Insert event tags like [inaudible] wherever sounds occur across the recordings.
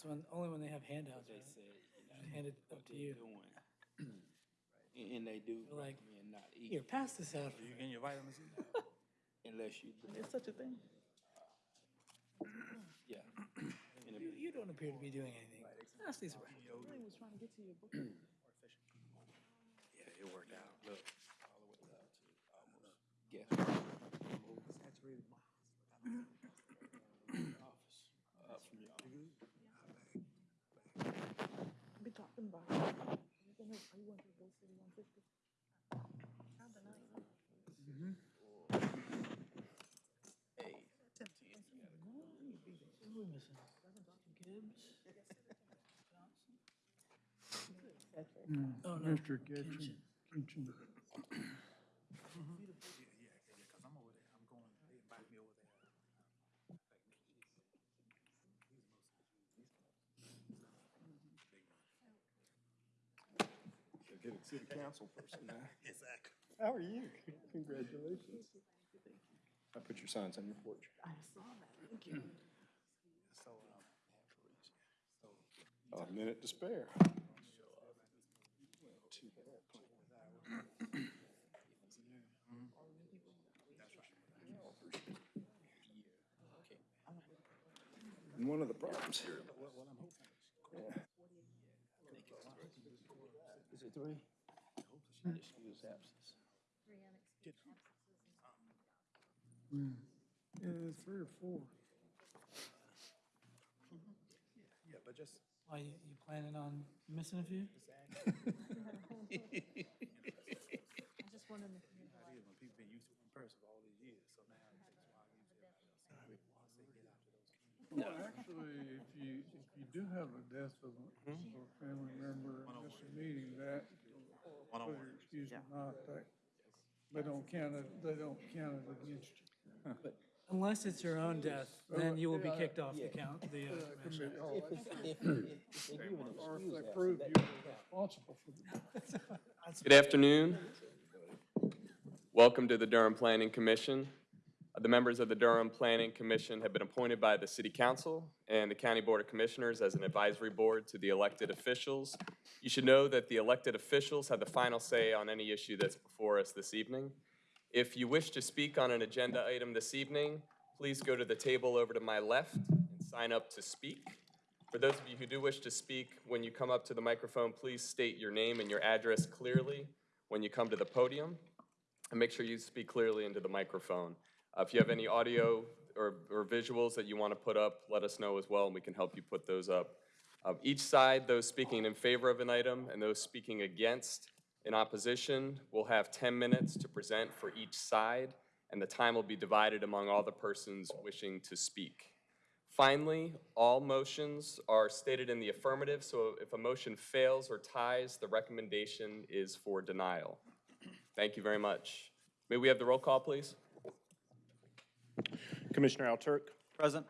It's when, only when they have handouts, They right? said, you know, Hand it what up to they're you. doing. [clears throat] And and they do They're like, recommend not Here, eat pass this out. You getting your vitamins in? [laughs] unless you, do- There's such a thing. yeah. And [clears throat] You, if- you don't appear to be doing anything. Pass these around. I was trying to get to your book. [clears throat] Yeah, it worked out. Look, all the way up to almost, guess. Saturated Office, up from your office. Talking about. You gonna, are you want to go city one fifty? Hey, Who are we missing? Gibbs? Johnson? Oh, no. Mr. Kitchen, Kitchen. Yeah, yeah, yeah, cause I'm over there, I'm going, they invite me over there. should get a city council person now. [laughs] Exactly. How are you? Congratulations. I put your signs on your porch. I saw that, thank you. So, um. A minute to spare. And one of the problems here. Is it three? Excuse absence. Hmm. Yeah, three or four. Yeah, but just. Why, you, you planning on missing a few? [laughs] [laughs] I just wanted to. It is when people been used to one person for all these years, so now it's just why I use it. Once they get out to those communities. Well, actually, if you, if you do have a death of a, mm-hmm. of a family member and miss a meeting, that, One on whether one. you're excused or not, that, they don't count it, they don't count it against you. Unless it's your own death, then you will be kicked off the count, the, uh, commission. Oh, If, they give an Or if excuse they absence, prove that- you're responsible for the Good afternoon. Welcome to the Durham Planning Commission. The members of the Durham Planning Commission have been appointed by the City Council and the County Board of Commissioners as an advisory board to the elected officials. You should know that the elected officials have the final say on any issue that's before us this evening. If you wish to speak on an agenda item this evening, please go to the table over to my left and sign up to speak. For those of you who do wish to speak, when you come up to the microphone, please state your name and your address clearly when you come to the podium. And make sure you speak clearly into the microphone. Uh, If you have any audio or, or visuals that you want to put up, let us know as well, and we can help you put those up. Uh, Each side, those speaking in favor of an item and those speaking against in opposition will have 10 minutes to present for each side, and the time will be divided among all the persons wishing to speak. Finally, all motions are stated in the affirmative, so if a motion fails or ties, the recommendation is for denial. Thank you very much. May we have the roll call, please? Commissioner Alturk, Present.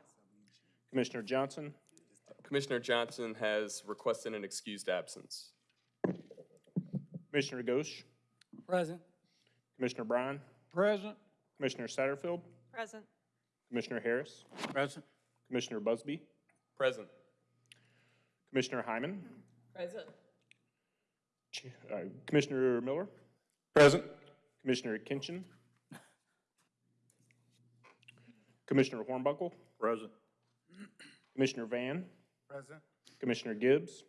Commissioner Johnson, Commissioner Johnson has requested an excused absence. Commissioner Ghosh, Present. Commissioner Bryan, Present, Commissioner Satterfield, Present. Commissioner Harris, Present. Commissioner Busby, Present. Commissioner Hyman, Present. Uh, Commissioner Miller, Present. Commissioner Kinchin, Commissioner Hornbuckle, Present. Commissioner Van, Present. Commissioner Gibbs,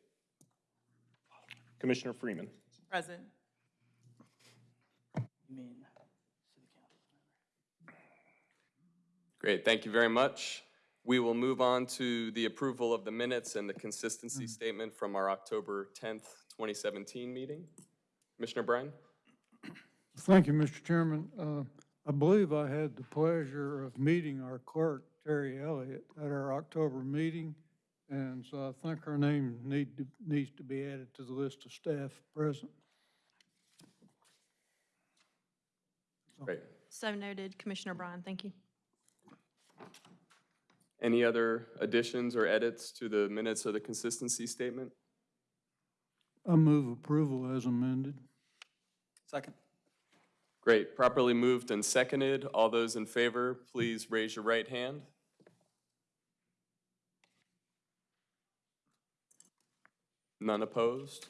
Commissioner Freeman. Present. You mean, city council. Great, thank you very much. We will move on to the approval of the minutes and the consistency statement from our October 10th, 2017 meeting. Commissioner Bryan? Thank you, Mr. Chairman. Uh, I believe I had the pleasure of meeting our clerk, Terry Elliott, at our October meeting, and so I think her name need to, needs to be added to the list of staff present. Great. So noted, Commissioner Bryan, thank you. Any other additions or edits to the minutes of the consistency statement? I move approval as amended. Second. Great, properly moved and seconded. All those in favor, please raise your right hand. None opposed?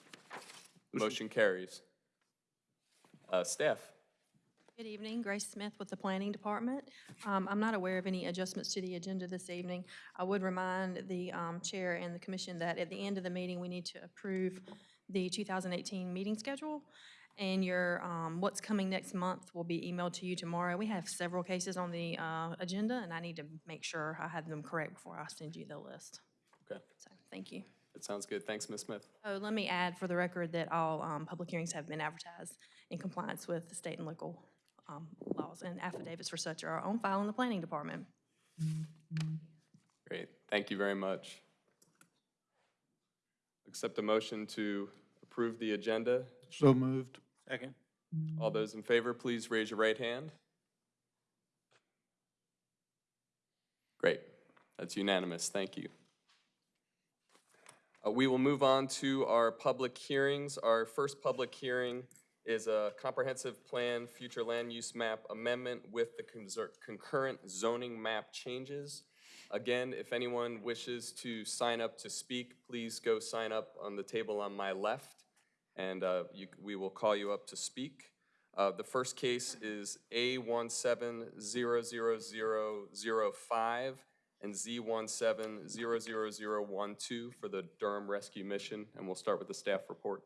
Motion carries. Uh, Staff? Good evening, Grace Smith with the Planning Department. Um, I'm not aware of any adjustments to the agenda this evening. I would remind the um, Chair and the Commission that at the end of the meeting, we need to approve the 2018 meeting schedule, and your, um, what's coming next month will be emailed to you tomorrow. We have several cases on the uh, agenda, and I need to make sure I have them correct before I send you the list. Okay, So, thank you. that sounds good. Thanks, Ms. Smith. Oh, let me add for the record that all um, public hearings have been advertised in compliance with the state and local um, laws, and affidavits for such are on file in the planning department. Great, thank you very much. Accept a motion to approve the agenda. So moved. Second. All those in favor, please raise your right hand. Great, that's unanimous, thank you. Uh, We will move on to our public hearings. Our first public hearing is a comprehensive plan, future land use map amendment with the concurrent zoning map changes. Again, if anyone wishes to sign up to speak, please go sign up on the table on my left, and uh, you- we will call you up to speak. Uh, The first case is A one seven zero zero zero five and Z one seven zero zero zero one two for the Durham Rescue Mission, and we'll start with the staff report.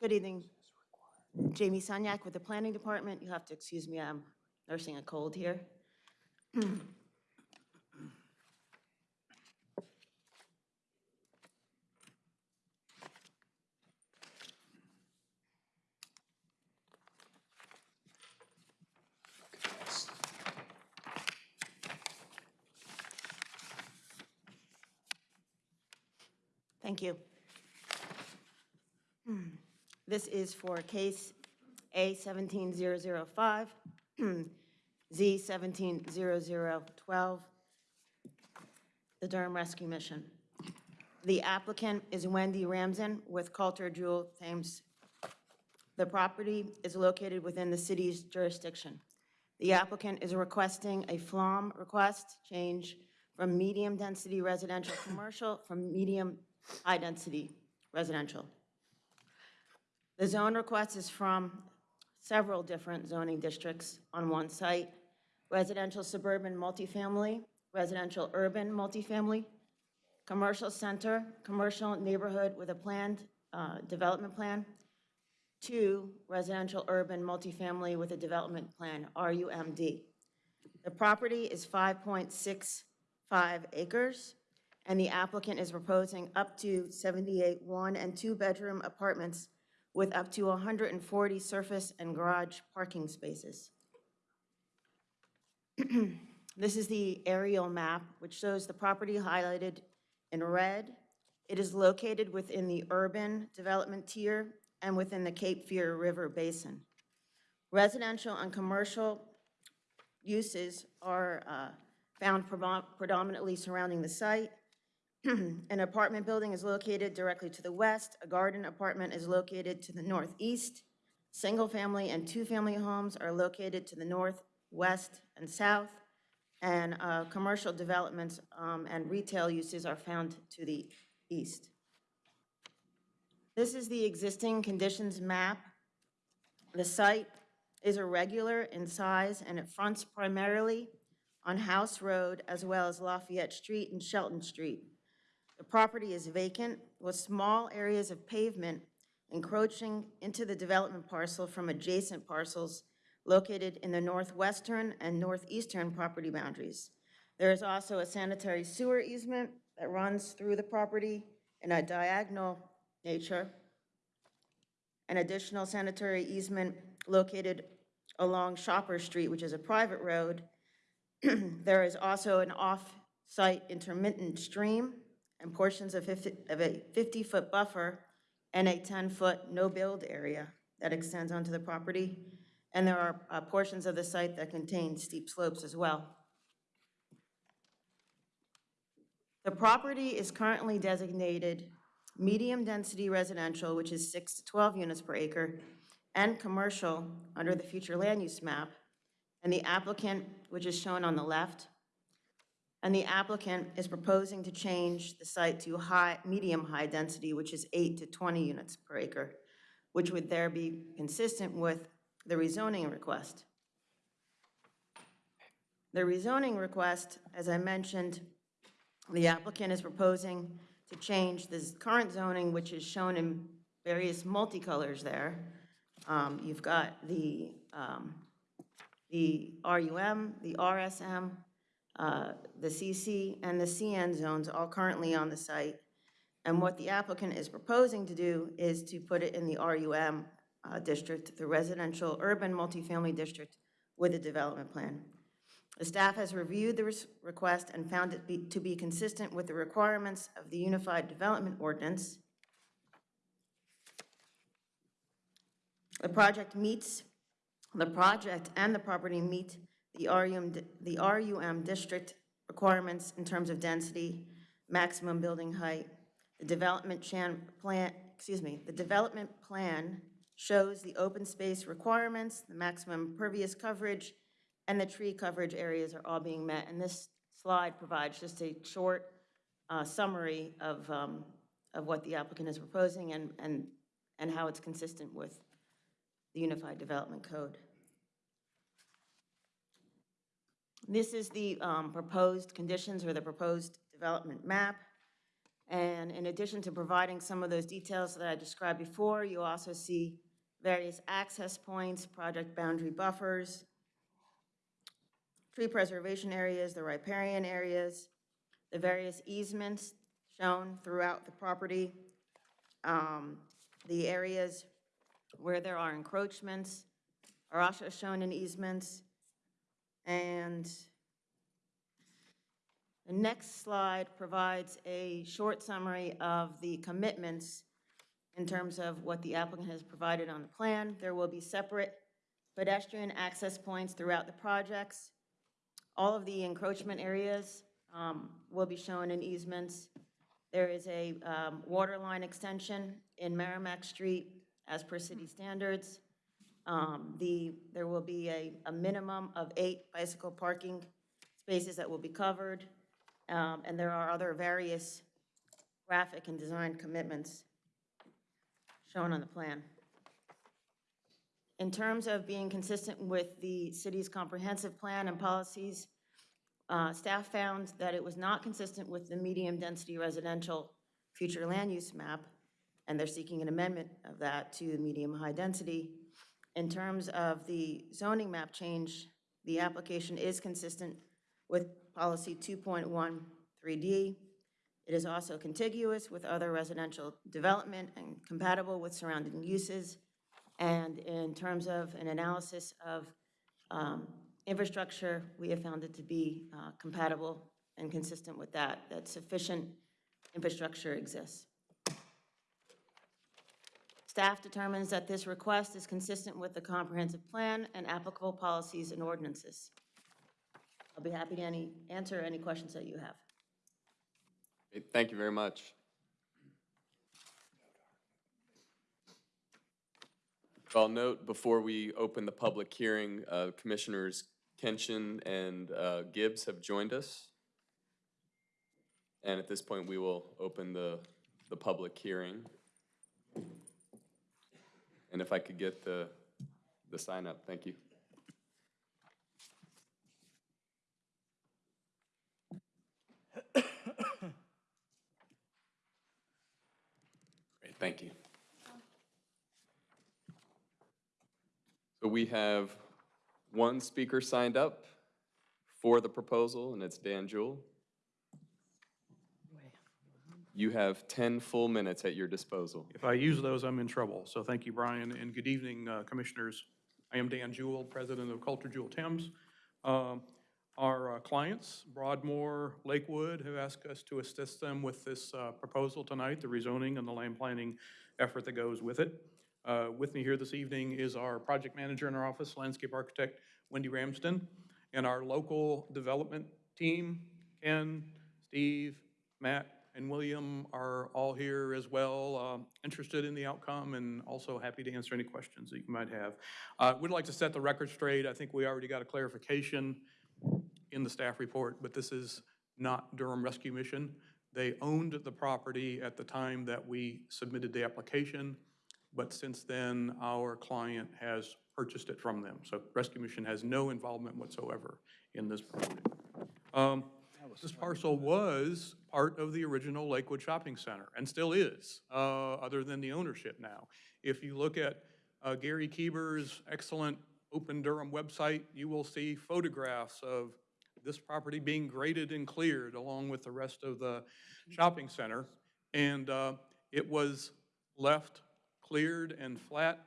Good evening. Jamie Sunyak with the Planning Department. You have to excuse me, I'm nursing a cold here. Thank you. This is for case A 17005, [clears throat] Z 170012, the Durham Rescue Mission. The applicant is Wendy Ramsden with Coulter Jewell Thames. The property is located within the city's jurisdiction. The applicant is requesting a FLUM request change from medium-density residential commercial from medium-high-density residential. The zone request is from several different zoning districts on one site, residential suburban multifamily, residential urban multifamily, commercial center, commercial neighborhood with a planned uh, development plan, two, residential urban multifamily with a development plan, RUMD. The property is 5.65 acres, and the applicant is proposing up to 78 one- and two-bedroom apartments with up to 140 surface and garage parking spaces. [clears throat] This is the aerial map, which shows the property highlighted in red. It is located within the urban development tier and within the Cape Fear River Basin. Residential and commercial uses are uh, found predominantly surrounding the site. [clears throat] An apartment building is located directly to the west. A garden apartment is located to the northeast. Single-family and two-family homes are located to the north, west, and south. And uh, commercial developments um, and retail uses are found to the east. This is the existing conditions map. The site is irregular in size, and it fronts primarily on House Road as well as Lafayette Street and Shelton Street. The property is vacant with small areas of pavement encroaching into the development parcel from adjacent parcels located in the northwestern and northeastern property boundaries. There is also a sanitary sewer easement that runs through the property in a diagonal nature. An additional sanitary easement located along Shopper Street, which is a private road. [clears throat] There is also an off-site intermittent stream and portions of 50 of a 50-foot buffer and a 10-foot no-build area that extends onto the property. And there are uh, portions of the site that contain steep slopes as well. The property is currently designated medium-density residential, which is 6 to 12 units per acre, and commercial under the future land use map, and the applicant, which is shown on the left. And the applicant is proposing to change the site to high, medium-high density, which is 8 to 20 units per acre, which would there be consistent with the rezoning request. The rezoning request, as I mentioned, the applicant is proposing to change the current zoning, which is shown in various multicolors there. Um, You've got the, um, the RUM, the RSM, uh, the CC, and the CN zones all currently on the site. And what the applicant is proposing to do is to put it in the RUM uh, district, the residential urban multifamily district with a development plan. The staff has reviewed the request and found it be- to be consistent with the requirements of the Unified Development Ordinance. The project meets, the project and the property meet the RUM, the RUM district requirements in terms of density, maximum building height. The development plan, excuse me, the development plan shows the open space requirements, the maximum pervious coverage, and the tree coverage areas are all being met. And this slide provides just a short uh, summary of, um, of what the applicant is proposing and, and, and how it's consistent with the Unified Development Code. This is the um, proposed conditions or the proposed development map. And in addition to providing some of those details that I described before, you also see various access points, project boundary buffers, tree preservation areas, the riparian areas, the various easements shown throughout the property, um, the areas where there are encroachments are also shown in easements. And the next slide provides a short summary of the commitments in terms of what the applicant has provided on the plan. There will be separate pedestrian access points throughout the projects. All of the encroachment areas um, will be shown in easements. There is a um, water line extension in Merrimack Street as per city standards. Um, The, there will be a, a minimum of eight bicycle parking spaces that will be covered. Um, And there are other various graphic and design commitments shown on the plan. In terms of being consistent with the city's comprehensive plan and policies, uh, staff found that it was not consistent with the medium-density residential future land use map, and they're seeking an amendment of that to medium-high density. In terms of the zoning map change, the application is consistent with policy 2.13D. It is also contiguous with other residential development and compatible with surrounding uses. And in terms of an analysis of um, infrastructure, we have found it to be uh, compatible and consistent with that, that sufficient infrastructure exists. Staff determines that this request is consistent with the comprehensive plan and applicable policies and ordinances. I'll be happy to any, answer any questions that you have. Thank you very much. I'll note before we open the public hearing, uh, Commissioners Kenshin and uh, Gibbs have joined us. And at this point, we will open the, the public hearing. And if I could get the, the sign up, thank you. Great, thank you. So we have one speaker signed up for the proposal, and it's Dan Jewell. You have 10 full minutes at your disposal. If I use those, I'm in trouble. So thank you, Brian, and good evening, uh, Commissioners. I am Dan Jewell, President of Coulter Jewell Thames. Um, Our uh, clients, Broadmoor, Lakewood, have asked us to assist them with this uh, proposal tonight, the rezoning and the land planning effort that goes with it. Uh, With me here this evening is our project manager in our office, landscape architect Wendy Ramsden, and our local development team, Ken, Steve, Matt, and William are all here as well, uh, interested in the outcome and also happy to answer any questions that you might have. Uh, Would like to set the record straight. I think we already got a clarification in the staff report, but this is not Durham Rescue Mission. They owned the property at the time that we submitted the application, but since then, our client has purchased it from them. So Rescue Mission has no involvement whatsoever in this property. Um, This parcel was part of the original Lakewood Shopping Center, and still is, uh, other than the ownership now. If you look at uh, Gary Kueber's excellent Open Durham website, you will see photographs of this property being graded and cleared along with the rest of the shopping center. And uh, it was left cleared and flat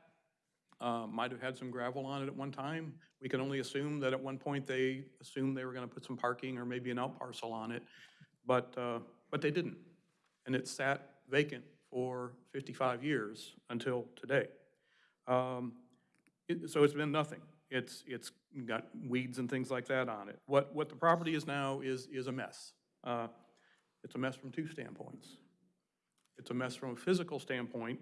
uh, might have had some gravel on it at one time. We can only assume that at one point they assumed they were gonna put some parking or maybe an out parcel on it, but, uh, but they didn't. And it sat vacant for 55 years until today. Um, it- So it's been nothing. It's, it's got weeds and things like that on it. What, what the property is now is, is a mess. Uh, It's a mess from two standpoints. It's a mess from a physical standpoint,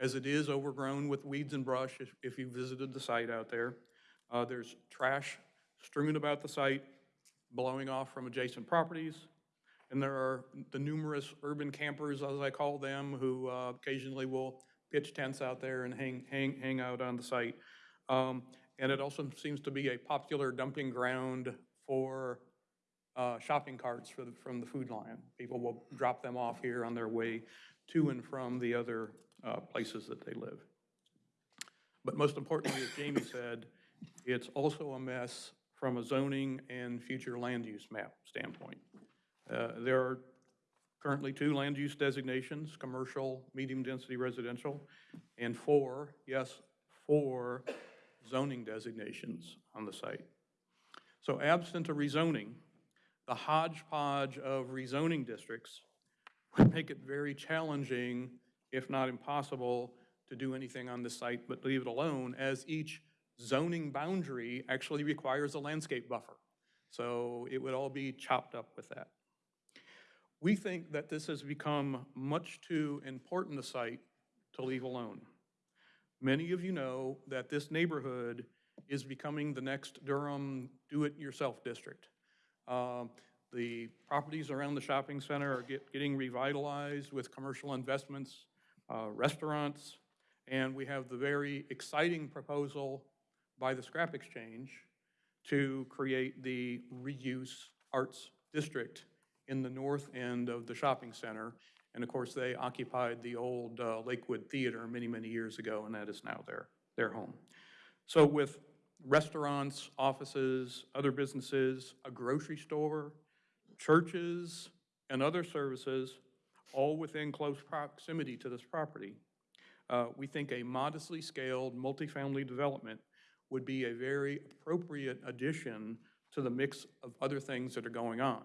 as it is overgrown with weeds and brush, if, if you visited the site out there. Uh, there's trash strewn about the site, blowing off from adjacent properties. And there are the numerous urban campers, as I call them, who uh, occasionally will pitch tents out there and hang, hang, hang out on the site. Um, And it also seems to be a popular dumping ground for uh, shopping carts for the, from the Food Lion. People will drop them off here on their way to and from the other uh, places that they live. But most importantly, as Jamie said, it's also a mess from a zoning and future land use map standpoint. Uh, There are currently two land use designations, commercial, medium-density residential, and four, yes, four zoning designations on the site. So absent a rezoning, the hodgepodge of rezoning districts [laughs] would make it very challenging, if not impossible, to do anything on this site but leave it alone, as each zoning boundary actually requires a landscape buffer. So it would all be chopped up with that. We think that this has become much too important a site to leave alone. Many of you know that this neighborhood is becoming the next Durham do-it-yourself district. Um, The properties around the shopping center are get- getting revitalized with commercial investments, uh, restaurants, and we have the very exciting proposal by the Scrap Exchange to create the reuse arts district in the north end of the shopping center. And of course, they occupied the old uh, Lakewood Theater many, many years ago, and that is now their, their home. So with restaurants, offices, other businesses, a grocery store, churches, and other services, all within close proximity to this property, uh, we think a modestly scaled multifamily development would be a very appropriate addition to the mix of other things that are going on.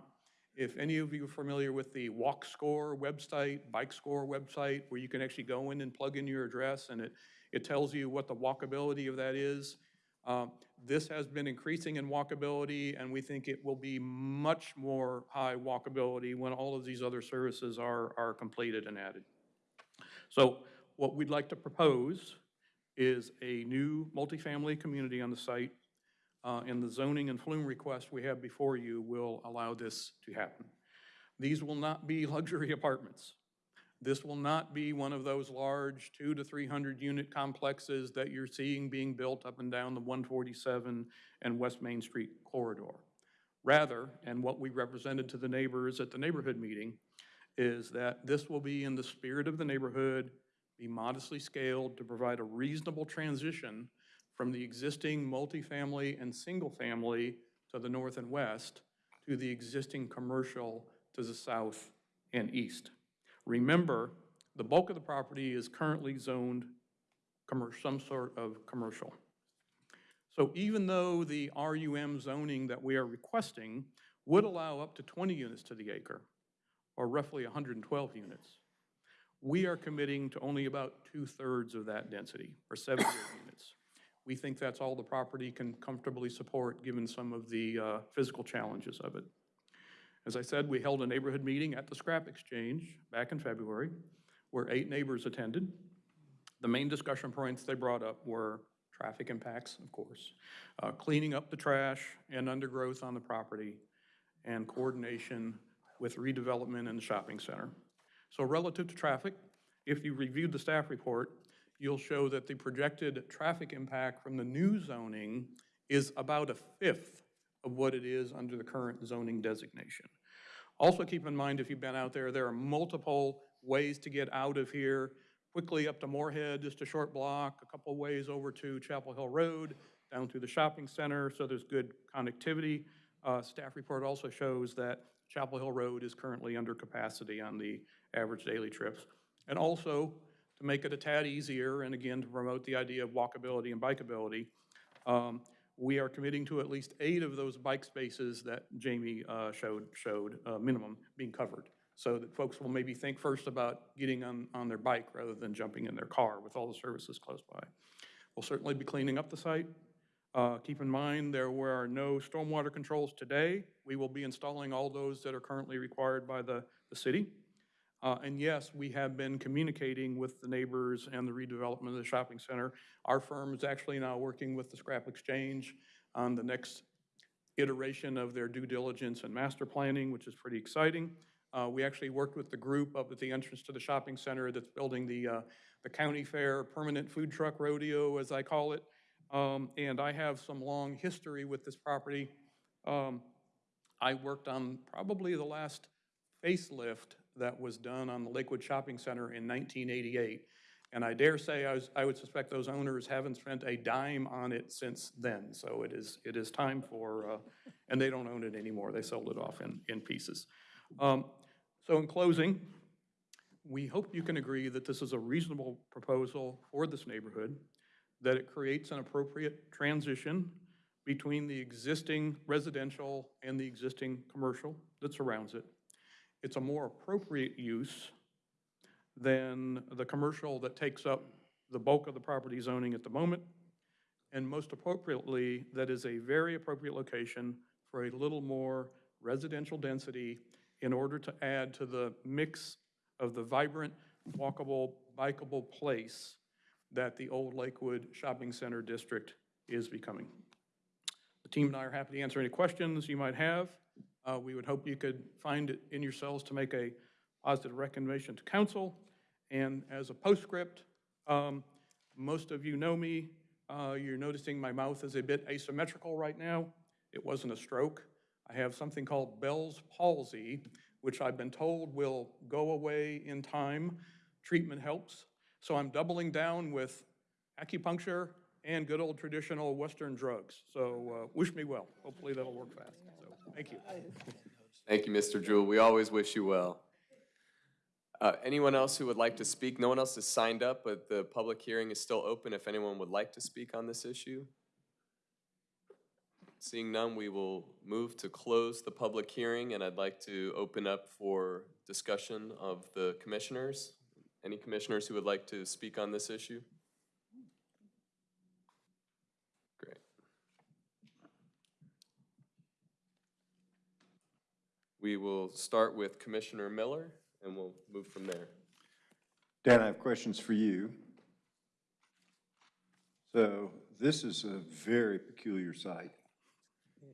If any of you are familiar with the Walk Score website, Bike Score website, where you can actually go in and plug in your address and it, it tells you what the walkability of that is, uh, This has been increasing in walkability, and we think it will be much more high walkability when all of these other services are, are completed and added. So what we'd like to propose is a new multifamily community on the site, uh, and the zoning and FLUM request we have before you will allow this to happen. These will not be luxury [laughs] apartments. This will not be one of those large two to 300 unit complexes that you're seeing being built up and down the 147 and West Main Street corridor. Rather, and what we represented to the neighbors at the neighborhood meeting, is that this will be in the spirit of the neighborhood, be modestly scaled to provide a reasonable transition from the existing multifamily and single-family to the north and west to the existing commercial to the south and east. Remember, the bulk of the property is currently zoned some sort of commercial. So even though the RUM zoning that we are requesting would allow up to 20 units to the acre, or roughly 112 units, we are committing to only about two-thirds of that density, or 78 [coughs] units. We think that's all the property can comfortably support, given some of the uh, physical challenges of it. As I said, we held a neighborhood meeting at the Scrap Exchange back in February, where eight neighbors attended. The main discussion points they brought up were traffic impacts, of course, uh, cleaning up the trash and undergrowth on the property, and coordination with redevelopment in the shopping center. So relative to traffic, if you reviewed the staff report, you'll show that the projected traffic impact from the new zoning is about a fifth of what it is under the current zoning designation. Also keep in mind, if you've been out there, there are multiple ways to get out of here. Quickly up to Morehead, just a short block, a couple ways over to Chapel Hill Road, down through the shopping center, so there's good connectivity. Uh, Staff report also shows that Chapel Hill Road is currently under capacity on the average daily trips. And also, to make it a tad easier, and again, to promote the idea of walkability and bikeability, um, we are committing to at least eight of those bike spaces that Jamie uh, showed, showed, uh, minimum, being covered. So that folks will maybe think first about getting on, on their bike rather than jumping in their car with all the services close by. We'll certainly be cleaning up the site. Uh, Keep in mind, there were no stormwater controls today. We will be installing all those that are currently required by the, the city. Uh, And yes, we have been communicating with the neighbors and the redevelopment of the shopping center. Our firm is actually now working with the Scrap Exchange on the next iteration of their due diligence and master planning, which is pretty exciting. Uh, We actually worked with the group up at the entrance to the shopping center that's building the, uh, the county fair permanent food truck rodeo, as I call it. Um, And I have some long history with this property. Um, I worked on probably the last facelift that was done on the Lakewood Shopping Center in 1988. And I dare say, I was, I would suspect those owners haven't spent a dime on it since then. So it is, it is time for, uh, and they don't own it anymore. They sold it off in, in pieces. Um, So in closing, we hope you can agree that this is a reasonable proposal for this neighborhood, that it creates an appropriate transition between the existing residential and the existing commercial that surrounds it. It's a more appropriate use than the commercial that takes up the bulk of the property zoning at the moment. And most appropriately, that is a very appropriate location for a little more residential density in order to add to the mix of the vibrant, walkable, bikeable place that the old Lakewood Shopping Center District is becoming. The team and I are happy to answer any questions you might have. Uh, We would hope you could find it in yourselves to make a positive recommendation to council. And as a postscript, um, most of you know me. Uh, You're noticing my mouth is a bit asymmetrical right now. It wasn't a stroke. I have something called Bell's palsy, which I've been told will go away in time. Treatment helps. So I'm doubling down with acupuncture and good old traditional Western drugs. So uh, wish me well. Hopefully that'll work fast. So, thank you. Thank you, Mr. Jewell. We always wish you well. Uh, Anyone else who would like to speak? No one else has signed up, but the public hearing is still open if anyone would like to speak on this issue. Seeing none, we will move to close the public hearing, and I'd like to open up for discussion of the commissioners. Any commissioners who would like to speak on this issue? Great. We will start with Commissioner Miller, and we'll move from there. Dan, I have questions for you. So this is a very peculiar site.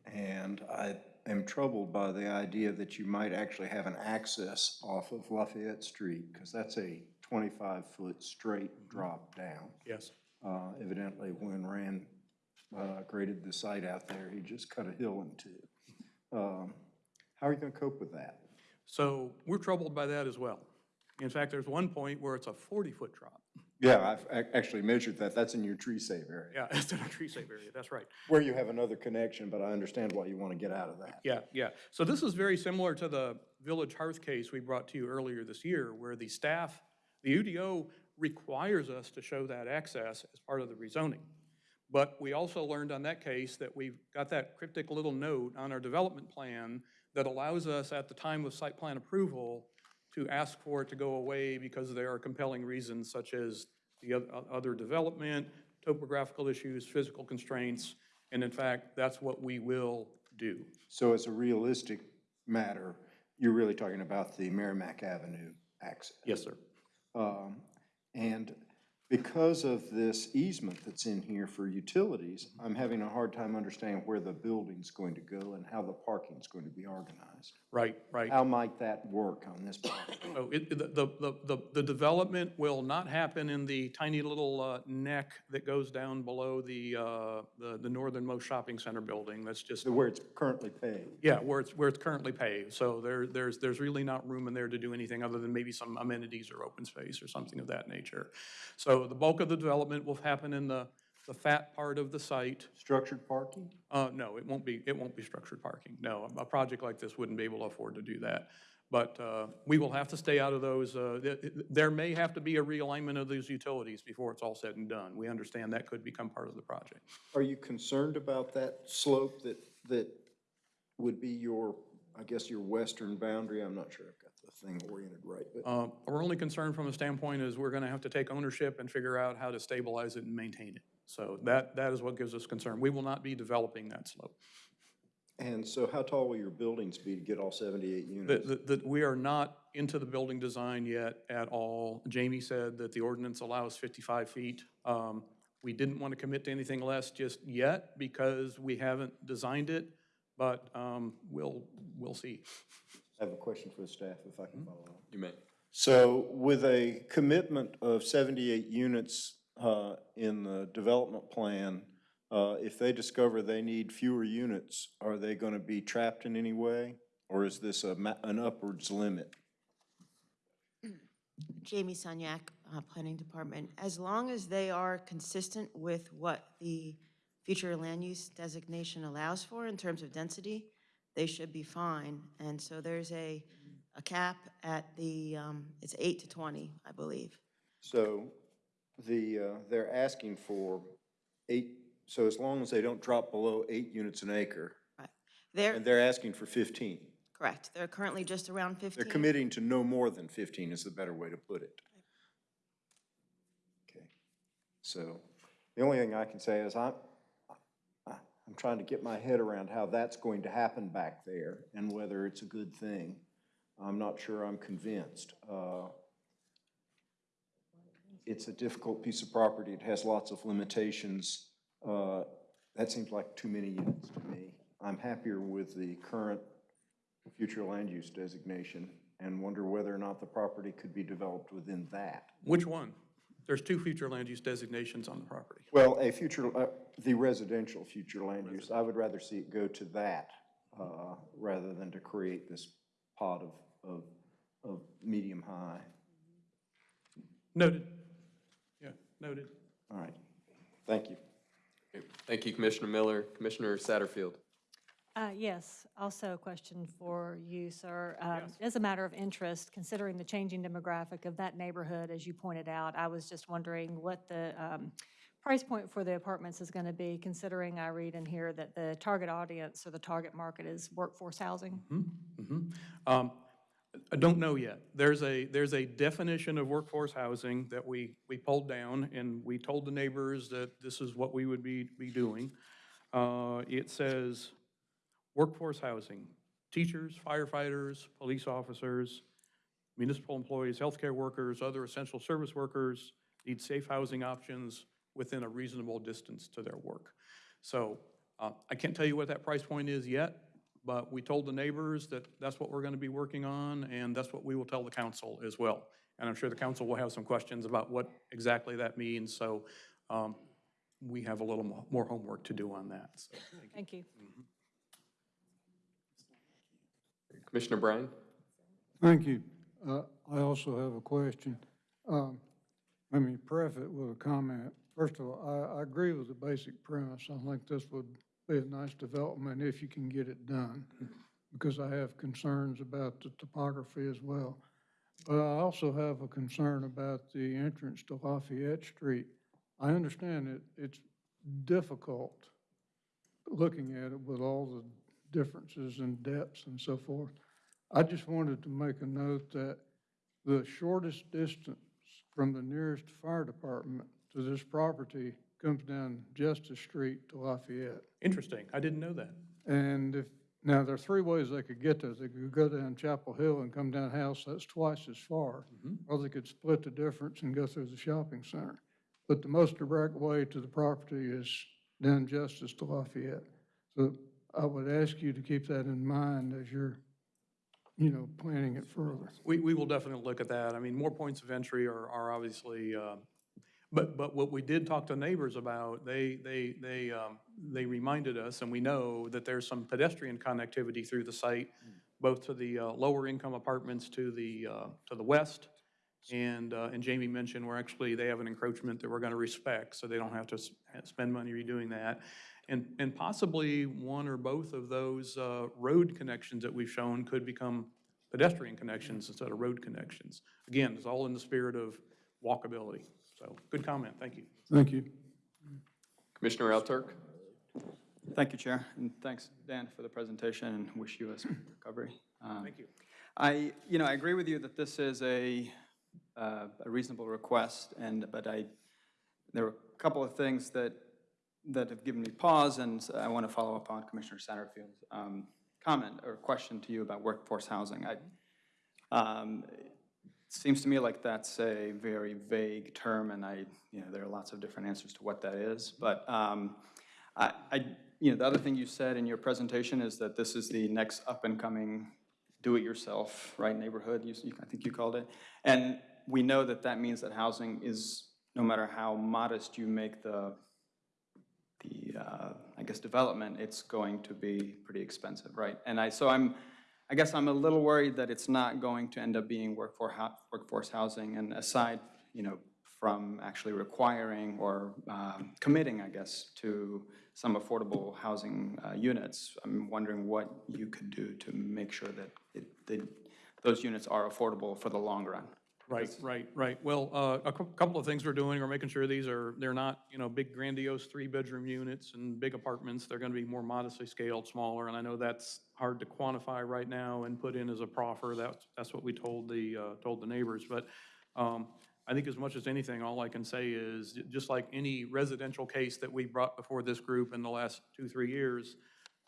And I am troubled by the idea that you might actually have an access off of Lafayette Street, because that's a 25-foot straight drop down. Yes. Uh, Evidently, when Rand uh, graded the site out there, he just cut a hill in two. Um, How are you going to cope with that? So we're troubled by that as well. In fact, there's one point where it's a 40-foot drop. Yeah, I've actually measured that. That's in your tree save area. Yeah, [laughs] it's in a tree safe area, that's right. Where you have another connection, but I understand why you want to get out of that. Yeah, yeah. So this is very similar to the Village Hearth case we brought to you earlier this year, where the staff, the UDO requires us to show that access as part of the rezoning. But we also learned on that case that we've got that cryptic little note on our development plan that allows us at the time of site plan approval to ask for it to go away because there are compelling reasons such as the other development, topographical issues, physical constraints, and in fact, that's what we will do. So it's a realistic matter, you're really talking about the Merrimack Avenue access. Yes, sir. Um, And because of this easement that's in here for utilities, I'm having a hard time understanding where the building's going to go and how the parking's going to be organized. Right, right. How might that work on this property? [coughs] Oh, it, the, the, the, the development will not happen in the tiny little uh, neck that goes down below the, uh, the, the northernmost shopping center building. That's just, Where it's currently paved? yeah, where it's, where it's currently paved. So there, there's, there's really not room in there to do anything other than maybe some amenities or open space or something of that nature. So the bulk of the development will happen in the, the fat part of the site. Structured parking? Uh, no, it won't be, it won't be structured parking. No, a project like this wouldn't be able to afford to do that. But, uh, we will have to stay out of those, uh, th- th- there may have to be a realignment of those utilities before it's all said and done. We understand that could become part of the project. Are you concerned about that slope that, that would be your, I guess, your western boundary? I'm not sure the thing oriented right, but Uh, Our only concern from a standpoint is we're gonna have to take ownership and figure out how to stabilize it and maintain it. So that, that is what gives us concern. We will not be developing that slope. And so how tall will your buildings be to get all 78 That, units? that, that we are not into the building design yet at all. Jamie said that the ordinance allows 55 feet. Um, We didn't want to commit to anything less just yet because we haven't designed it, but um, we'll, we'll see. [laughs] I have a question for the staff, if I can follow up. You may. So with a commitment of 78 units uh, in the development plan, uh, if they discover they need fewer units, are they going to be trapped in any way? Or is this a ma- an upwards limit? [clears throat] Jamie Sunyak, uh, Planning Department. As long as they are consistent with what the future land use designation allows for in terms of density, they should be fine. And so there's a, a cap at the, um, it's eight to 20, I believe. So the, uh, they're asking for eight, so as long as they don't drop below eight units an acre, Right. They're, and they're asking for 15. correct, they're currently just around 15. They're committing to no more than 15 is the better way to put it. Okay. So the only thing I can say is I'm, I- I'm trying to get my head around how that's going to happen back there and whether it's a good thing. I'm not sure I'm convinced. Uh, It's a difficult piece of property. It has lots of limitations. Uh, That seems like too many units to me. I'm happier with the current future land use designation and wonder whether or not the property could be developed within that. Which one? There's two future land use designations on the property. Well, a future, uh, the residential future land use, I would rather see it go to that, uh, rather than to create this pot of, of, of medium-high. Noted. Yeah, noted. All right, thank you. Thank you, Commissioner Miller. Commissioner Satterfield. Uh, Yes, also a question for you, sir. Um, Yes. As a matter of interest, considering the changing demographic of that neighborhood, as you pointed out, I was just wondering what the um, price point for the apartments is going to be, considering I read in here that the target audience or the target market is workforce housing? Mhm. Um, I don't know yet. There's a, there's a definition of workforce housing that we, we pulled down, and we told the neighbors that this is what we would be, be doing. Uh, It says, workforce housing, teachers, firefighters, police officers, municipal employees, healthcare workers, other essential service workers need safe housing options within a reasonable distance to their work. So uh, I can't tell you what that price point is yet, but we told the neighbors that that's what we're going to be working on, and that's what we will tell the council as well. And I'm sure the council will have some questions about what exactly that means, so um, we have a little more homework to do on that. So, Thank you. Commissioner Bryan. Thank you. Uh, I also have a question. Um, Let me preface it with a comment. First of all, I, I agree with the basic premise. I think this would be a nice development if you can get it done, because I have concerns about the topography as well. But I also have a concern about the entrance to Lafayette Street. I understand it, it's difficult looking at it with all the differences in depths and so forth. I just wanted to make a note that the shortest distance from the nearest fire department to this property comes down Justice Street to Lafayette. Interesting, I didn't know that. And if, Now, there are three ways they could get there. They could go down Chapel Hill and come down House, that's twice as far. Mm-hmm. Or they could split the difference and go through the shopping center. But the most direct way to the property is down Justice to Lafayette. So I would ask you to keep that in mind as you're, you know, planning it further. We, we will definitely look at that. I mean, more points of entry are, are obviously, uh, but, but what we did talk to neighbors about, they, they, they, um, they reminded us, and we know that there's some pedestrian connectivity through the site, both to the uh, lower income apartments to the, uh, to the west. And, uh, and Jamie mentioned, we're actually, they have an encroachment that we're going to respect, so they don't have to spend money redoing that. And, and possibly one or both of those uh, road connections that we've shown could become pedestrian connections instead of road connections. Again, it's all in the spirit of walkability. So, good comment, thank you. Thank you. Commissioner Alturk? Thank you, Chair, and thanks, Dan, for the presentation, and wish you a speedy recovery. Um, Thank you. I, you know, I agree with you that this is a, uh, a reasonable request, and, but I, there were a couple of things that, that have given me pause, and I want to follow up on Commissioner Satterfield's um, comment or question to you about workforce housing. I, um, it seems to me like that's a very vague term, and I, you know, there are lots of different answers to what that is, but um, I, I, you know, the other thing you said in your presentation is that this is the next up-and-coming do-it-yourself, right, neighborhood, you, you- I think you called it. And we know that that means that housing is, no matter how modest you make the, the, uh, I guess, development, it's going to be pretty expensive, right? And I, so I'm, I guess I'm a little worried that it's not going to end up being workforce, workforce housing, and aside, you know, from actually requiring or um, committing, I guess, to some affordable housing uh, units. I'm wondering what you could do to make sure that it, that those units are affordable for the long run. Right, right, right. Well, uh, a cou- couple of things we're doing are making sure these are, they're not, you know, big grandiose three-bedroom units and big apartments. They're going to be more modestly scaled, smaller, and I know that's hard to quantify right now and put in as a proffer. That's, that's what we told the, uh, told the neighbors. But um, I think as much as anything, all I can say is, j- just like any residential case that we brought before this group in the last two, three years,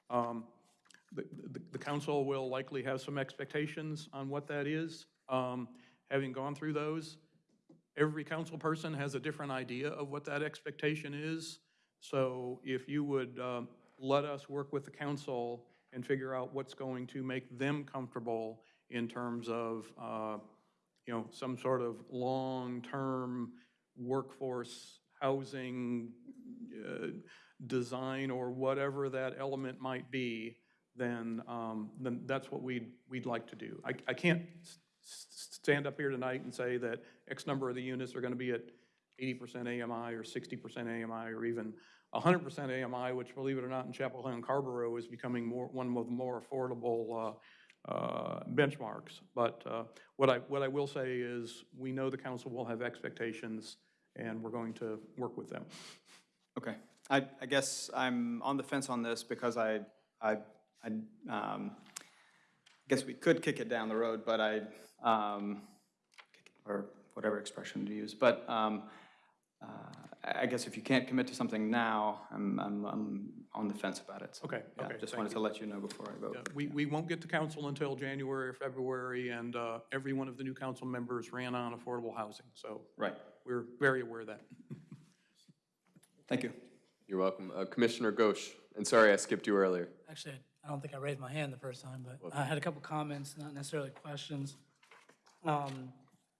um, the, the, the council will likely have some expectations on what that is. Um, Having gone through those, every council person has a different idea of what that expectation is. So if you would um, let us work with the council and figure out what's going to make them comfortable in terms of, uh, you know, some sort of long-term workforce housing uh, design or whatever that element might be, then, um, then that's what we'd, we'd like to do. I, I can't stand up here tonight and say that X number of the units are gonna be at eighty percent AMI or sixty percent AMI or even hundred percent AMI, which believe it or not, in Chapel Hill and Carrboro is becoming more, one of the more affordable, uh, uh, benchmarks. But, uh, what I, what I will say is, we know the council will have expectations, and we're going to work with them. Okay. I, I guess I'm on the fence on this because I, I, I, um, guess we could kick it down the road, but I, um, or whatever expression to use, but, um, uh, I I guess if you can't commit to something now, I'm, I'm, I'm on the fence about it. So, Okay, yeah, okay, Just wanted you. to let you know before I vote. Yeah, We, we won't get to council until January or February, and uh, every one of the new council members ran on affordable housing, so Right. we're very aware of that. Thank you. You're welcome. Uh, Commissioner Ghosh, and sorry I skipped you earlier. Actually, I don't think I raised my hand the first time, but I had a couple comments, not necessarily questions. Um,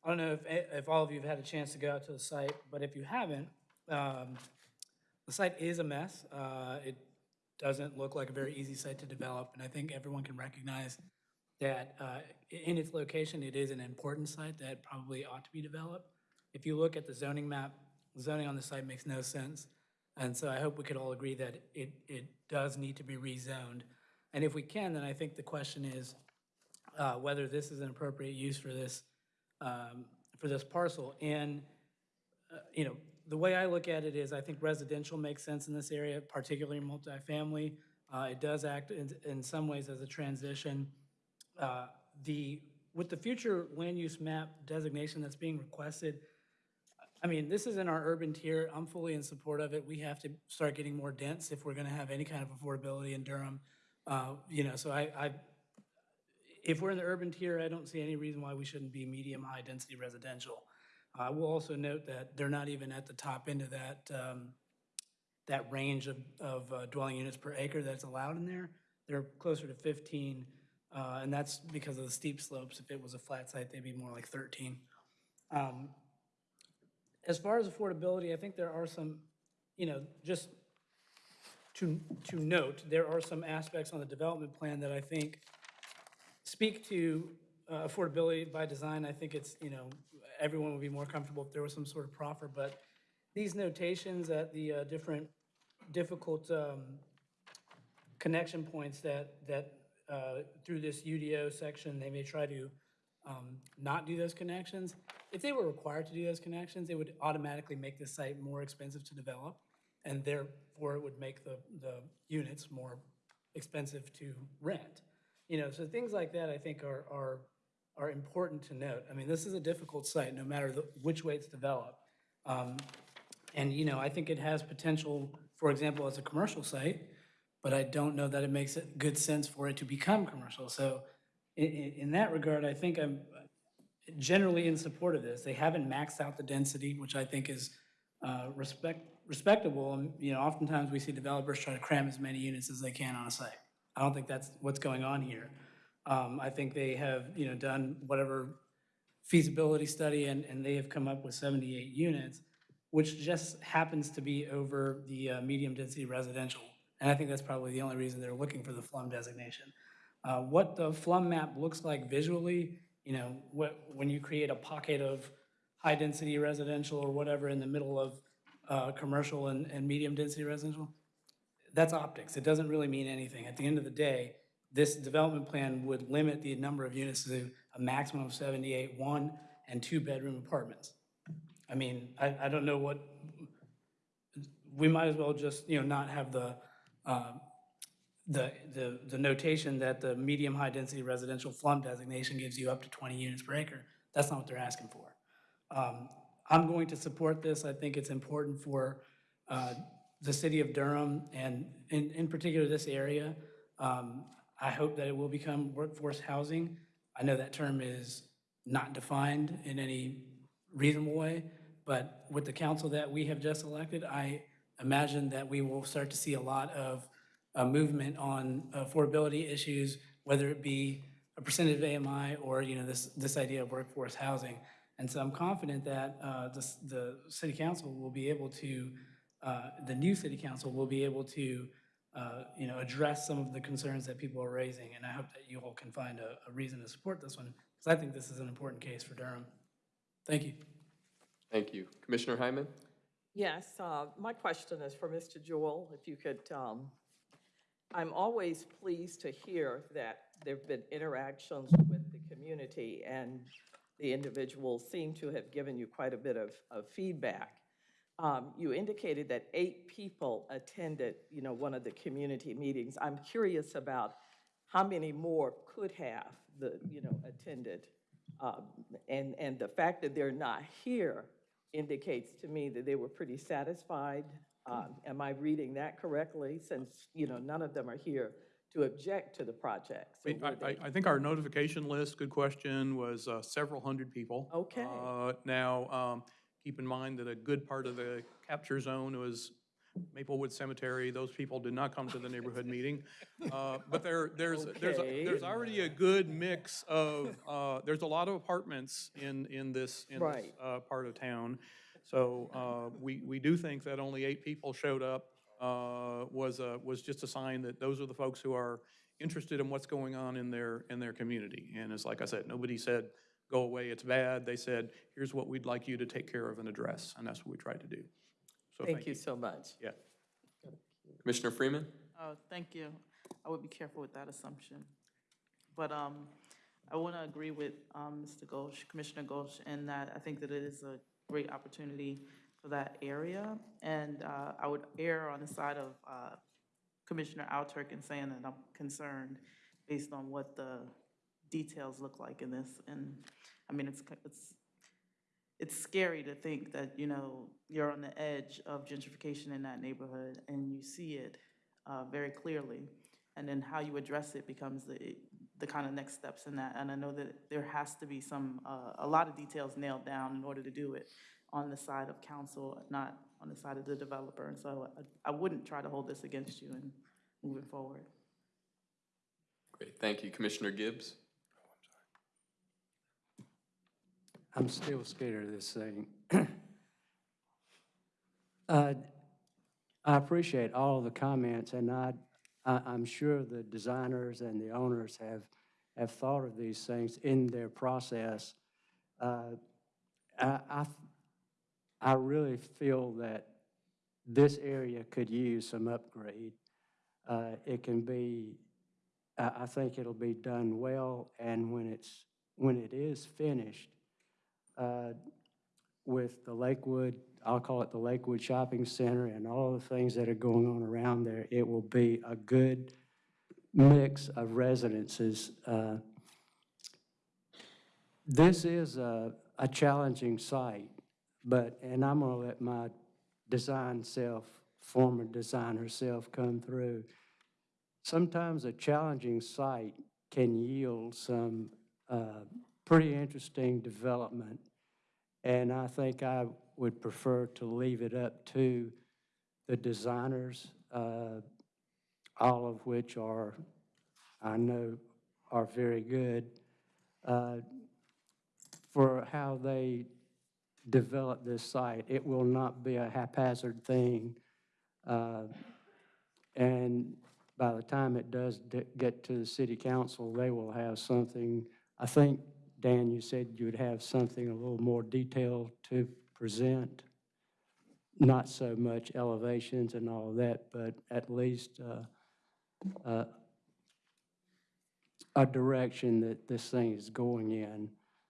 I don't know if, if all of you have had a chance to go out to the site, but if you haven't, um, the site is a mess. Uh, It doesn't look like a very easy site to develop, and I think everyone can recognize that uh, in its location, it is an important site that probably ought to be developed. If you look at the zoning map, zoning on the site makes no sense. And so I hope we could all agree that it, it does need to be rezoned. And if we can, then I think the question is uh, whether this is an appropriate use for this, um, for this parcel. And, uh, you know, the way I look at it is I think residential makes sense in this area, particularly multifamily. Uh, It does act in, in some ways as a transition. Uh, The, with the future land use map designation that's being requested, I mean, this is in our urban tier. I'm fully in support of it. We have to start getting more dense if we're going to have any kind of affordability in Durham. Uh, You know, so I, I, if we're in the urban tier, I don't see any reason why we shouldn't be medium, high-density residential. I will also note that they're not even at the top end of that, um, that range of, of uh, dwelling units per acre that's allowed in there. They're closer to 15, uh, and that's because of the steep slopes. If it was a flat site, they'd be more like 13. Um, As far as affordability, I think there are some, you know, just to, to note, there are some aspects on the development plan that I think speak to uh, affordability by design. I think it's, you know, everyone would be more comfortable if there was some sort of proffer, but these notations at the uh, different difficult um, connection points that, that uh, through this UDO section, they may try to um, not do those connections. If they were required to do those connections, it would automatically make the site more expensive to develop, and therefore it would make the, the units more expensive to rent. You know, so things like that, I think, are, are, are important to note. I mean, this is a difficult site, no matter the- which way it's developed. Um, And, you know, I think it has potential, for example, as a commercial site, but I don't know that it makes it good sense for it to become commercial. So in, in that regard, I think I'm generally in support of this. They haven't maxed out the density, which I think is uh, respect, respectable. And, you know, oftentimes we see developers try to cram as many units as they can on a site. I don't think that's what's going on here. Um, I think they have, you know, done whatever feasibility study and, and they have come up with 78 units, which just happens to be over the uh, medium-density residential. And I think that's probably the only reason they're looking for the FLUM designation. Uh, What the FLUM map looks like visually, you know, what, when you create a pocket of high-density residential or whatever in the middle of uh, commercial and, and medium-density residential, that's optics. It doesn't really mean anything. At the end of the day, this development plan would limit the number of units to a maximum of 78 one and two-bedroom apartments. I mean, I, I don't know what, we might as well just, you know, not have the, uh, the, the, the notation that the medium high-density residential FLUM designation gives you up to 20 units per acre. That's not what they're asking for. Um, I'm going to support this. I think it's important for uh, the city of Durham and in, in particular this area. Um, I hope that it will become workforce housing. I know that term is not defined in any reasonable way, but with the council that we have just elected, I imagine that we will start to see a lot of uh, movement on affordability issues, whether it be a percentage of AMI or, you know, this, this idea of workforce housing. And so I'm confident that uh, the, the city council will be able to, uh, the new city council will be able to, uh, you know, address some of the concerns that people are raising. And I hope that you all can find a, a reason to support this one, because I think this is an important case for Durham. Thank you. Thank you. Commissioner Hyman? Yes, uh, my question is for Mr. Jewell, if you could, um, I'm always pleased to hear that there've been interactions with the community, and the individuals seem to have given you quite a bit of, of feedback. Um, You indicated that eight people attended, you know, one of the community meetings. I'm curious about how many more could have, the, you know, attended. Um, And, and the fact that they're not here indicates to me that they were pretty satisfied. Um, Am I reading that correctly, since, you know, none of them are here to object to the project? So I, I, I think our notification list, good question, was uh, several hundred people. Okay. Uh, Now, um, keep in mind that a good part of the capture zone was Maplewood Cemetery. Those people did not come to the neighborhood meeting. Uh, But there, there's, there's, there's already a good mix of, uh, there's a lot of apartments in, in this, in this Right. uh, part of town. So uh, we, we do think that only eight people showed up uh, was, a- was just a sign that those are the folks who are interested in what's going on in their, in their community. And it's like I said, nobody said, go away, it's bad. They said, here's what we'd like you to take care of and address, and that's what we tried to do. So Thank you so much. Yeah. Commissioner Freeman? Oh, thank you. I would be careful with that assumption. But um, I want to agree with um, Mr. Ghosh, Commissioner Ghosh, in that I think that it is a great opportunity for that area. And uh, I would err on the side of uh, Commissioner Alturk in saying that I'm concerned based on what the details look like in this. And, I mean, it's, it's, it's scary to think that, you know, you're on the edge of gentrification in that neighborhood and you see it uh, very clearly. and then how you address it becomes the, the kind of next steps in that. And I know that there has to be some, uh, a lot of details nailed down in order to do it on the side of council, not on the side of the developer. And so I, I wouldn't try to hold this against you in moving forward. Great, thank you. Commissioner Gibbs? I'm still scared of this thing. [clears throat] Uh, I appreciate all the comments, and I, I- I'm sure the designers and the owners have, have thought of these things in their process. Uh, I, I, I really feel that this area could use some upgrade. Uh, It can be, I, I think it'll be done well, and when it's, when it is finished, uh, with the Lakewood, I'll call it the Lakewood Shopping Center and all the things that are going on around there, it will be a good mix of residences. Uh, This is a, a challenging site, but, and I'm gonna let my design self, former designer self come through. Sometimes a challenging site can yield some uh, pretty interesting development and I think I would prefer to leave it up to the designers, uh, all of which are, I know, are very good, uh, for how they develop this site. It will not be a haphazard thing. uh, And by the time it does get to the city council, they will have something, I think Dan, you said you would have something a little more detailed to present. Not so much elevations and all that, but at least uh, uh, a direction that this thing is going in.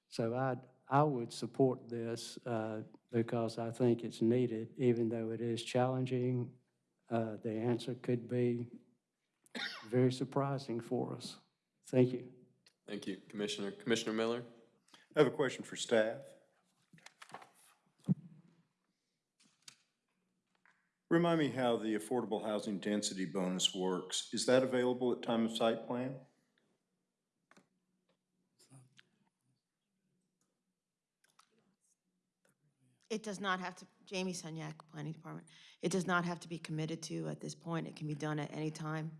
So I, I would support this uh, because I think it's needed, even though it is challenging. uh, The answer could be very surprising for us. Thank you. Thank you, Commissioner. Commissioner Miller? I have a question for staff. Remind me how the affordable housing density bonus works. Is that available at time of site plan? It does not have to, Jamie Sunyak, Planning Department, it does not have to be committed to at this point. It can be done at any time.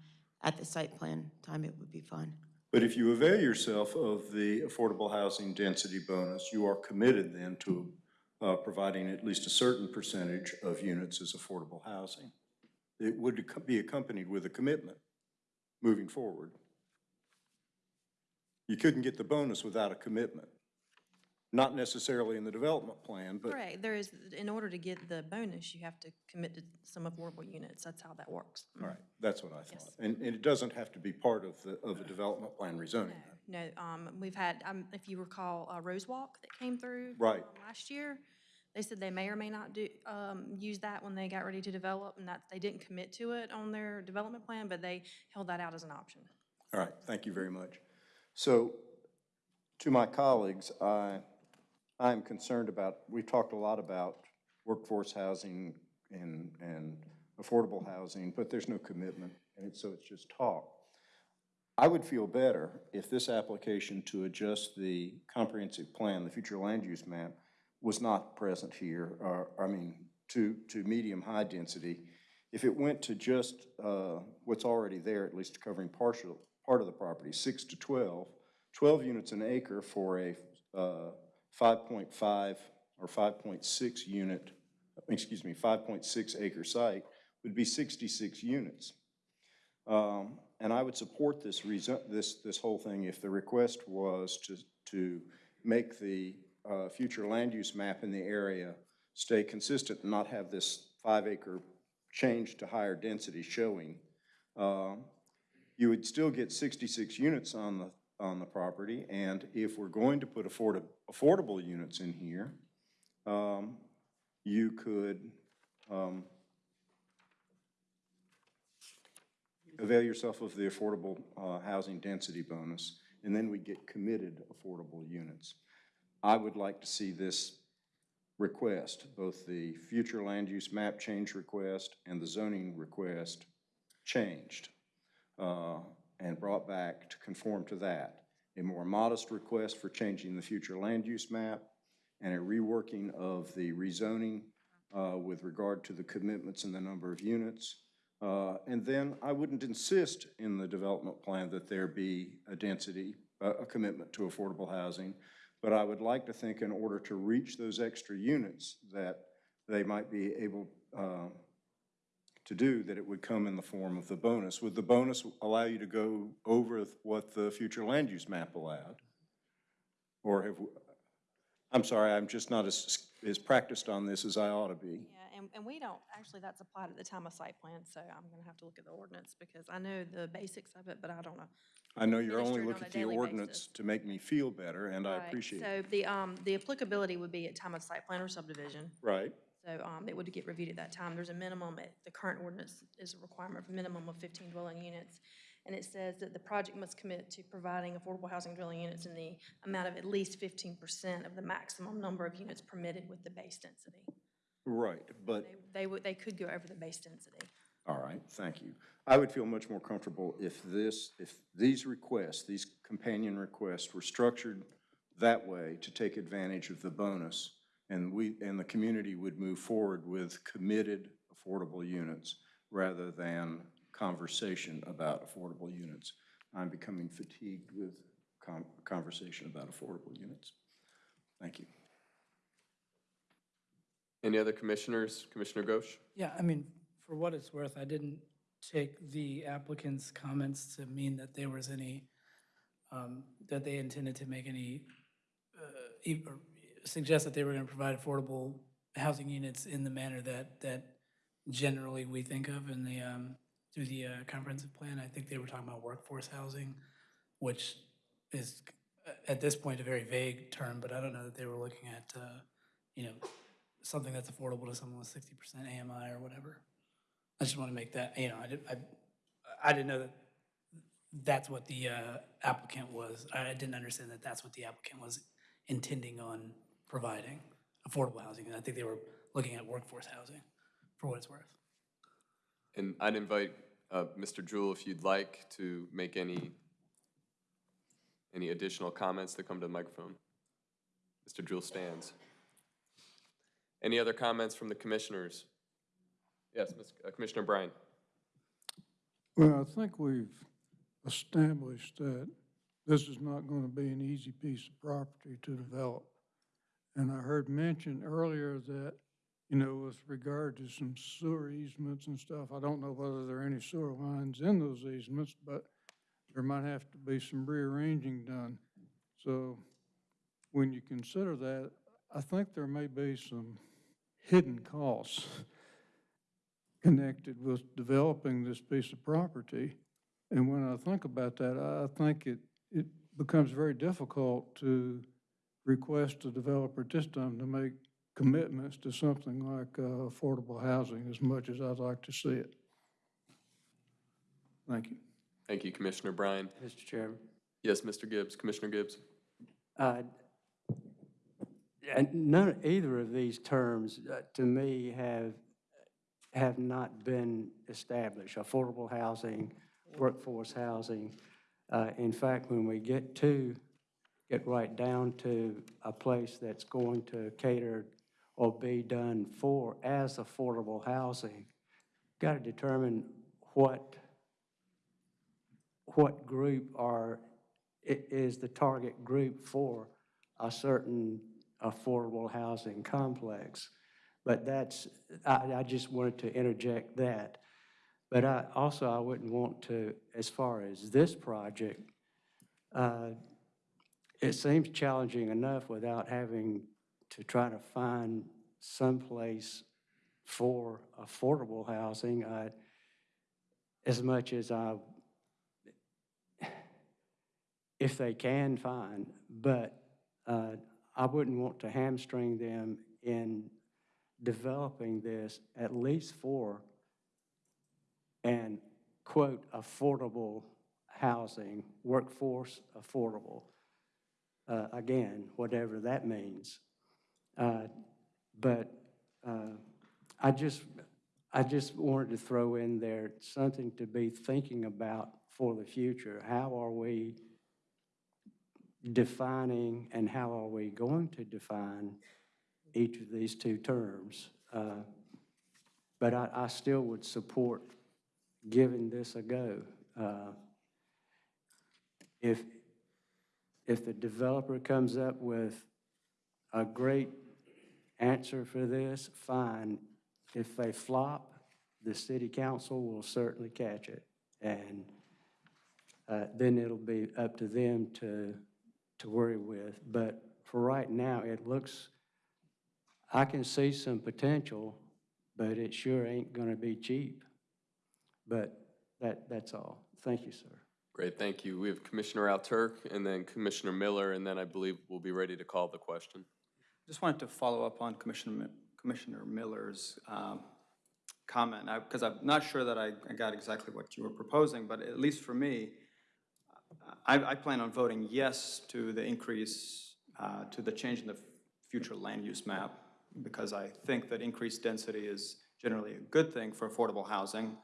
At the site plan time, it would be fine. But if you avail yourself of the affordable housing density bonus, you are committed then to uh, providing at least a certain percentage of units as affordable housing. It would be accompanied with a commitment moving forward. You couldn't get the bonus without a commitment. Not necessarily in the development plan, but Correct, there is, in order to get the bonus, you have to commit to some affordable units, that's how that works. All right, that's what I thought. And, and it doesn't have to be part of the, of the development plan rezoning. No, um, we've had, um, if you recall, uh, Rose Walk that came through. Right. um, Last year, they said they may or may not do, um, use that when they got ready to develop, and that, they didn't commit to it on their development plan, but they held that out as an option. All right, thank you very much. So, to my colleagues, I, I'm concerned about, we've talked a lot about workforce housing and, and affordable housing, but there's no commitment, and so it's just talk. I would feel better if this application to adjust the comprehensive plan, the future land use map, was not present here, or, I mean, to, to medium-high density. If it went to just uh, what's already there, at least covering partial, part of the property, six to 12, 12 units an acre for a uh, 5.5 or 5.6 unit, excuse me, 5.6 acre site would be 66 units. Um, And I would support this reason, this, this whole thing if the request was to, to make the uh, future land use map in the area stay consistent and not have this five acre change to higher density showing. Um, You would still get 66 units on the, on the property, and if we're going to put affordable, affordable units in here, um, you could, um, avail yourself of the affordable uh, housing density bonus, and then we get committed affordable units. I would like to see this request, both the future land use map change request and the zoning request changed. uh, and brought back to conform to that. A more modest request for changing the future land use map and a reworking of the rezoning uh, with regard to the commitments and the number of units. Uh, And then I wouldn't insist in the development plan that there be a density, a a commitment to affordable housing, but I would like to think in order to reach those extra units that they might be able uh, to do, that it would come in the form of the bonus. Would the bonus allow you to go over what the future land use map allowed? Or have, I'm sorry, I'm just not as, as practiced on this as I ought to be. Yeah, and, and we don't, actually, that's applied at the time of site plan, so I'm gonna have to look at the ordinance because I know the basics of it, but I don't know. I know you're only looking at the ordinance basis. to make me feel better, and I Right, appreciate it. So the, um, the applicability would be at time of site plan or subdivision. Right, So, um, it would get reviewed at that time. There's a minimum, at- the current ordinance is a requirement of a minimum of fifteen dwelling units. And it says that the project must commit to providing affordable housing dwelling units in the amount of at least fifteen percent of the maximum number of units permitted with the base density. right, but They, they would, they could go over the base density. All right, thank you. I would feel much more comfortable if this, if these requests, these companion requests were structured that way to take advantage of the bonus, and we, and the community would move forward with committed affordable units rather than conversation about affordable units. I'm becoming fatigued with con- conversation about affordable units. Thank you. Any other commissioners? Commissioner Ghosh? Yeah, I mean, for what it's worth, I didn't take the applicant's comments to mean that there was any, um, that they intended to make any, uh, e- or suggest that they were going to provide affordable housing units in the manner that, that generally we think of in the, um, through the uh, comprehensive plan. I think they were talking about workforce housing, which is, uh, at this point, a very vague term, but I don't know that they were looking at, uh, you know, something that's affordable to someone with sixty percent AMI or whatever. I just want to make that, you know, I didn't, I, I didn't know that that's what the uh, applicant was, I didn't understand that that's what the applicant was intending on providing, affordable housing. And I think they were looking at workforce housing, for what it's worth. And I'd invite uh, Mr. Jewell, if you'd like, to make any, any additional comments that come to the microphone. Mr. Jewell stands. Any other comments from the commissioners? Yes, Ms. uh, Commissioner Bryan. Well, I think we've established that this is not going to be an easy piece of property to develop. And I heard mentioned earlier that, you know, with regard to some sewer easements and stuff, I don't know whether there are any sewer lines in those easements, but there might have to be some rearranging done. So when you consider that, I think there may be some hidden costs connected with developing this piece of property. And when I think about that, I think it, it becomes very difficult to request a developer at this time to make commitments to something like uh, affordable housing as much as I'd like to see it. Thank you. Thank you, Commissioner Bryan. Mr. Chairman. Yes, Mr. Gibbs, Commissioner Gibbs. Uh, And none, either of these terms, uh, to me, have, have not been established. Affordable housing, workforce housing. Uh, In fact, when we get to, get right down to a place that's going to cater or be done for as affordable housing, got to determine what, what group are, is the target group for a certain affordable housing complex. But that's, I, I just wanted to interject that. But I, also, I wouldn't want to, as far as this project, uh, it seems challenging enough without having to try to find someplace for affordable housing. Uh, As much as I, if they can find, but uh, I wouldn't want to hamstring them in developing this at least for an, quote, affordable housing, workforce affordable. Uh, Again, whatever that means. Uh, But uh, I just, I just wanted to throw in there something to be thinking about for the future. How are we defining and how are we going to define each of these two terms? Uh, But I, I still would support giving this a go. Uh, If, if the developer comes up with a great answer for this, fine. If they flop, the city council will certainly catch it. And uh, then it'll be up to them to, to worry with. But for right now, it looks, I can see some potential, but it sure ain't gonna be cheap. But that, that's all. Thank you, sir. Great, thank you. We have Commissioner Alturk and then Commissioner Miller, and then I believe we'll be ready to call the question. I just wanted to follow up on Commissioner, Commissioner Miller's um, comment, because I'm not sure that I I got exactly what you were proposing, but at least for me, I, I plan on voting yes to the increase, uh, to the change in the future land use map, because I think that increased density is generally a good thing for affordable housing.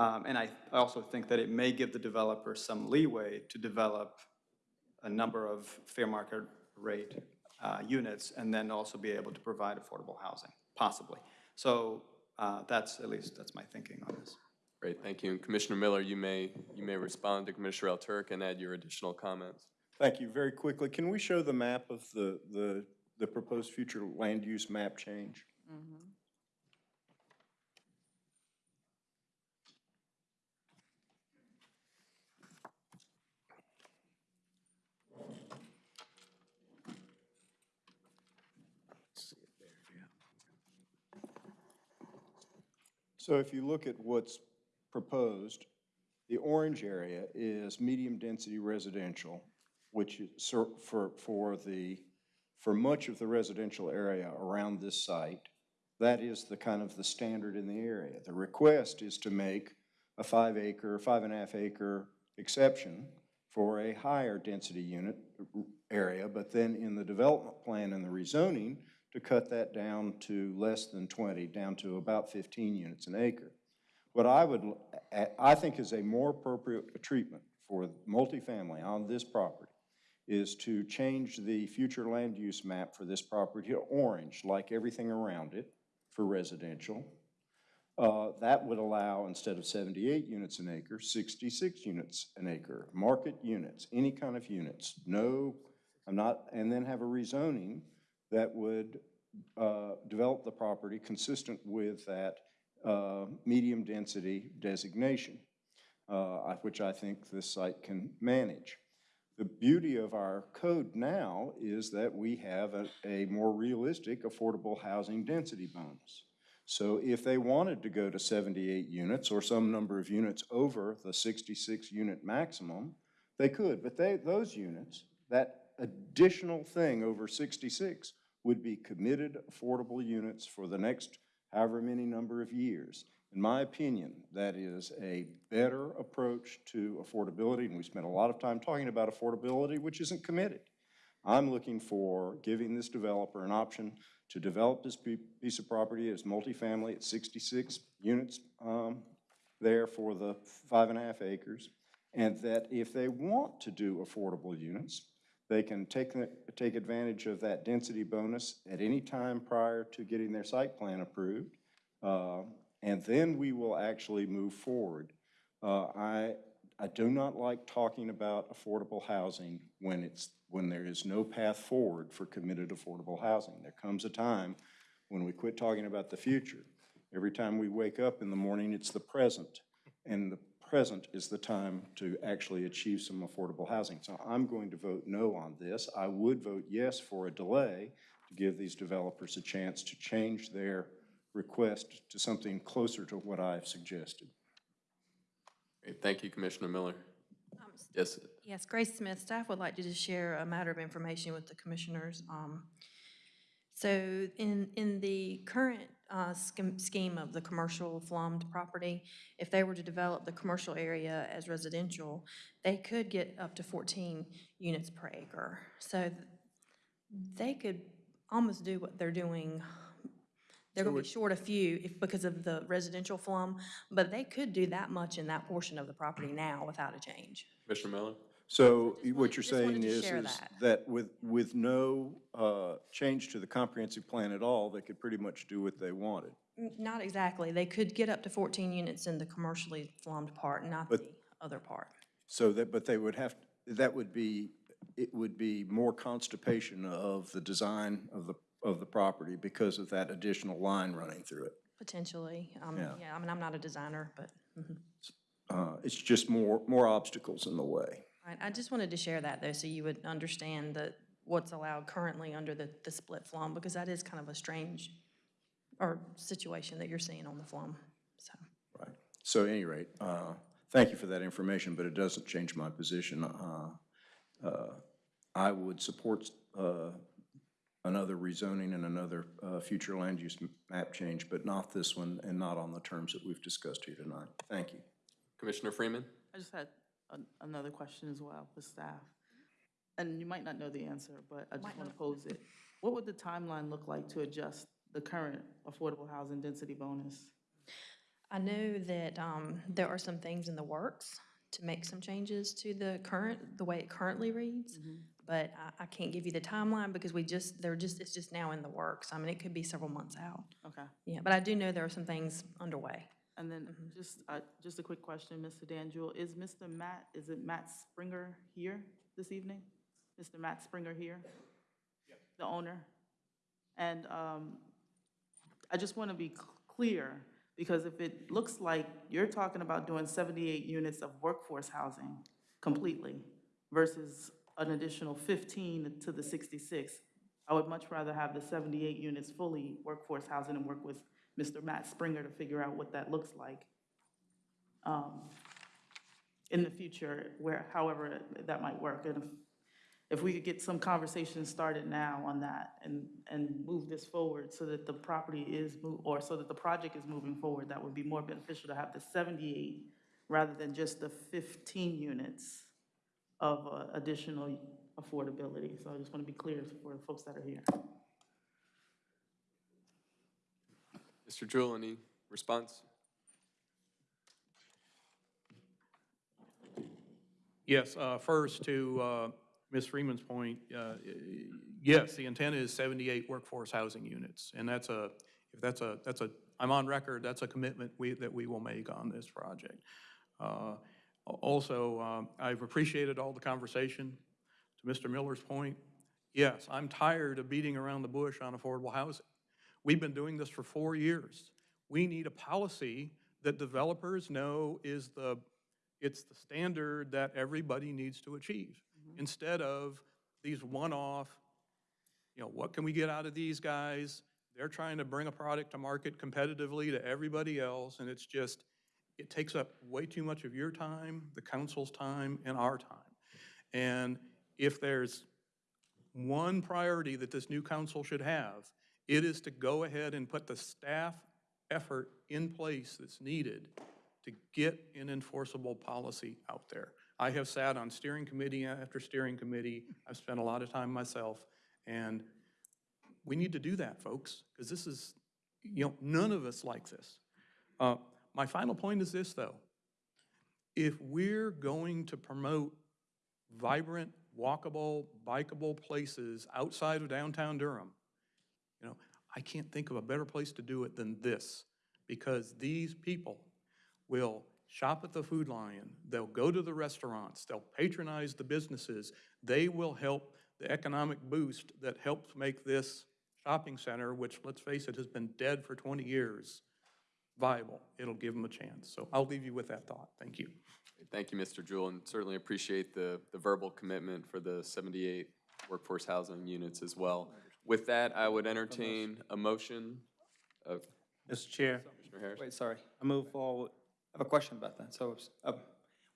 Um, And I I also think that it may give the developer some leeway to develop a number of fair market rate uh, units and then also be able to provide affordable housing, possibly. So uh, that's, at least, that's my thinking on this. Great, thank you. And Commissioner Miller, you may, you may respond to Commissioner Alturk and add your additional comments. Thank you. Very quickly, can we show the map of the, the, the proposed future land use map change? So if you look at what's proposed, the orange area is medium-density residential, which is for, for the, for much of the residential area around this site, that is the kind of the standard in the area. The request is to make a five acre, five and a half acre exception for a higher density unit area, but then in the development plan and the rezoning, to cut that down to less than 20, down to about 15 units an acre. What I would, I think is a more appropriate treatment for multifamily on this property is to change the future land use map for this property to orange, like everything around it, for residential. Uh, That would allow, instead of 78 units an acre, 66 units an acre, market units, any kind of units, no, I'm not, and then have a rezoning that would uh, develop the property consistent with that uh, medium-density designation, uh, which I think this site can manage. The beauty of our code now is that we have a, a more realistic affordable housing density bonus. So if they wanted to go to 78 units or some number of units over the 66 unit maximum, they could, but they, those units, that additional thing over 66 would be committed affordable units for the next however many number of years. In my opinion, that is a better approach to affordability, and we spent a lot of time talking about affordability, which isn't committed. I'm looking for giving this developer an option to develop this piece of property as multifamily at 66 units um, there for the five and a half acres, and that if they want to do affordable units, they can take, take advantage of that density bonus at any time prior to getting their site plan approved. Uh, And then we will actually move forward. Uh, I, I do not like talking about affordable housing when it's, when there is no path forward for committed affordable housing. There comes a time when we quit talking about the future. Every time we wake up in the morning, it's the present. And the present is the time to actually achieve some affordable housing. So I'm going to vote no on this. I would vote yes for a delay to give these developers a chance to change their request to something closer to what I've suggested. Great, thank you, Commissioner Miller. Yes, Yes, Grace Smith, staff would like to just share a matter of information with the commissioners. Um, So in, in the current uh, scheme of the commercial flummed property, if they were to develop the commercial area as residential, they could get up to 14 units per acre. So they could almost do what they're doing They're gonna be short a few if, because of the residential FLUM, but they could do that much in that portion of the property now without a change. Mr. Miller? So what you're saying is, share is that. that with, with no uh, change to the comprehensive plan at all, they could pretty much do what they wanted. N- Not exactly. They could get up to 14 units in the commercially flummed part, not the But- other part. So that, but they would have, that would be, it would be more constipation of the design of the, of the property because of that additional line running through it. Potentially. Um, Yeah. Yeah, I mean, I'm not a designer, but, mhm. Uh, It's just more, more obstacles in the way. Right, I just wanted to share that, though, so you would understand that what's allowed currently under the, the split FLUM, because that is kind of a strange, or situation that you're seeing on the FLUM, so. Right. So at any rate, uh, thank you for that information, but it doesn't change my position. Uh, uh, I would support uh, another rezoning and another uh, future land use map change, but not this one and not on the terms that we've discussed here tonight. Thank you. Commissioner Freeman? I just had an- another question as well for staff. And you might not know the answer, but I just want to pose it. What would the timeline look like to adjust the current affordable housing density bonus? I know that um, there are some things in the works to make some changes to the current, the way it currently reads, but I, I can't give you the timeline because we just, they're just, it's just now in the works. I mean, it could be several months out. Okay. Yeah, but I do know there are some things underway. And then just, uh, just a quick question, Mr. Dan Jewell, is Mr. Matt, is it Matt Springer here this evening? Mr. Matt Springer here? The owner? And um, I just want to be c- clear, because if it looks like you're talking about doing 78 units of workforce housing completely versus an additional 15 to the 66, I would much rather have the 78 units fully workforce housing and work with Mr. Matt Springer to figure out what that looks like um, in the future, where, however that might work. And if, if we could get some conversations started now on that and, and move this forward so that the property is, or so that the project is moving forward, that would be more beneficial to have the 78 rather than just the 15 units of uh, additional affordability. So I just want to be clear for the folks that are here. Mr. Jewell, any response? Yes, uh, first to uh, Ms. Freeman's point, uh, yes, the intent is 78 workforce housing units. And that's a, if that's a, that's a, I'm on record, that's a commitment we, that we will make on this project. Uh, Also, um, I've appreciated all the conversation. To Mr. Miller's point, yes, I'm tired of beating around the bush on affordable housing. We've been doing this for four years. We need a policy that developers know is the, it's the standard that everybody needs to achieve, mm-hmm. instead of these one-off, you know, what can we get out of these guys? They're trying to bring a product to market competitively to everybody else, and it's just, it takes up way too much of your time, the council's time, and our time. And if there's one priority that this new council should have, it is to go ahead and put the staff effort in place that's needed to get an enforceable policy out there. I have sat on steering committee after steering committee, I've spent a lot of time myself, and we need to do that, folks, because this is, you know, none of us like this. Uh, My final point is this, though. If we're going to promote vibrant, walkable, bikeable places outside of downtown Durham, I can't think of a better place to do it than this, because these people will shop at the Food Lion, they'll go to the restaurants, they'll patronize the businesses, they will help the economic boost that helps make this shopping center, which, let's face it, has been dead for 20 years, viable. It'll give them a chance. So I'll leave you with that thought. Thank you. Thank you, Mr. Jewell, and certainly appreciate the, the verbal commitment for the 78 workforce housing units as well. With that, I would entertain a motion of Mr. Chair, Commissioner Harris. wait, sorry, I move forward. I have a question about that. So, uh,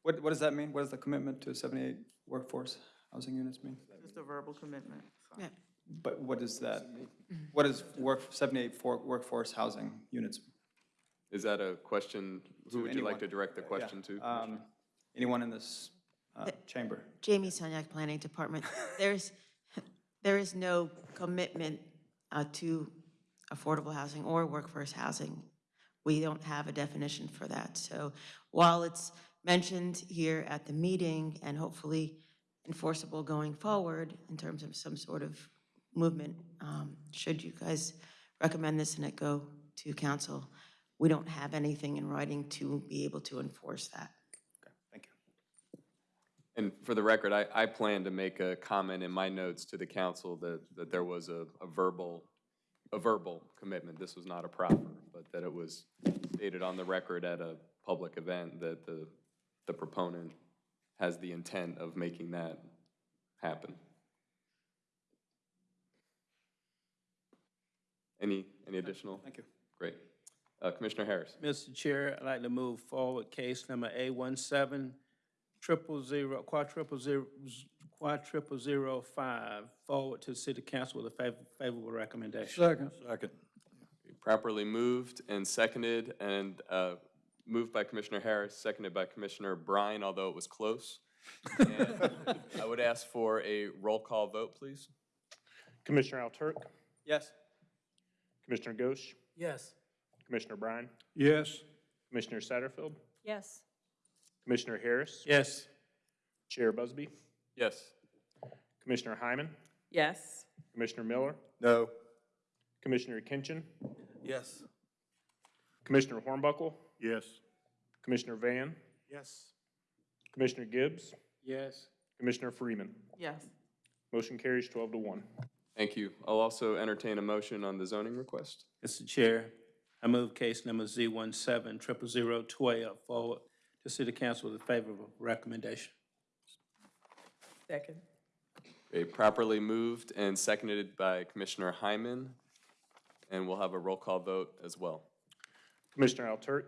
what, what does that mean? What does the commitment to 78 workforce housing units mean? Just a verbal commitment. so. Yeah. But what is that? What is work, 78 for workforce housing units? Is that a question, who To would you like anyone. to direct the Yeah, question to? um, Anyone in this uh, chamber? Jamie Sunyak, Planning Department. There's, there is no commitment uh, to affordable housing or workforce housing. We don't have a definition for that. So while it's mentioned here at the meeting and hopefully enforceable going forward in terms of some sort of movement, um, should you guys recommend this and it go to council, we don't have anything in writing to be able to enforce that. Thank you. And for the record, I, I plan to make a comment in my notes to the council that, that there was a, a verbal, a verbal commitment. This was not a proffer, but that it was stated on the record at a public event that the, the proponent has the intent of making that happen. Any, any additional? Thank you. Great. Uh, Commissioner Harris. Mr. Chair, I'd like to move forward case number A one seven triple zero, quadruple zero, quadruple zero five, forward to city council with a fav- favorable recommendation. Second. Second. Properly moved and seconded, and uh, moved by Commissioner Harris, seconded by Commissioner Brine, although it was close. And I would ask for a roll call vote, please. Commissioner Alturk, Yes. Commissioner Ghosh, Yes. Commissioner Bryan, Yes. Commissioner Satterfield, Yes. Commissioner Harris, Yes. Chair Busby, Yes. Commissioner Hyman, Yes. Commissioner Miller, No. Commissioner Kinchin, Yes. Commissioner Hornbuckle, Yes. Commissioner Van, Yes. Commissioner Gibbs, Yes. Commissioner Freeman. Yes. Motion carries twelve to one. Thank you. I'll also entertain a motion on the zoning request. Mr. Chair, I move case number Z one seven triple zero twelve forward to city council with a favorable recommendation. Second. Okay, properly moved and seconded by Commissioner Hyman, and we'll have a roll call vote as well. Commissioner Alturk,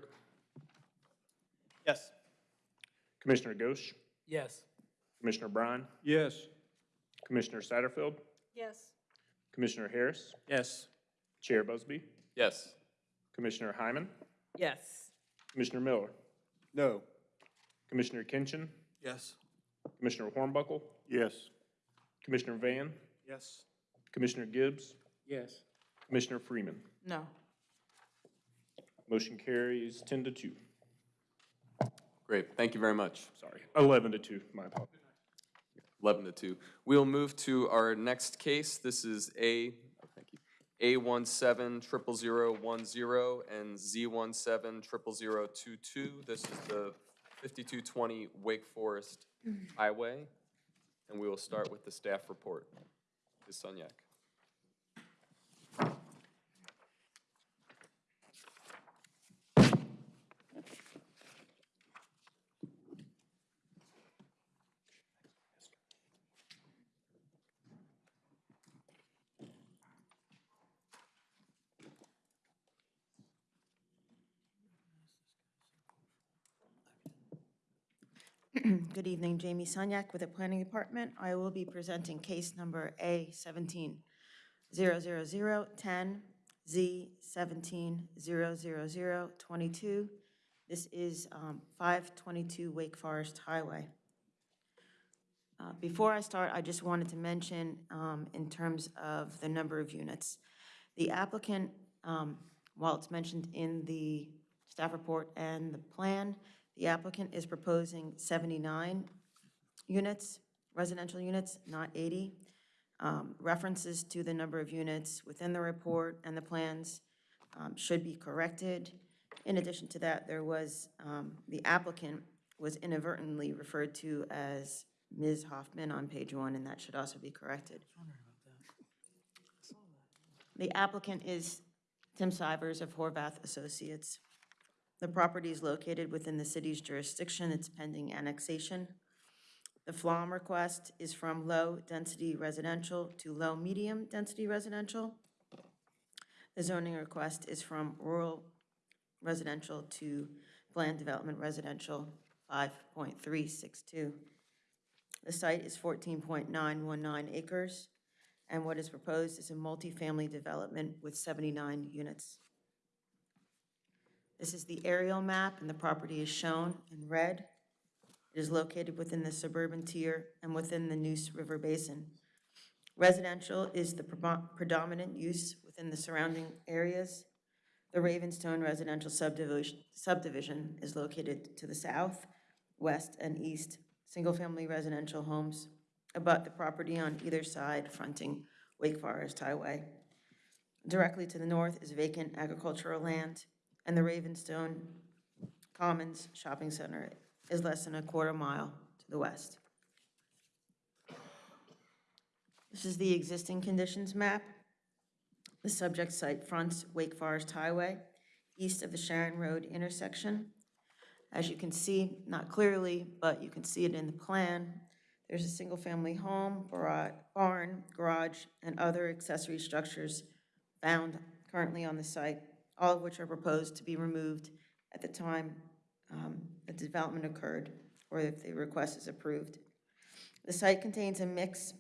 Yes. Commissioner Ghosh, Yes. Commissioner Bryan, Yes. Commissioner Satterfield, Yes. Commissioner Harris, Yes. Chair Busby, Yes. Commissioner Hyman, Yes. Commissioner Miller, No. Commissioner Kinchin, Yes. Commissioner Hornbuckle, Yes. Commissioner Van, Yes. Commissioner Gibbs, Yes. Commissioner Freeman. No. Motion carries ten to two. Great, thank you very much. Sorry, eleven to two, my apologies. 11 to 2. We'll move to our next case. This is A, thank you, A170010 and Z170022. This is the 5220 Wake Forest mm-hmm. Highway. And we will start with the staff report. Ms. Sunyak. Good evening, Jamie Sunyak with the Planning Department. I will be presenting case number A seventeen zero zero zero ten, Z seventeen zero zero zero twenty-two. This is um, five twenty-two Wake Forest Highway. Uh, Before I start, I just wanted to mention, um, in terms of the number of units, the applicant, um, while it's mentioned in the staff report and the plan, the applicant is proposing 79 units, residential units, not 80. Um, References to the number of units within the report and the plans um, should be corrected. In addition to that, there was, um, the applicant was inadvertently referred to as Ms. Hoffman on page one, and that should also be corrected. The applicant is Tim Sivers of Horvath Associates. The property is located within the city's jurisdiction. It's pending annexation. The FLUM request is from low-density residential to low-medium-density residential. The zoning request is from rural residential to planned development residential, 5.362. The site is 14.919 acres, and what is proposed is a multifamily development with 79 units. This is the aerial map, and the property is shown in red. It is located within the suburban tier and within the Neuse River Basin. Residential is the predo- predominant use within the surrounding areas. The Ravenstone residential subdivision, subdivision is located to the south, west, and east. Single-family residential homes abut the property on either side fronting Wake Forest Highway. Directly to the north is vacant agricultural land, and the Ravenstone Commons Shopping Center is less than a quarter mile to the west. This is the existing conditions map. The subject site fronts Wake Forest Highway, east of the Sharon Road intersection. As you can see, not clearly, but you can see it in the plan, there's a single-family home, barn, garage, and other accessory structures found currently on the site, all of which are proposed to be removed at the time um, the development occurred, or if the request is approved. The site contains a mix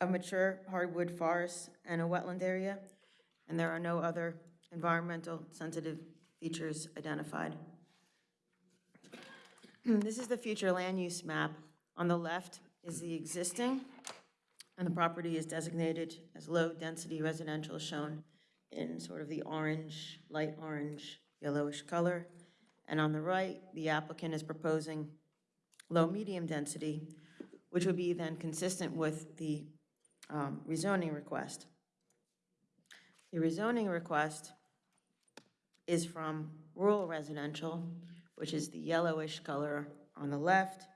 of mature hardwood forests and a wetland area, and there are no other environmental sensitive features identified. [clears throat] This is the future land use map. On the left is the existing, and the property is designated as low-density residential, shown in sort of the orange, light orange, yellowish color. And on the right, the applicant is proposing low-medium density, which would be then consistent with the um, rezoning request. The rezoning request is from rural residential, which is the yellowish color on the left,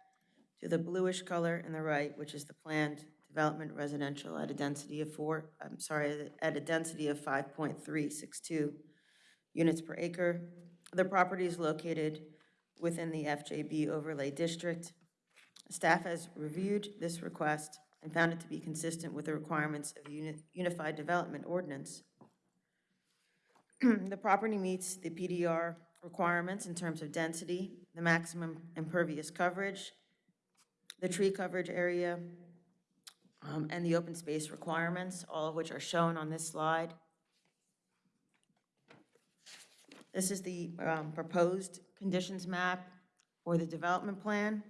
to the bluish color in the right, which is the planned development residential at a density of four, I'm sorry, at a density of 5.362 units per acre. The property is located within the FJB overlay district. Staff has reviewed this request and found it to be consistent with the requirements of the Uni- Unified Development Ordinance. [clears throat] The property meets the PDR requirements in terms of density, the maximum impervious coverage, the tree coverage area, um, and the open space requirements, all of which are shown on this slide. This is the um, proposed conditions map or the development plan.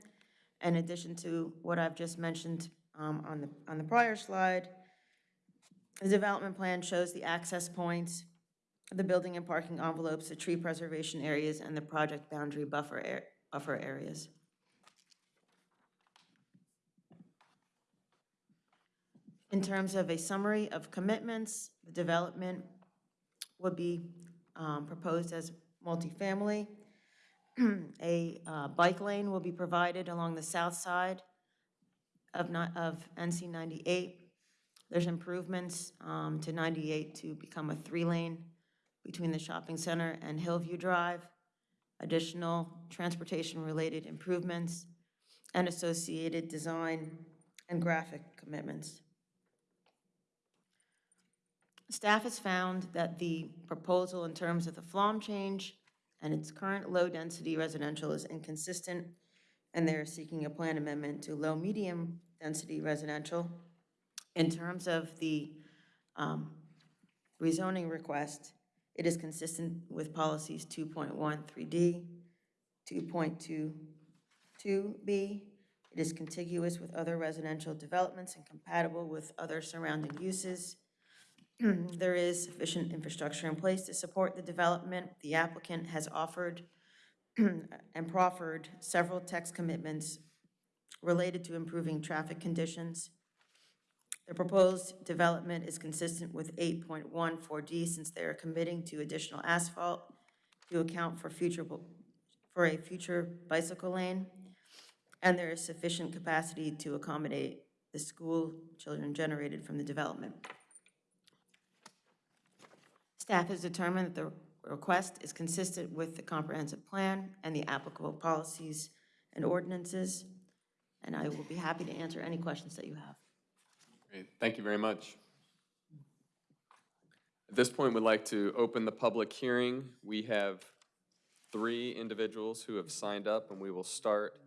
In addition to what I've just mentioned um, on the, on the prior slide, the development plan shows the access points, the building and parking envelopes, the tree preservation areas, and the project boundary buffer, ar- buffer areas. In terms of a summary of commitments, the development would be um, proposed as multifamily. [clears throat] A uh, bike lane will be provided along the south side of ni- of NC 98. There's improvements um, to 98 to become a three-lane between the shopping center and Hillview Drive, additional transportation-related improvements, and associated design and graphic commitments. Staff has found that the proposal in terms of the FLUM change and its current low-density residential is inconsistent, and they're seeking a plan amendment to low-medium density residential. In terms of the um, rezoning request, it is consistent with policies 2.13D, 2.22B. It is contiguous with other residential developments and compatible with other surrounding uses. Mm-hmm. There is sufficient infrastructure in place to support the development. The applicant has offered [clears throat] and proffered several text commitments related to improving traffic conditions. The proposed development is consistent with 8.14D since they are committing to additional asphalt to account for future, for a future bicycle lane, and there is sufficient capacity to accommodate the school children generated from the development. Staff has determined that the request is consistent with the comprehensive plan and the applicable policies and ordinances, and I will be happy to answer any questions that you have. Great, thank you very much. At this point, we'd like to open the public hearing. We have three individuals who have signed up, and we will start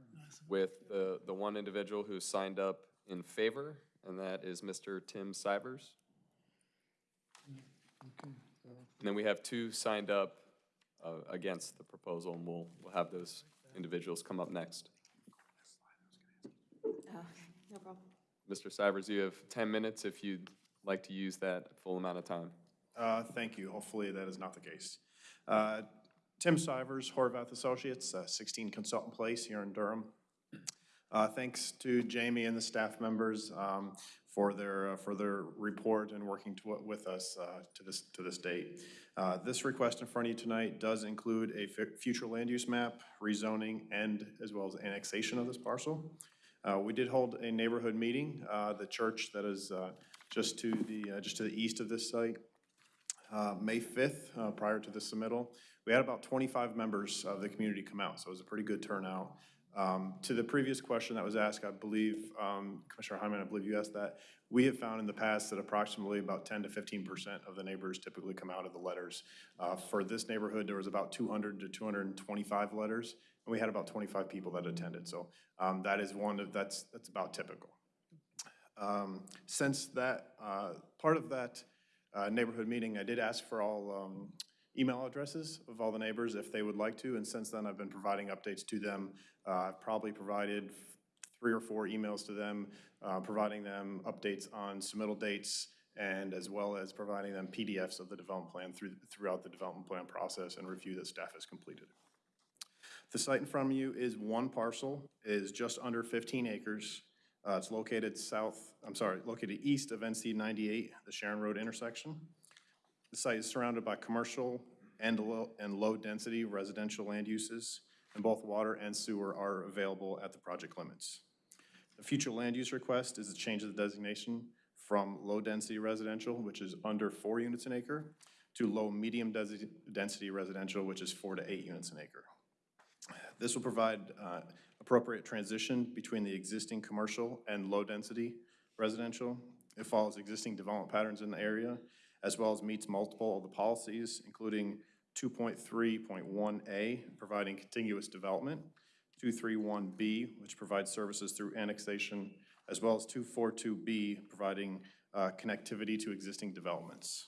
with the, the one individual who signed up in favor, and that is Mr. Tim Sivers. And then we have two signed up uh, against the proposal, and we'll, we'll have those individuals come up next. No problem. Mr. Stivers, you have 10 minutes if you'd like to use that full amount of time. Uh, Thank you. Hopefully that is not the case. Uh, Tim Sivers, Horvath Associates, uh, 16 Consultant Place here in Durham. Uh, Thanks to Jamie and the staff members um, for their, uh, for their report and working to- with us uh, to this, to this date. Uh, This request in front of you tonight does include a fu- future land use map, rezoning, and as well as annexation of this parcel. Uh, We did hold a neighborhood meeting, uh, the church that is uh, just to the, uh, just to the east of this site, uh, May 5th, uh, prior to the submittal. We had about 25 members of the community come out, so it was a pretty good turnout. Um, To the previous question that was asked, I believe, um, Commissioner Hyman, I believe you asked that, we have found in the past that approximately about 10 to 15% of the neighbors typically come out of the letters. Uh, For this neighborhood, there was about 200 to 225 letters, and we had about 25 people that attended. So um, that is one of, that's, that's about typical. Um, Since that, uh, part of that uh, neighborhood meeting, I did ask for all um, email addresses of all the neighbors if they would like to, and since then, I've been providing updates to them. Uh, I've probably provided three or four emails to them, uh, providing them updates on submittal dates, and as well as providing them PDFs of the development plan through, throughout the development plan process and review that staff has completed. The site in front of you is one parcel, is just under 15 acres. Uh, It's located south, I'm sorry, located east of NC 98, the Sharon Road intersection. The site is surrounded by commercial and low, and low-density residential land uses, and both water and sewer are available at the project limits. The future land use request is a change of the designation from low-density residential, which is under four units an acre, to low-medium density residential, which is four to eight units an acre. This will provide uh, appropriate transition between the existing commercial and low-density residential. It follows existing development patterns in the area, as well as meets multiple of the policies, including 2.3.1A, providing contiguous development, 231B, which provides services through annexation, as well as 242B, providing uh, connectivity to existing developments.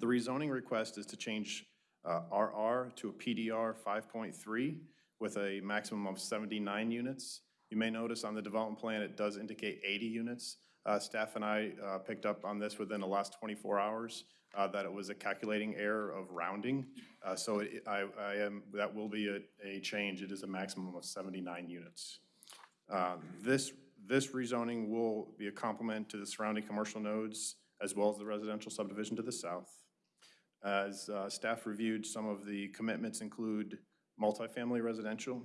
The rezoning request is to change uh, RR to a PDR 5.3 with a maximum of 79 units. You may notice on the development plan, it does indicate 80 units. Uh, Staff and I uh, picked up on this within the last 24 hours, uh, that it was a calculating error of rounding. Uh, So it- I I am, that will be a a change. It is a maximum of 79 units. Uh, This, this rezoning will be a complement to the surrounding commercial nodes as well as the residential subdivision to the south. As uh, staff reviewed, some of the commitments include multifamily residential,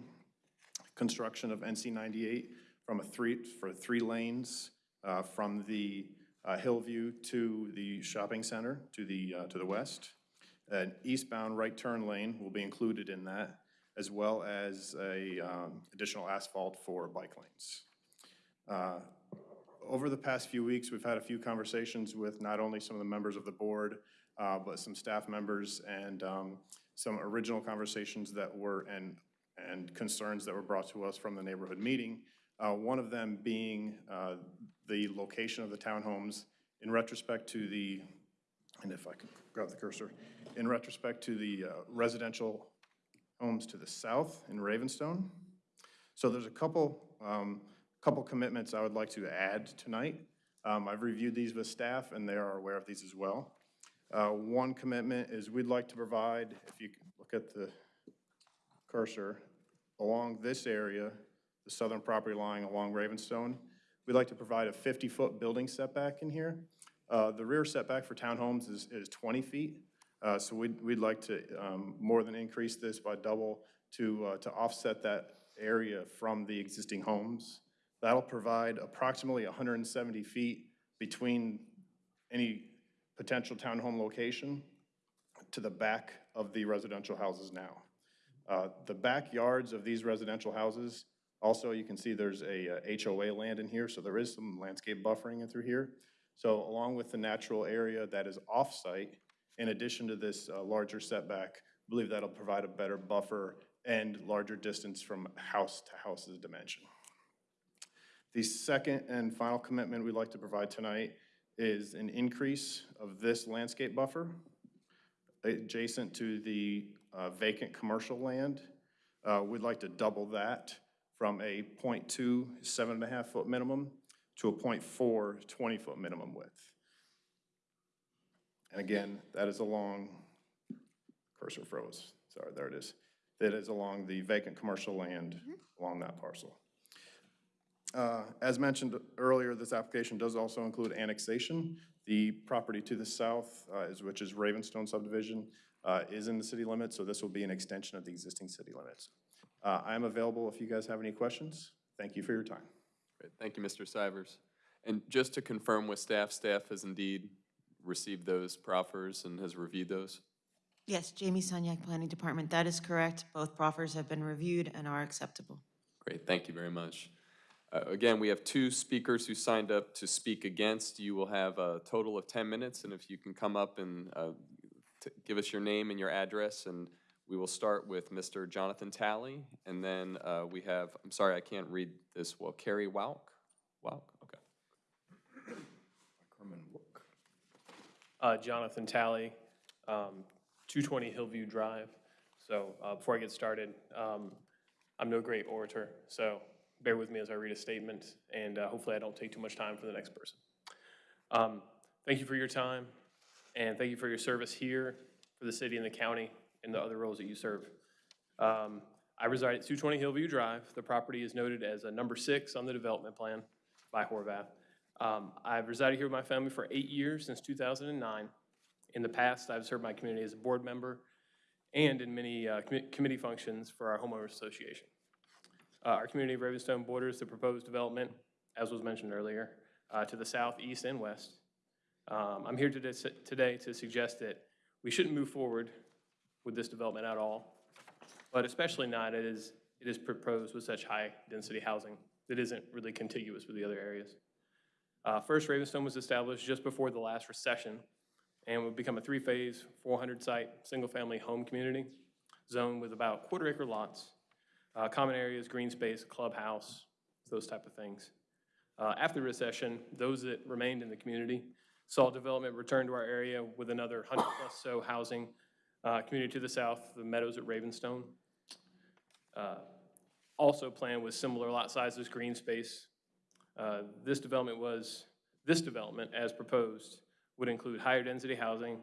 construction of NC 98 from a three, for three lanes uh, from the uh, Hillview to the shopping center to the, uh, to the west. An eastbound right turn lane will be included in that, as well as a um, additional asphalt for bike lanes. Uh, Over the past few weeks, we've had a few conversations with not only some of the members of the board, uh, but some staff members and um, some original conversations that were, and, and concerns that were brought to us from the neighborhood meeting. Uh, One of them being uh, the location of the townhomes in retrospect to the, and if I could grab the cursor, in retrospect to the uh, residential homes to the south in Ravenstone. So there's a couple, um, couple commitments I would like to add tonight. Um, I've reviewed these with staff, and they are aware of these as well. Uh, One commitment is we'd like to provide, if you look at the cursor, along this area, the southern property line along Ravenstone, we'd like to provide a 50-foot building setback in here. Uh, The rear setback for townhomes is, is 20 feet, Uh, so we'd, we'd like to um, more than increase this by double to, uh, to offset that area from the existing homes. That'll provide approximately 170 feet between any potential townhome location to the back of the residential houses now. Uh, The backyards of these residential houses, also, you can see there's a uh, HOA land in here, so there is some landscape buffering in through here. So along with the natural area that is off-site, in addition to this uh, larger setback, I believe that'll provide a better buffer and larger distance from house to house's dimension. The second and final commitment we'd like to provide tonight is an increase of this landscape buffer adjacent to the uh, vacant commercial land. Uh, We'd like to double that from a .2, seven and a half foot minimum to a .4 20-foot minimum width. And again, that is along, cursor froze, sorry, there it is. That is along the vacant commercial land along that parcel. Uh, As mentioned earlier, this application does also include annexation. The property to the south, uh, is which is Ravenstone subdivision, uh, is in the city limits, so this will be an extension of the existing city limits. Uh, I am available if you guys have any questions. Thank you for your time. Great, Thank you, Mr. Stivers. And just to confirm with staff, staff has indeed received those proffers and has reviewed those? Yes, Jamie Sunyak, Planning Department, that is correct. Both proffers have been reviewed and are acceptable. Great, thank you very much. Uh, Again, we have two speakers who signed up to speak against. You will have a total of 10 minutes, and if you can come up and uh, t- give us your name and your address, and we will start with Mr. Jonathan Talley, and then uh, we have, I'm sorry, I can't read this well, Carrie Wauk? Wauk, okay. Uh, Jonathan Talley, um, 220 Hillview Drive. So uh, before I get started, um, I'm no great orator, so bear with me as I read a statement, and uh, hopefully I don't take too much time for the next person. Um, Thank you for your time, and thank you for your service here, for the city and the county, and the other roles that you serve. Um, I reside at 220 Hillview Drive. The property is noted as a number six on the development plan by Horvath. Um, I've resided here with my family for eight years, since 2009. In the past, I've served my community as a board member and in many uh, commi- committee functions for our homeowners association. Uh, Our community of Ravenstone borders the proposed development, as was mentioned earlier, uh, to the south, east, and west. Um, I'm here today today to suggest that we shouldn't move forward with this development at all, but especially not as it is proposed with such high-density housing that isn't really contiguous with the other areas. Uh, First, Ravenstone was established just before the last recession and would become a three-phase, 400-site, single-family home community zone with about quarter-acre lots, uh, common areas, green space, clubhouse, those type of things. Uh, After the recession, those that remained in the community saw development return to our area with another 100-plus so housing uh, community to the south, the Meadows at Ravenstone. Uh, Also planned with similar lot sizes, green space, uh, This development was, this development, as proposed, would include higher density housing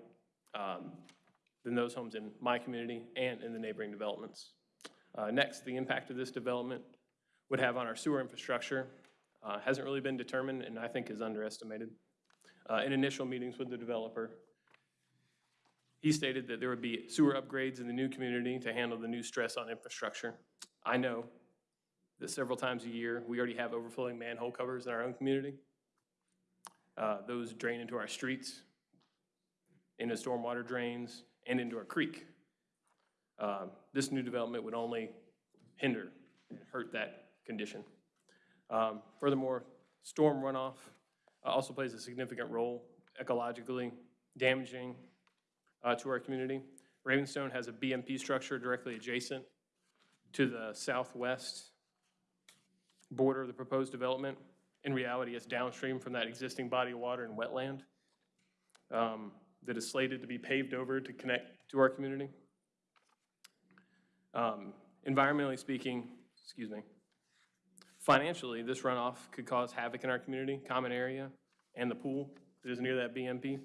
um, than those homes in my community and in the neighboring developments. Uh, Next, the impact of this development would have on our sewer infrastructure uh, hasn't really been determined and I think is underestimated. Uh, In initial meetings with the developer, he stated that there would be sewer upgrades in the new community to handle the new stress on infrastructure. I know that several times a year, we already have overflowing manhole covers in our own community. Uh, Those drain into our streets, into stormwater drains, and into our creek. Uh, This new development would only hinder and hurt that condition. Um, Furthermore, storm runoff uh, also plays a significant role ecologically damaging uh, to our community. Ravenstone has a BMP structure directly adjacent to the southwest border of the proposed development. In reality, it's downstream from that existing body of water and wetland um, that is slated to be paved over to connect to our community. Um, Environmentally speaking, excuse me, financially, this runoff could cause havoc in our community, common area, and the pool that is near that BMP.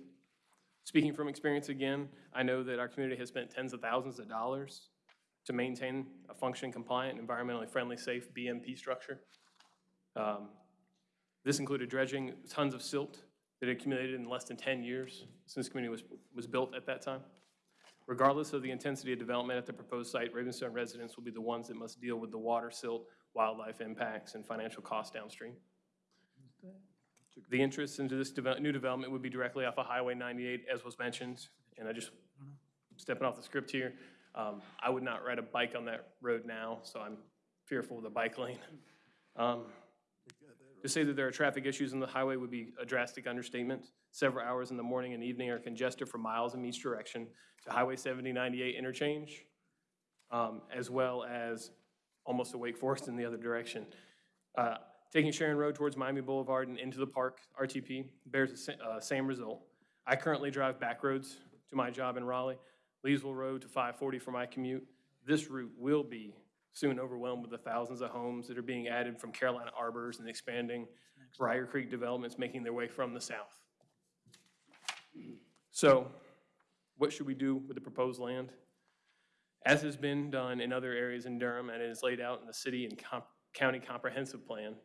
Speaking from experience again, I know that our community has spent tens of thousands of dollars to maintain a functioning, compliant, environmentally friendly, safe BMP structure. Um, This included dredging tons of silt that accumulated in less than 10 years since the community was, was built at that time. Regardless of the intensity of development at the proposed site, Ravenstone residents will be the ones that must deal with the water, silt, wildlife impacts, and financial costs downstream. The interest into this new development would be directly off of Highway 98, as was mentioned, and I just, stepping off the script here, um, I would not ride a bike on that road now, so I'm fearful of the bike lane. Um, To say that there are traffic issues on the highway would be a drastic understatement. Several hours in the morning and evening are congested for miles in each direction to Highway 7098 interchange, um, as well as almost to Wake Forest in the other direction. Uh, Taking Sharon Road towards Miami Boulevard and into the park, RTP, bears the uh, same result. I currently drive back roads to my job in Raleigh, Leesville Road to 540 for my commute. This route will be soon overwhelmed with the thousands of homes that are being added from Carolina Arbors and expanding Brier Creek developments making their way from the south. So what should we do with the proposed land? As has been done in other areas in Durham and is laid out in the city and comp- county comprehensive plan,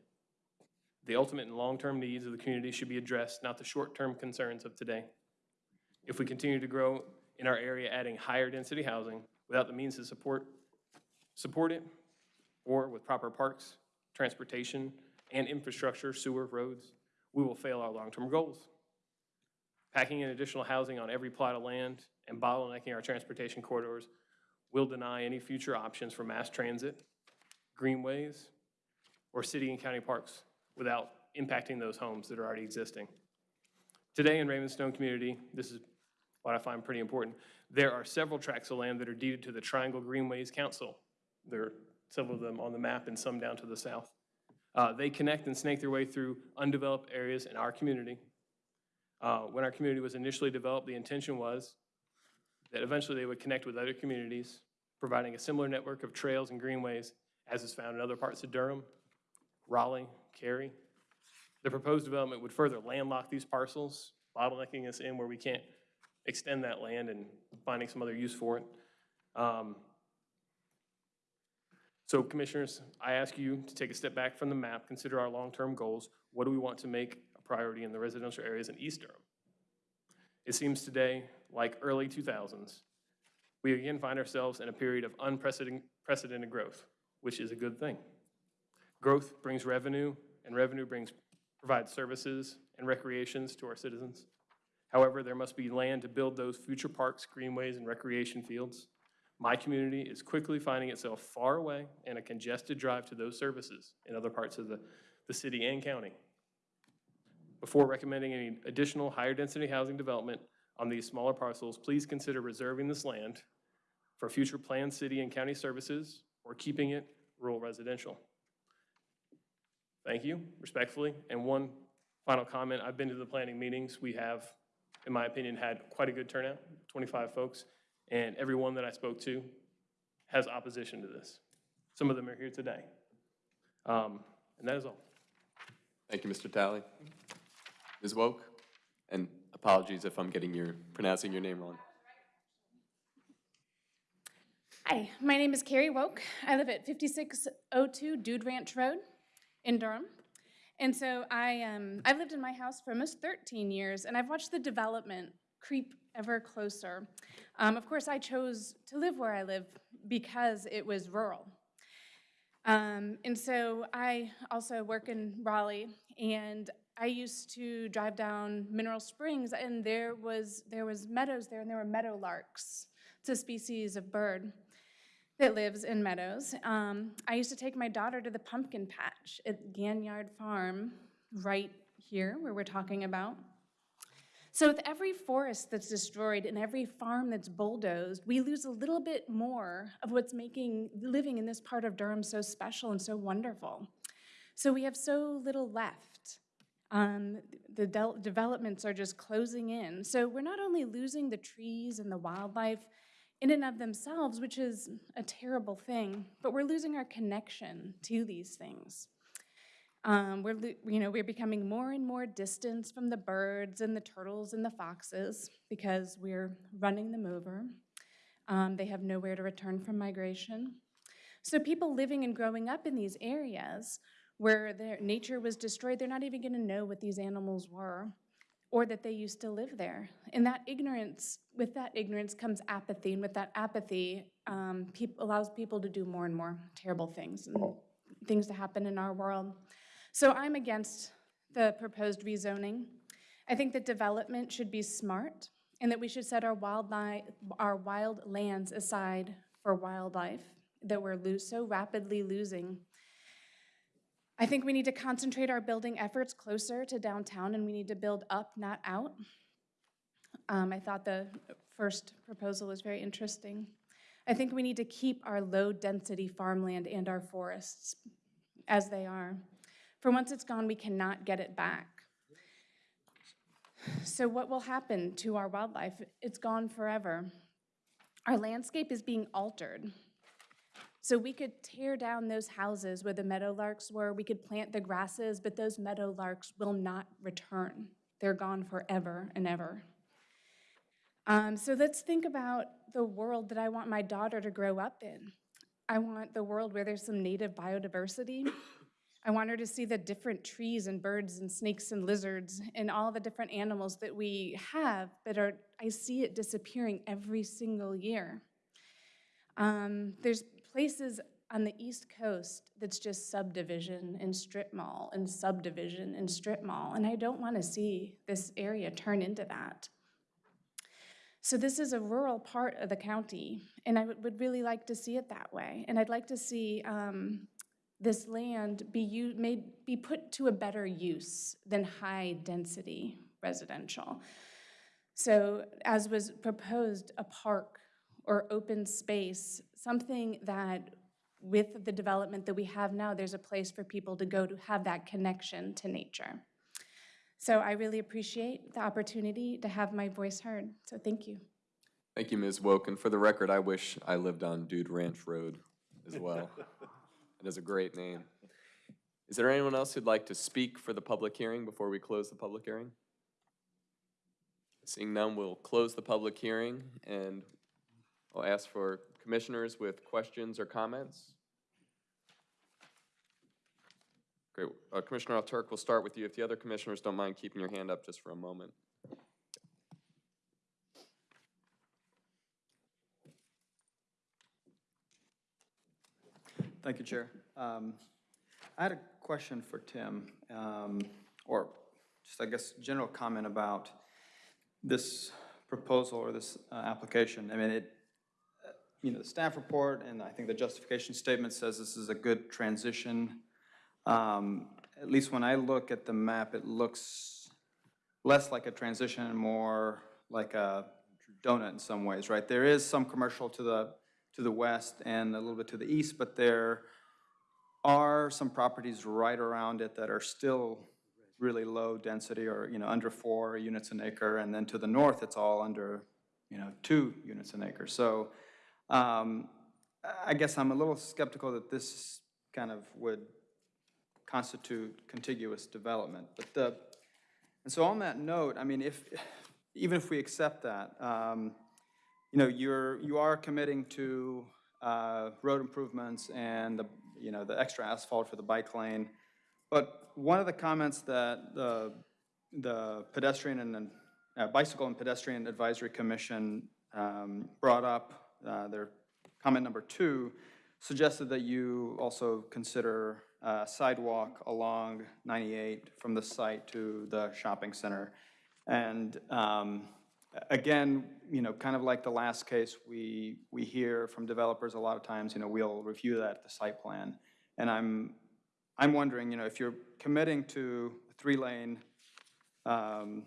the ultimate and long-term needs of the community should be addressed, not the short-term concerns of today. If we continue to grow in our area, adding higher density housing without the means to support, support it, or with proper parks, transportation, and infrastructure, sewer, roads, we will fail our long-term goals. Packing in additional housing on every plot of land and bottlenecking our transportation corridors will deny any future options for mass transit, greenways, or city and county parks without impacting those homes that are already existing. Today in Ravenstone community, this is what I find pretty important, there are several tracts of land that are deeded to the Triangle Greenways Council. There are several of them on the map and some down to the south. Uh, They connect and snake their way through undeveloped areas in our community. Uh, When our community was initially developed, the intention was that eventually they would connect with other communities, providing a similar network of trails and greenways as is found in other parts of Durham, Raleigh, Cary. The proposed development would further landlock these parcels, bottlenecking us in where we can't extend that land and finding some other use for it. Um, So commissioners, I ask you to take a step back from the map, consider our long-term goals. What do we want to make a priority in the residential areas in East Durham? It seems today, like early 2000s, we again find ourselves in a period of unprecedented growth, which is a good thing. Growth brings revenue, and revenue brings, provides services and recreations to our citizens. However, there must be land to build those future parks, greenways, and recreation fields. My community is quickly finding itself far away and a congested drive to those services in other parts of the, the city and county. Before recommending any additional higher-density housing development on these smaller parcels, please consider reserving this land for future planned city and county services or keeping it rural residential. Thank you, respectfully. And one final comment, I've been to the planning meetings. We have, in my opinion, had quite a good turnout, 25 folks, and everyone that I spoke to has opposition to this. Some of them are here today. Um, And that is all. Thank you, Mr. Talley. Ms. Woke, and apologies if I'm getting your, pronouncing your name wrong. Hi, my name is Carrie Woke. I live at 5602 Dude Ranch Road in Durham. And so I, um, I've lived in my house for almost 13 years, and I've watched the development creep ever closer. Um, of course, I chose to live where I live because it was rural. Um, and so I also work in Raleigh, and I used to drive down Mineral Springs, and there was there was meadows there, and there were meadow larks. It's a species of bird that lives in meadows. Um, I used to take my daughter to the pumpkin patch at Ganyard Farm, right here where we're talking about. So with every forest that's destroyed and every farm that's bulldozed, we lose a little bit more of what's making living in this part of Durham so special and so wonderful. So we have so little left. Um, the del- developments are just closing in. So we're not only losing the trees and the wildlife in and of themselves, which is a terrible thing, but we're losing our connection to these things. Um, we're, you know, we're becoming more and more distant from the birds and the turtles and the foxes because we're running them over. Um, they have nowhere to return from migration. So people living and growing up in these areas where their nature was destroyed, they're not even going to know what these animals were or that they used to live there. And that ignorance, with that ignorance comes apathy, and with that apathy, um, allows people to do more and more terrible things and things to happen in our world. So I'm against the proposed rezoning. I think that development should be smart, and that we should set our wildlife, our wild lands aside for wildlife that we're so rapidly losing. I think we need to concentrate our building efforts closer to downtown, and we need to build up, not out. Um, I thought the first proposal was very interesting. I think we need to keep our low-density farmland and our forests as they are. For once it's gone, we cannot get it back. So what will happen to our wildlife? It's gone forever. Our landscape is being altered. So we could tear down those houses where the meadowlarks were, we could plant the grasses, but those meadowlarks will not return. They're gone forever and ever. Um, so let's think about the world that I want my daughter to grow up in. I want the world where there's some native biodiversity. I want her to see the different trees and birds and snakes and lizards and all the different animals that we have, but are, I see it disappearing every single year. Um, there's places on the East Coast that's just subdivision and strip mall and subdivision and strip mall, and I don't want to see this area turn into that. So this is a rural part of the county, and I would- really like to see it that way. And I'd like to see um, this land be made, be put to a better use than high-density residential. So as was proposed, a park or open space, something that with the development that we have now, there's a place for people to go to have that connection to nature. So I really appreciate the opportunity to have my voice heard, so thank you. Thank you, Ms. Woken. For the record, I wish I lived on Dude Ranch Road as well. [laughs] It is a great name. Is there anyone else who'd like to speak for the public hearing before we close the public hearing? Seeing none, we'll close the public hearing and I'll ask for commissioners with questions or comments. Great. Uh, Commissioner Alturk, we'll start with you. If the other commissioners don't mind keeping your hand up just for a moment. Thank you, Chair. Um, I had a question for Tim, um, or just, I guess, general comment about this proposal or this uh, application. I mean, it, you know, the staff report and I think the justification statement says this is a good transition. Um, At least when I look at the map, it looks less like a transition and more like a donut in some ways, right? There is some commercial to the, to the west and a little bit to the east, but there are some properties right around it that are still really low density or, you know, under four units an acre. And then to the north, it's all under, you know, two units an acre. So um, I guess I'm a little skeptical that this kind of would constitute contiguous development. But the, and so on that note, I mean, if, even if we accept that, um, you know, you're, you are committing to uh, road improvements and the, you know, the extra asphalt for the bike lane. But one of the comments that the, the pedestrian and, uh, bicycle and pedestrian advisory commission um, brought up, uh, their comment number two, suggested that you also consider uh, sidewalk along 98 from the site to the shopping center. And um, again, you know, kind of like the last case, we, we hear from developers a lot of times, you know, we'll review that at the site plan. And I'm, I'm wondering, you know, if you're committing to a three-lane um,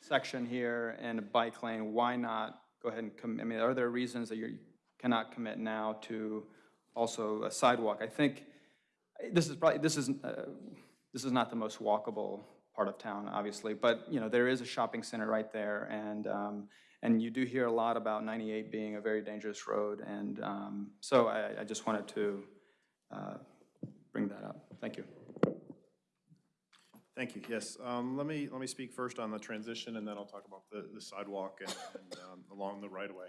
section here and a bike lane, why not go ahead and commit? I mean, are there reasons that you cannot commit now to also a sidewalk? I think this is probably, this is, uh, this is not the most walkable part of town, obviously, but, you know, there is a shopping center right there, and, um, and you do hear a lot about 98 being a very dangerous road, and um, so I, I just wanted to uh, bring that up. Thank you. Thank you, yes. Um, Let me, let me speak first on the transition, and then I'll talk about the the sidewalk and and, um, along the right-of-way.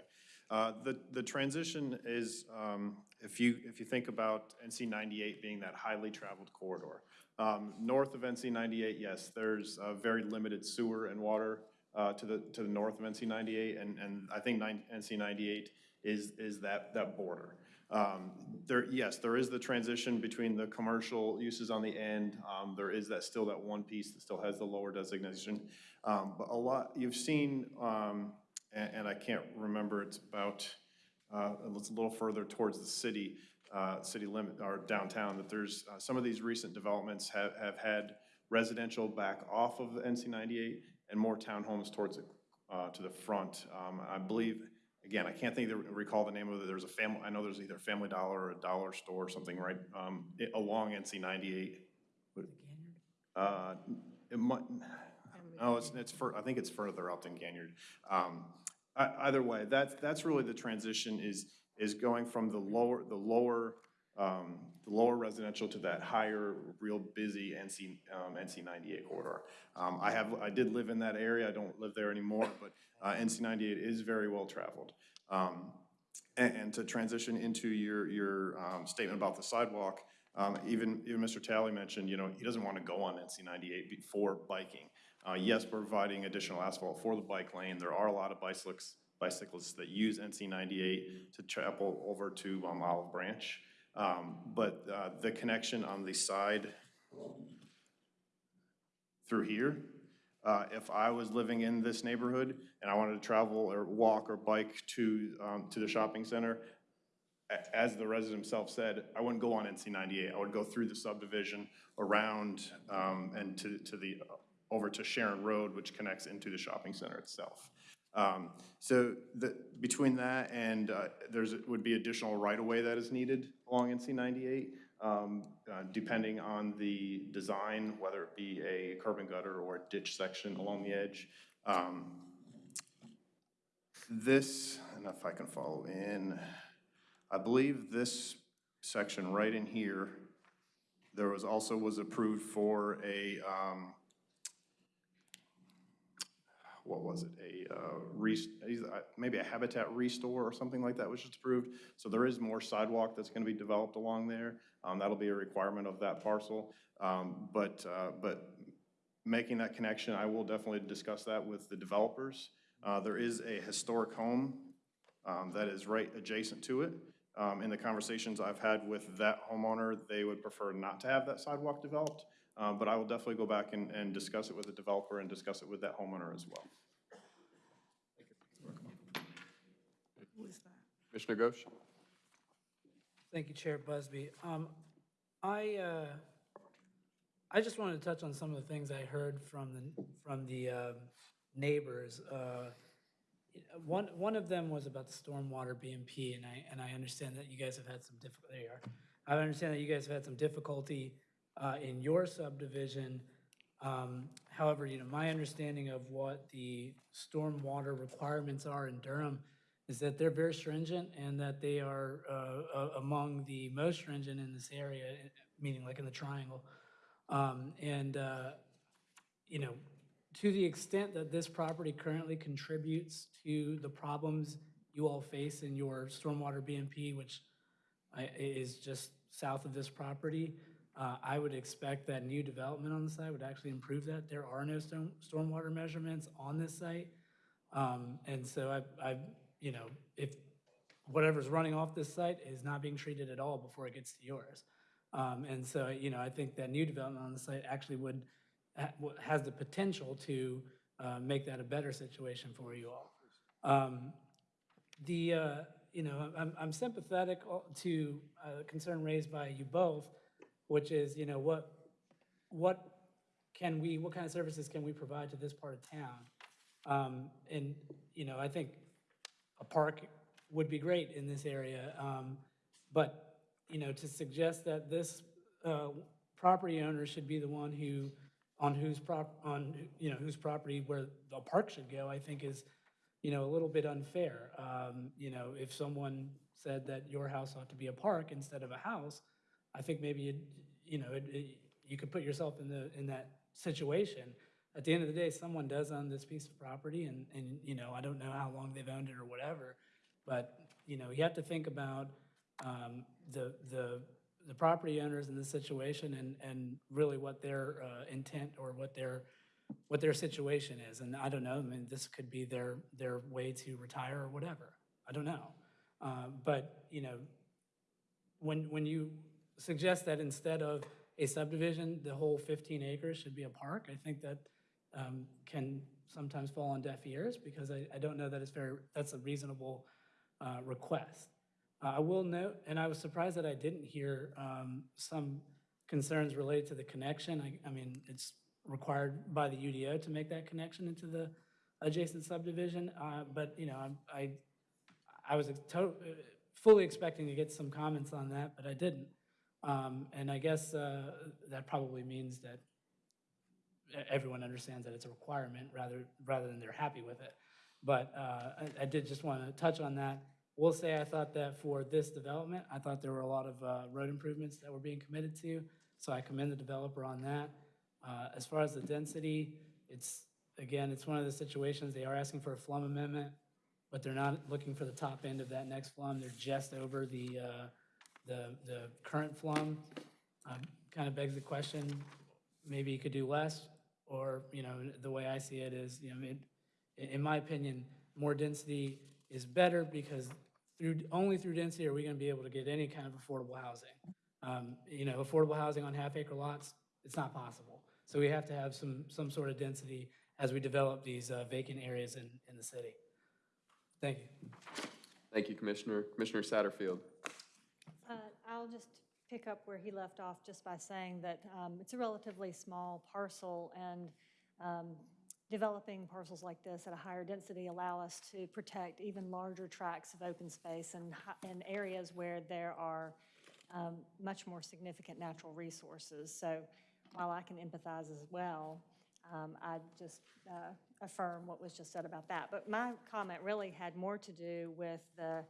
Uh, The, the transition is, um, if you, if you think about NC 98 being that highly traveled corridor, um, north of NC 98, yes, there's a very limited sewer and water uh, to the, to the north of NC 98, and, and I think nine- NC 98 is, is that, that border. Um, There, yes, there is the transition between the commercial uses on the end. Um, There is that, still that one piece that still has the lower designation. Um, But a lot, you've seen, um, and, and I can't remember, it's about, uh, it's a little further towards the city, uh, city limit, or downtown, that there's, uh, some of these recent developments have, have had residential back off of the NC 98 and more townhomes towards, it, uh, to the front. Um, I believe, again, I can't think, of- recall the name of it, there's a family, I know there's either Family Dollar or a dollar store or something right, um, i- along NC 98. Uh, It might, no, it's, it's, fur- I think it's further out than Ganyard. Um, ei- Either way, that's, that's really the transition is, is going from the lower, the lower, um, the lower residential to that higher, real busy NC, um, NC ninety-eight corridor. Um, I have, I did live in that area, I don't live there anymore, but, uh, NC ninety-eight is very well-traveled. Um, and, and to transition into your, your, um, statement about the sidewalk, um, even, even Mr. Talley mentioned, you know, he doesn't want to go on NC ninety-eight before biking. Uh, yes, providing additional asphalt for the bike lane. There are a lot of bicyclists, bicyclists that use NC ninety-eight to travel over to, um, Olive Branch. Um, but, uh, the connection on the side through here, uh, if I was living in this neighborhood and I wanted to travel or walk or bike to, um, to the shopping center, as the resident himself said, I wouldn't go on NC ninety-eight. I would go through the subdivision, around, um, and to, to the, over to Sharon Road, which connects into the shopping center itself. Um, so the, between that and, uh, there's, would be additional right-of-way that is needed along NC ninety-eight, um, uh, depending on the design, whether it be a curb and gutter or a ditch section along the edge. Um, This, and if I can follow in, I believe this section right in here, there was also was approved for a, um, what was it, a, uh, res- uh, maybe a habitat restore or something like that was just approved. So there is more sidewalk that's gonna be developed along there. Um, that'll be a requirement of that parcel. Um, but, uh, but making that connection, I will definitely discuss that with the developers. Uh, there is a historic home, um, that is right adjacent to it. Um, in the conversations I've had with that homeowner, they would prefer not to have that sidewalk developed. Uh, but I will definitely go back and, and discuss it with the developer and discuss it with that homeowner as well. Who is that? Commissioner Ghosh? Thank you, Chair Busby. Um, I, uh, I just wanted to touch on some of the things I heard from the, from the um, neighbors. Uh, One, one of them was about the stormwater BMP, and I, and I understand that you guys have had some difficulty, there you are. I understand that you guys have had some difficulty uh, in your subdivision. Um, However, you know, my understanding of what the stormwater requirements are in Durham is that they're very stringent and that they are uh, among the most stringent in this area, meaning like in the triangle. Um, And, uh, you know, to the extent that this property currently contributes to the problems you all face in your stormwater BMP, which is just south of this property, uh, I would expect that new development on the site would actually improve that. There are no storm, stormwater measurements on this site. Um, And so I, I, you know, if whatever's running off this site is not being treated at all before it gets to yours. Um, And so, you know, I think that new development on the site actually would, ha- has the potential to uh, make that a better situation for you all. Um, The, uh, you know, I'm, I'm sympathetic to a concern raised by you both, which is, you know, what, what can we, what kind of services can we provide to this part of town? Um, And, you know, I think a park would be great in this area. um, But, you know, to suggest that this uh, property owner should be the one who, on whose prop, on, you know, whose property where the park should go, I think is, you know, a little bit unfair. Um, You know, if someone said that your house ought to be a park instead of a house, I think maybe, you'd- you know, it- it- you could put yourself in the, in that situation. At the end of the day, someone does own this piece of property, and, and, you know, I don't know how long they've owned it or whatever, but, you know, you have to think about um, the, the, the property owners in this situation and, and really what their uh, intent or what their, what their situation is. And I don't know, I mean, this could be their, their way to retire or whatever. I don't know. Uh, But, you know, when, when you suggest that instead of a subdivision, the whole 15 acres should be a park, I think that um, can sometimes fall on deaf ears because I, I don't know that it's very, that's a reasonable uh, request. Uh, I will note, and I was surprised that I didn't hear um, some concerns related to the connection. I, I mean, it's required by the UDO to make that connection into the adjacent subdivision, uh, but, you know, I'm- I, I was uh, fully expecting to get some comments on that, but I didn't. Um, And I guess uh, that probably means that everyone understands that it's a requirement rather, rather than they're happy with it. But uh, I, I did just want to touch on that. We'll say I thought that for this development, I thought there were a lot of uh, road improvements that were being committed to, so I commend the developer on that. Uh, As far as the density, it's, again, it's one of the situations, they are asking for a FLUM amendment, but they're not looking for the top end of that next FLUM, they're just over the, uh, the, the current FLUM. Kind of begs the question, maybe you could do less, or, you know, the way I see it is, you know, it, in, in my opinion, more density is better because through, only through density are we gonna be able to get any kind of affordable housing. Um, you know, affordable housing on half acre lots, it's not possible. So we have to have some, some sort of density as we develop these uh, vacant areas in, in the city. Thank you. Thank you, Commissioner. Commissioner Satterfield. I'll just pick up where he left off just by saying that um, it's a relatively small parcel and um, developing parcels like this at a higher density allow us to protect even larger tracts of open space and, and areas where there are um, much more significant natural resources. So while I can empathize as well, um, I just uh, affirm what was just said about that. But my comment really had more to do with the,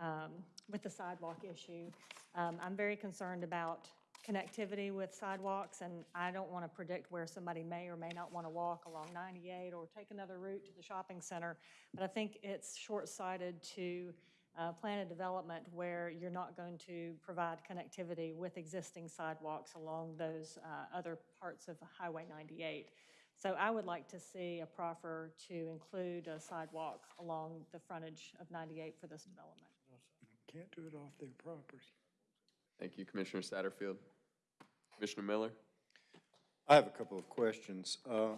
um, with the sidewalk issue. Um, I'm very concerned about connectivity with sidewalks, and I don't want to predict where somebody may or may not want to walk along 98 or take another route to the shopping center. But I think it's short-sighted to uh, plan a development where you're not going to provide connectivity with existing sidewalks along those uh, other parts of Highway 98. So I would like to see a proffer to include a sidewalk along the frontage of 98 for this development. Can't do it off their property. Thank you, Commissioner Satterfield. Commissioner Miller? I have a couple of questions. Uh,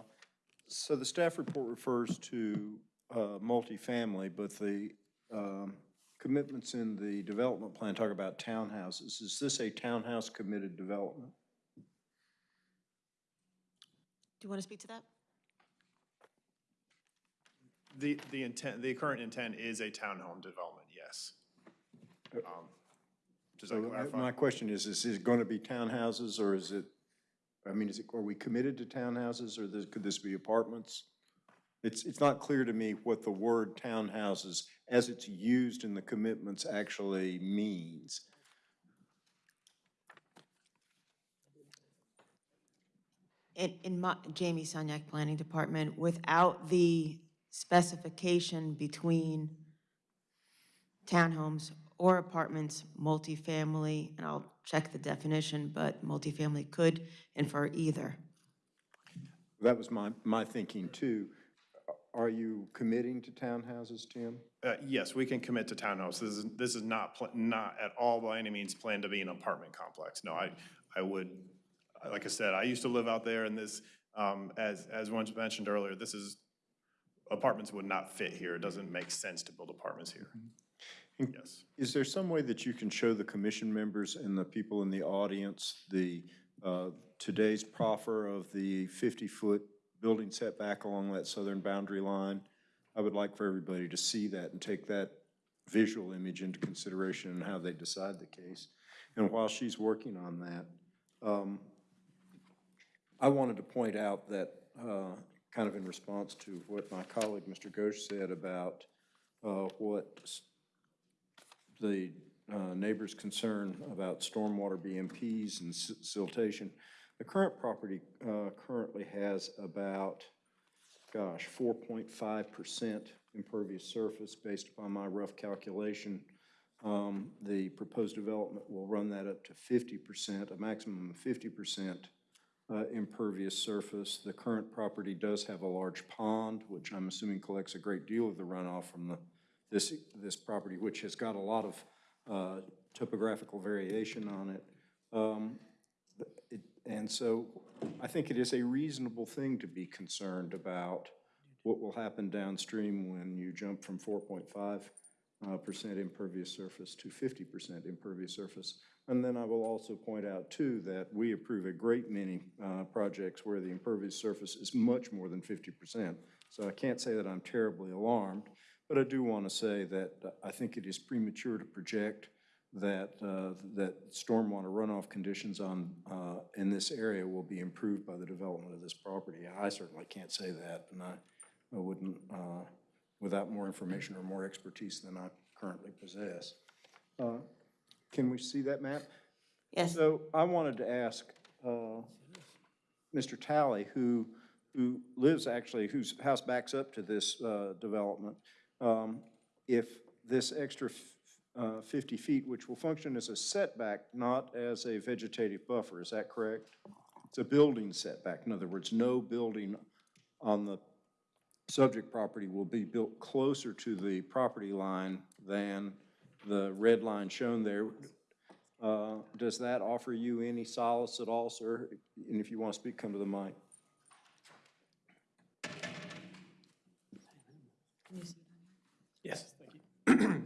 So the staff report refers to uh, multifamily, but the um, commitments in the development plan talk about townhouses. Is this a townhouse committed development? Do you want to speak to that? The, the intent, the current intent is a townhome development, yes. Um, Does So that my- clarify? my question is, is it going to be townhouses, or is it, I mean, is it, are we committed to townhouses, or this- could this be apartments? It's, it's not clear to me what the word townhouses, as it's used in the commitments, actually means. In, in my, Jamie Sunyak, Planning Department, without the specification between townhomes or apartments, multifamily, and I'll check the definition, but multifamily could infer either. That was my, my thinking too. Are you committing to townhouses, Tim? Uh, Yes, we can commit to townhouses. This is, this is not, pl- not at all by any means planned to be an apartment complex. No, I, I would, like I said, I used to live out there and this, um, as, as once mentioned earlier, this is, apartments would not fit here. It doesn't make sense to build apartments here. Yes. Is there some way that you can show the commission members and the people in the audience the, uh, today's proffer of the 50-foot building setback along that southern boundary line? I would like for everybody to see that and take that visual image into consideration and how they decide the case. And while she's working on that, um, I wanted to point out that, uh, kind of in response to what my colleague, Mr. Ghosh, said about uh, what the uh, neighbors' concern about stormwater BMPs and siltation. The current property uh, currently has about, gosh, 4.5% impervious surface based upon my rough calculation. Um, The proposed development will run that up to 50%, a maximum of 50% uh, impervious surface. The current property does have a large pond, which I'm assuming collects a great deal of the runoff from the, this, this property, which has got a lot of uh, topographical variation on it. Um, it- And so I think it is a reasonable thing to be concerned about what will happen downstream when you jump from 4.5 uh, percent impervious surface to 50% impervious surface. And then I will also point out, too, that we approve a great many uh, projects where the impervious surface is much more than 50%. So I can't say that I'm terribly alarmed, but I do want to say that uh, I think it is premature to project that, uh, that stormwater runoff conditions on, uh, in this area will be improved by the development of this property. I certainly can't say that, and I I wouldn't, uh, without more information or more expertise than I currently possess. Uh, Can we see that map? Yes. So I wanted to ask uh, Mr. Talley, who, who lives actually, whose house backs up to this uh, development, um, if this extra uh, 50 feet, which will function as a setback, not as a vegetative buffer, is that correct? It's a building setback. In other words, no building on the subject property will be built closer to the property line than the red line shown there. Uh, Does that offer you any solace at all, sir? And if you want to speak, come to the mic.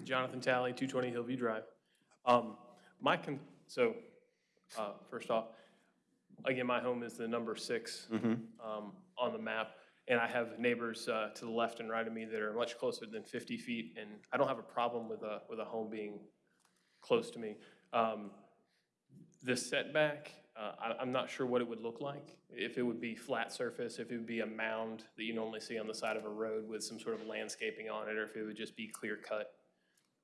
Yes, thank you. Jonathan Talley, 220 Hillview Drive. Um, My, con- so, uh, first off, again, my home is the number six um, on the map, and I have neighbors uh, to the left and right of me that are much closer than 50 feet, and I don't have a problem with a, with a home being close to me. Um, The setback, uh, I- I'm not sure what it would look like, if it would be flat surface, if it would be a mound that you normally see on the side of a road with some sort of landscaping on it, or if it would just be clear-cut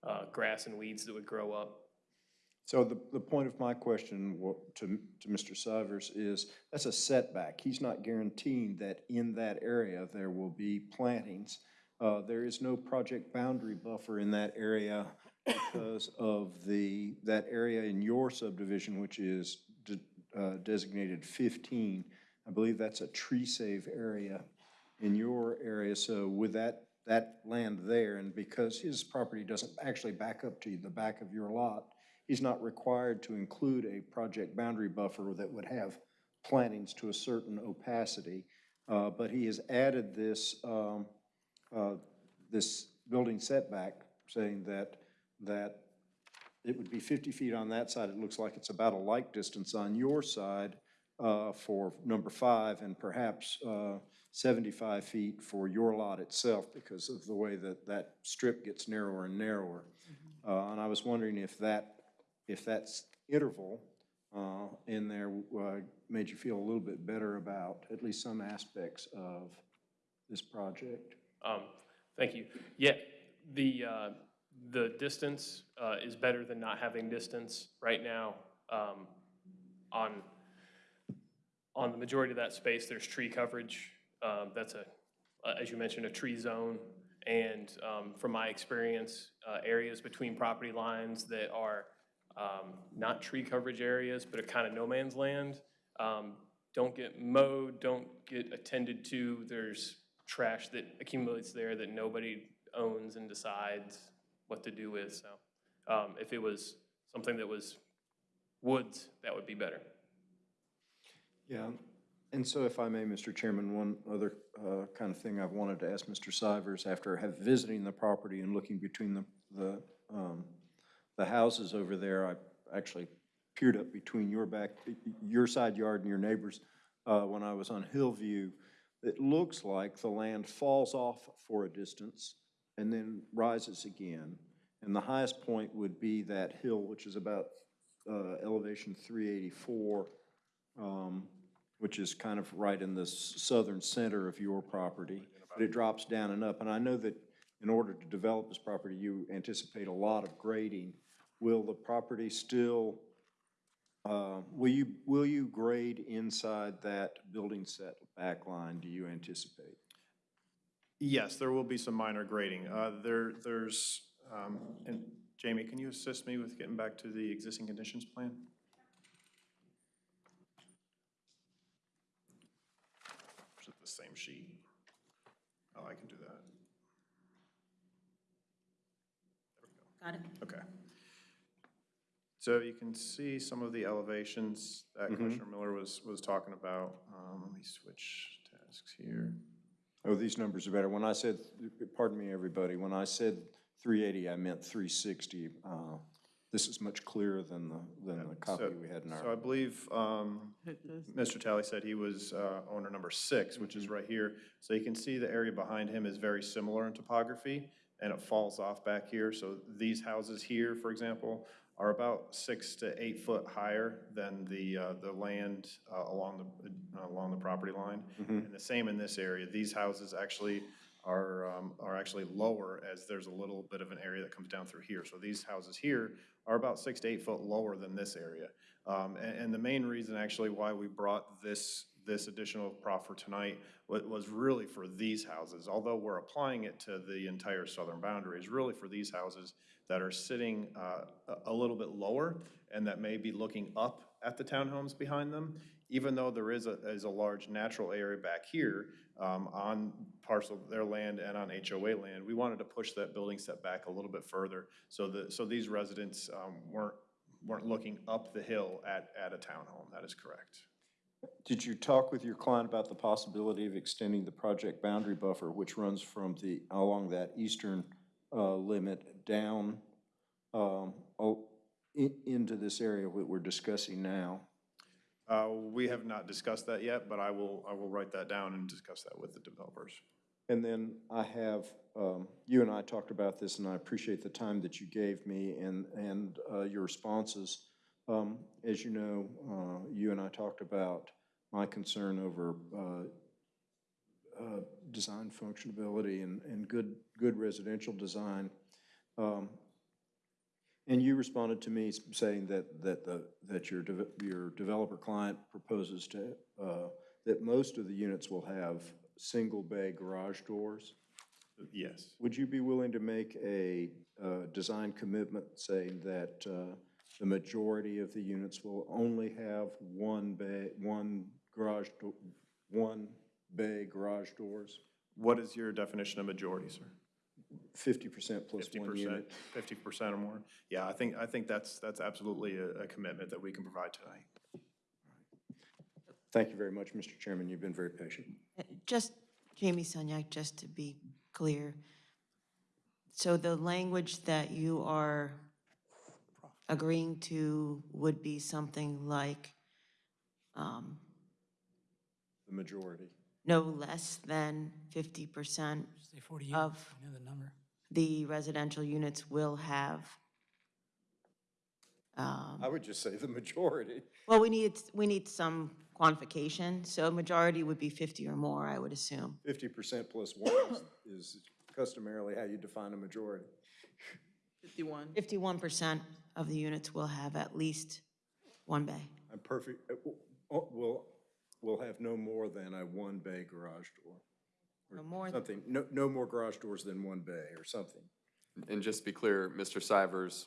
uh, grass and weeds that would grow up. So the, the point of my question to, to Mr. Sivers is, that's a setback. He's not guaranteeing that in that area there will be plantings. Uh, There is no project boundary buffer in that area because of the, that area in your subdivision, which is de- uh, designated 15. I believe that's a tree save area in your area. So with that, that land there, and because his property doesn't actually back up to the back of your lot, he's not required to include a project boundary buffer that would have plantings to a certain opacity. Uh, But he has added this, um, uh, this building setback, saying that, that it would be 50 feet on that side. It looks like it's about a like distance on your side uh, for number five, and perhaps uh, 75 feet for your lot itself because of the way that that strip gets narrower and narrower. Uh, And I was wondering if that, if that's interval uh, in there uh, made you feel a little bit better about at least some aspects of this project. Um, Thank you. Yeah, the, uh, the distance uh, is better than not having distance right now. um, On, on the majority of that space, there's tree coverage. Um, That's a, as you mentioned, a tree zone. And um, from my experience, uh, areas between property lines that are um, not tree coverage areas, but are kind of no man's land, um, don't get mowed, don't get attended to. There's trash that accumulates there that nobody owns and decides what to do with. So um, if it was something that was woods, that would be better. Yeah, and so if I may, Mr. Chairman, one other uh, kind of thing I've wanted to ask Mr. Sivers, after have visiting the property and looking between the, the, um, the houses over there, I actually peered up between your back, your side yard and your neighbor's uh, when I was on Hillview. It looks like the land falls off for a distance and then rises again. And the highest point would be that hill, which is about uh, elevation 384, um, which is kind of right in the southern center of your property. But it drops down and up. And I know that in order to develop this property, you anticipate a lot of grading. Will the property still, uh, will you, will you grade inside that building set back line, do you anticipate? Yes, there will be some minor grading. Uh, There, there's, um, and Jamie, can you assist me with getting back to the existing conditions plan? Is it the same sheet? Oh, I can do that. Got it. Okay. So you can see some of the elevations that Commissioner Miller was, was talking about. Um, Let me switch tasks here. Oh, these numbers are better. When I said, pardon me, everybody, when I said 380, I meant 360. Uh, This is much clearer than the, than the copy So- we had in our. So I believe um, Mr. Talley said he was uh, owner number six, which is right here. So you can see the area behind him is very similar in topography, and it falls off back here. So these houses here, for example, are about six to eight foot higher than the, uh, the land uh, along the, uh, along the property line. And the same in this area. These houses actually are, um, are actually lower as there's a little bit of an area that comes down through here. So these houses here are about six to eight foot lower than this area. Um, and, and the main reason actually why we brought this, this additional proffer tonight was, really for these houses. Although we're applying it to the entire southern boundary, is really for these houses that are sitting, uh, a, a little bit lower and that may be looking up at the townhomes behind them. Even though there is a, is a large natural area back here, um, on parcel their land and on HOA land, we wanted to push that building setback a little bit further so that, so these residents, um, weren't, weren't looking up the hill at, at a townhome. That is correct. Did you talk with your client about the possibility of extending the project boundary buffer, which runs from the, along that eastern uh, limit down um, oh, i- into this area that we're discussing now? Uh, we have not discussed that yet, but I will, I will write that down and discuss that with the developers. And then I have, um, you and I talked about this, and I appreciate the time that you gave me and, and uh, your responses. Um, As you know, uh, you and I talked about my concern over uh, uh, design functionability and, and good, good residential design. Um, And you responded to me saying that, that the, that your, deve- your developer client proposes to, uh, that most of the units will have single-bay garage doors. Yes. Would you be willing to make a uh, design commitment saying that uh, the majority of the units will only have one bay, one garage, do- one bay garage doors? What is your definition of majority, sir? Fifty percent plus Fifty one percent, unit? fifty percent or more? Yeah, I think, I think that's, that's absolutely a, a commitment that we can provide tonight. Thank you very much, Mr. Chairman. You've been very patient. Just, Jamie Sunyak, just to be clear. So the language that you are agreeing to would be something like um, The majority. no less than 50% Say 40 units, of know the number. the residential units will have, um, I would just say the majority. well, we need, we need some quantification, so majority would be 50 or more, I would assume. Fifty percent plus one is- [coughs] is customarily how you define a majority. 51. 51% of the units will have at least one bay. I'm perfect, uh, w- w- will, will have no more than a one-bay garage door. or No more than- Something, no, no more garage doors than one bay or something. And just to be clear, Mr. Sivers,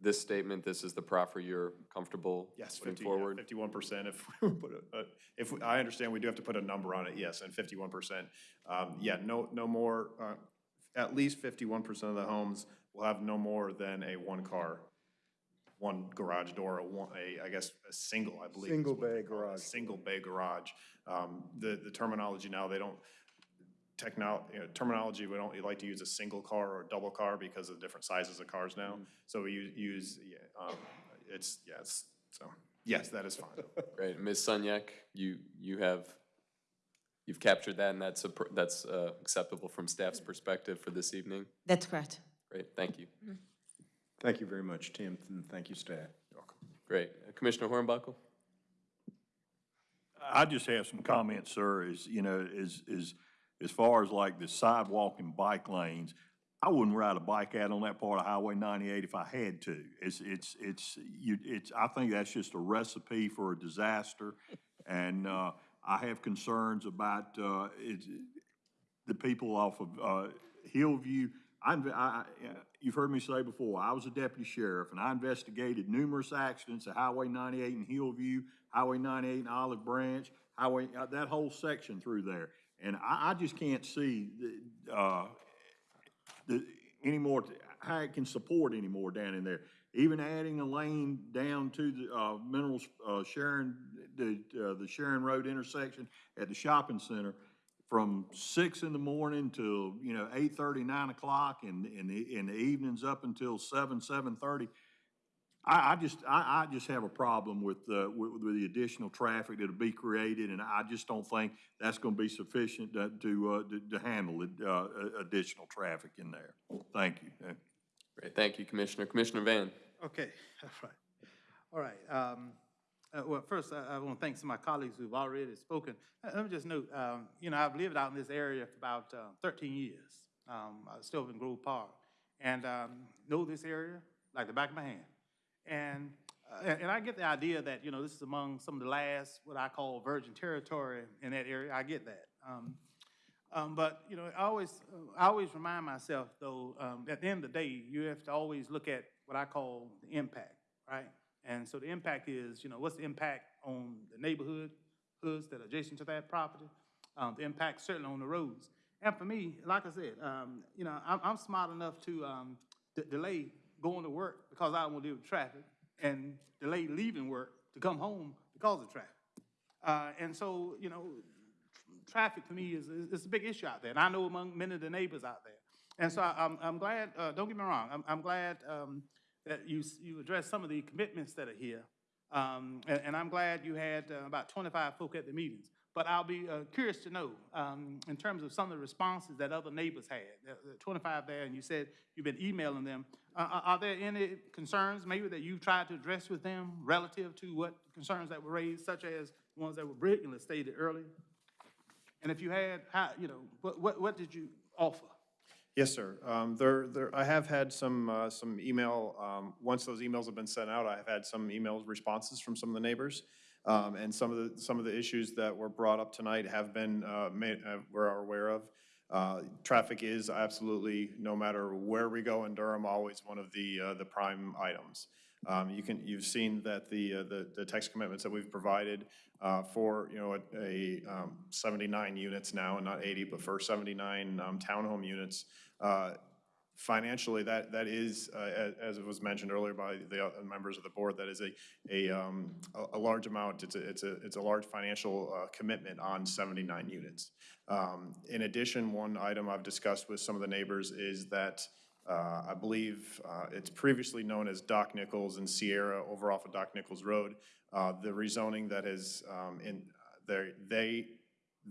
this statement, this is the proffer you're comfortable Yes, putting fifty, forward? fifty-one percent if we put a, a- if, we- I understand we do have to put a number on it, yes, and fifty-one percent. Um, yeah, no, no more, uh, at least fifty-one percent of the homes will have no more than a one-car, one garage door, a one, a, I guess, a single, I believe. is Single what they bay call it, a garage. Single bay garage. Um, the, the terminology now, they don't, technol, you know, terminology, we don't like to use a single car or a double car because of the different sizes of cars now. So we u- use, yeah, um, it's, yes, so, yes, that is fine. [laughs] Great. Ms. Sunyak, you, you have, you've captured that, and that's, appro- that's uh, acceptable from staff's perspective for this evening? That's correct. Great, thank you. Thank you very much, Tim, and thank you, staff. welcome. Great. Uh, Commissioner Hornbuckle? I just have some comments, sir, is, you know, is, is, as far as like the sidewalk and bike lanes, I wouldn't ride a bike out on that part of Highway ninety-eight if I had to. It's, it's, it's, you, it's, I think that's just a recipe for a disaster. And, uh, I have concerns about, uh, the people off of, uh, Hillview. I, I, you've heard me say before, I was a deputy sheriff, and I investigated numerous accidents at Highway ninety-eight in Hillview, Highway ninety-eight in Olive Branch, Highway, uh, that whole section through there. And I, I just can't see, the, uh, the, anymore, how it can support anymore down in there. Even adding a lane down to the, uh, Minerals, uh, Sharon, the, uh, the Sharon Road intersection at the shopping center from six in the morning till, you know, eight thirty, nine o'clock, and, and the, and the evenings up until seven, seven-thirty. I, I just, I, I just have a problem with, uh, with, with the additional traffic that'll be created, and I just don't think that's gonna be sufficient to, to, uh, to, to handle it, uh, additional traffic in there. Thank you. Great, thank you, Commissioner. Commissioner Van? Okay, [laughs] all right. All right. um, Uh, Well, first, I, I want to thank some of my colleagues who've already spoken. Uh, Let me just note, um, you know, I've lived out in this area for about uh, 13 years. Um, I still live in Grove Park, and um, know this area like the back of my hand. And, uh, and I get the idea that, you know, this is among some of the last, what I call virgin territory in that area. I get that. Um, um, But, you know, I always, I always remind myself, though, um, at the end of the day, you have to always look at what I call the impact, right? And so the impact is, you know, what's the impact on the neighborhood, hoods that are adjacent to that property? Um, The impact certainly on the roads. And for me, like I said, um, you know, I'm, I'm smart enough to um, de- delay going to work because I don't want to deal with traffic and delay leaving work to come home because of traffic. Uh, And so, you know, traffic to me is, is is a big issue out there, and I know among many of the neighbors out there. And so I- I'm, I'm glad, uh, don't get me wrong, I'm, I'm glad um, that you, you addressed some of the commitments that are here. Um, And, and I'm glad you had uh, about 25 folk at the meetings. But I'll be uh, curious to know, um, in terms of some of the responses that other neighbors had, there- there 25 there, and you said you've been emailing them. Uh, Are are there any concerns maybe that you've tried to address with them relative to what concerns that were raised, such as ones that were brilliantly stated earlier? And if you had, how, you know, what, what, what did you offer? Yes, sir. Um, There, there, I have had some, uh, some email, um, once those emails have been sent out, I have had some email responses from some of the neighbors. Um, And some of the, some of the issues that were brought up tonight have been, uh, made, uh, we're aware of. Uh, Traffic is absolutely, no matter where we go in Durham, always one of the, uh, the prime items. Um, You can, you've seen that the, uh, the, the text commitments that we've provided uh, for, you know, a- a um, 79 units now, and not 80, but for 79 um, townhome units, uh, financially, that, that is, uh, as it was mentioned earlier by the members of the board, that is a, a, um, a- a large amount, it's a, it's a, it's a large financial uh, commitment on 79 units. Um, In addition, one item I've discussed with some of the neighbors is that uh, I believe uh, it's previously known as Doc Nichols and Sierra over off of Doc Nichols Road. Uh, The rezoning that is um, in, they, they,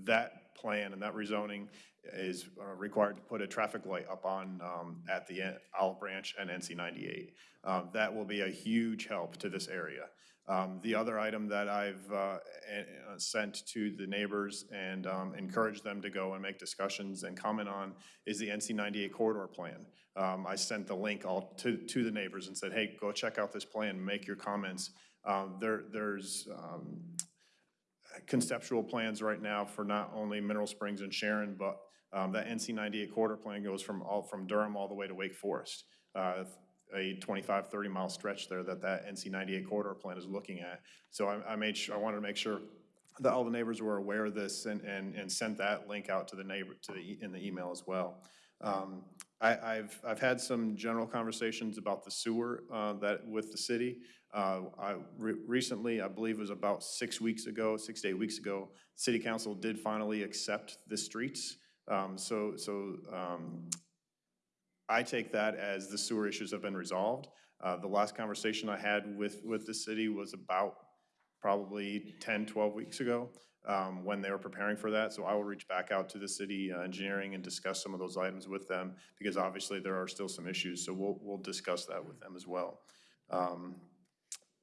that plan and that rezoning is uh, required to put a traffic light up on, um, at the en- Olive Branch and NC 98. Um, That will be a huge help to this area. Um, The other item that I've uh, uh, sent to the neighbors and um, encouraged them to go and make discussions and comment on is the NC 98 corridor plan. Um, I sent the link all to, to the neighbors and said, hey, go check out this plan, make your comments. Um, There, there's um, conceptual plans right now for not only Mineral Springs and Sharon, but um, that NC 98 corridor plan goes from all, from Durham all the way to Wake Forest. Uh, A 25, 30 mile stretch there that that NC 98 corridor plan is looking at. So I, I made sure, I wanted to make sure that all the neighbors were aware of this and, and, and sent that link out to the neighbor, to the, in the email as well. Um, I, I've, I've had some general conversations about the sewer, uh, that, with the city. Uh, I, re- recently, I believe it was about six weeks ago, six to eight weeks ago, city council did finally accept the streets. Um, so, so, um, I take that as the sewer issues have been resolved. Uh, the last conversation I had with, with the city was about probably 10, 12 weeks ago, um, when they were preparing for that. So I will reach back out to the city uh, engineering and discuss some of those items with them, because obviously there are still some issues, so we'll, we'll discuss that with them as well. Um,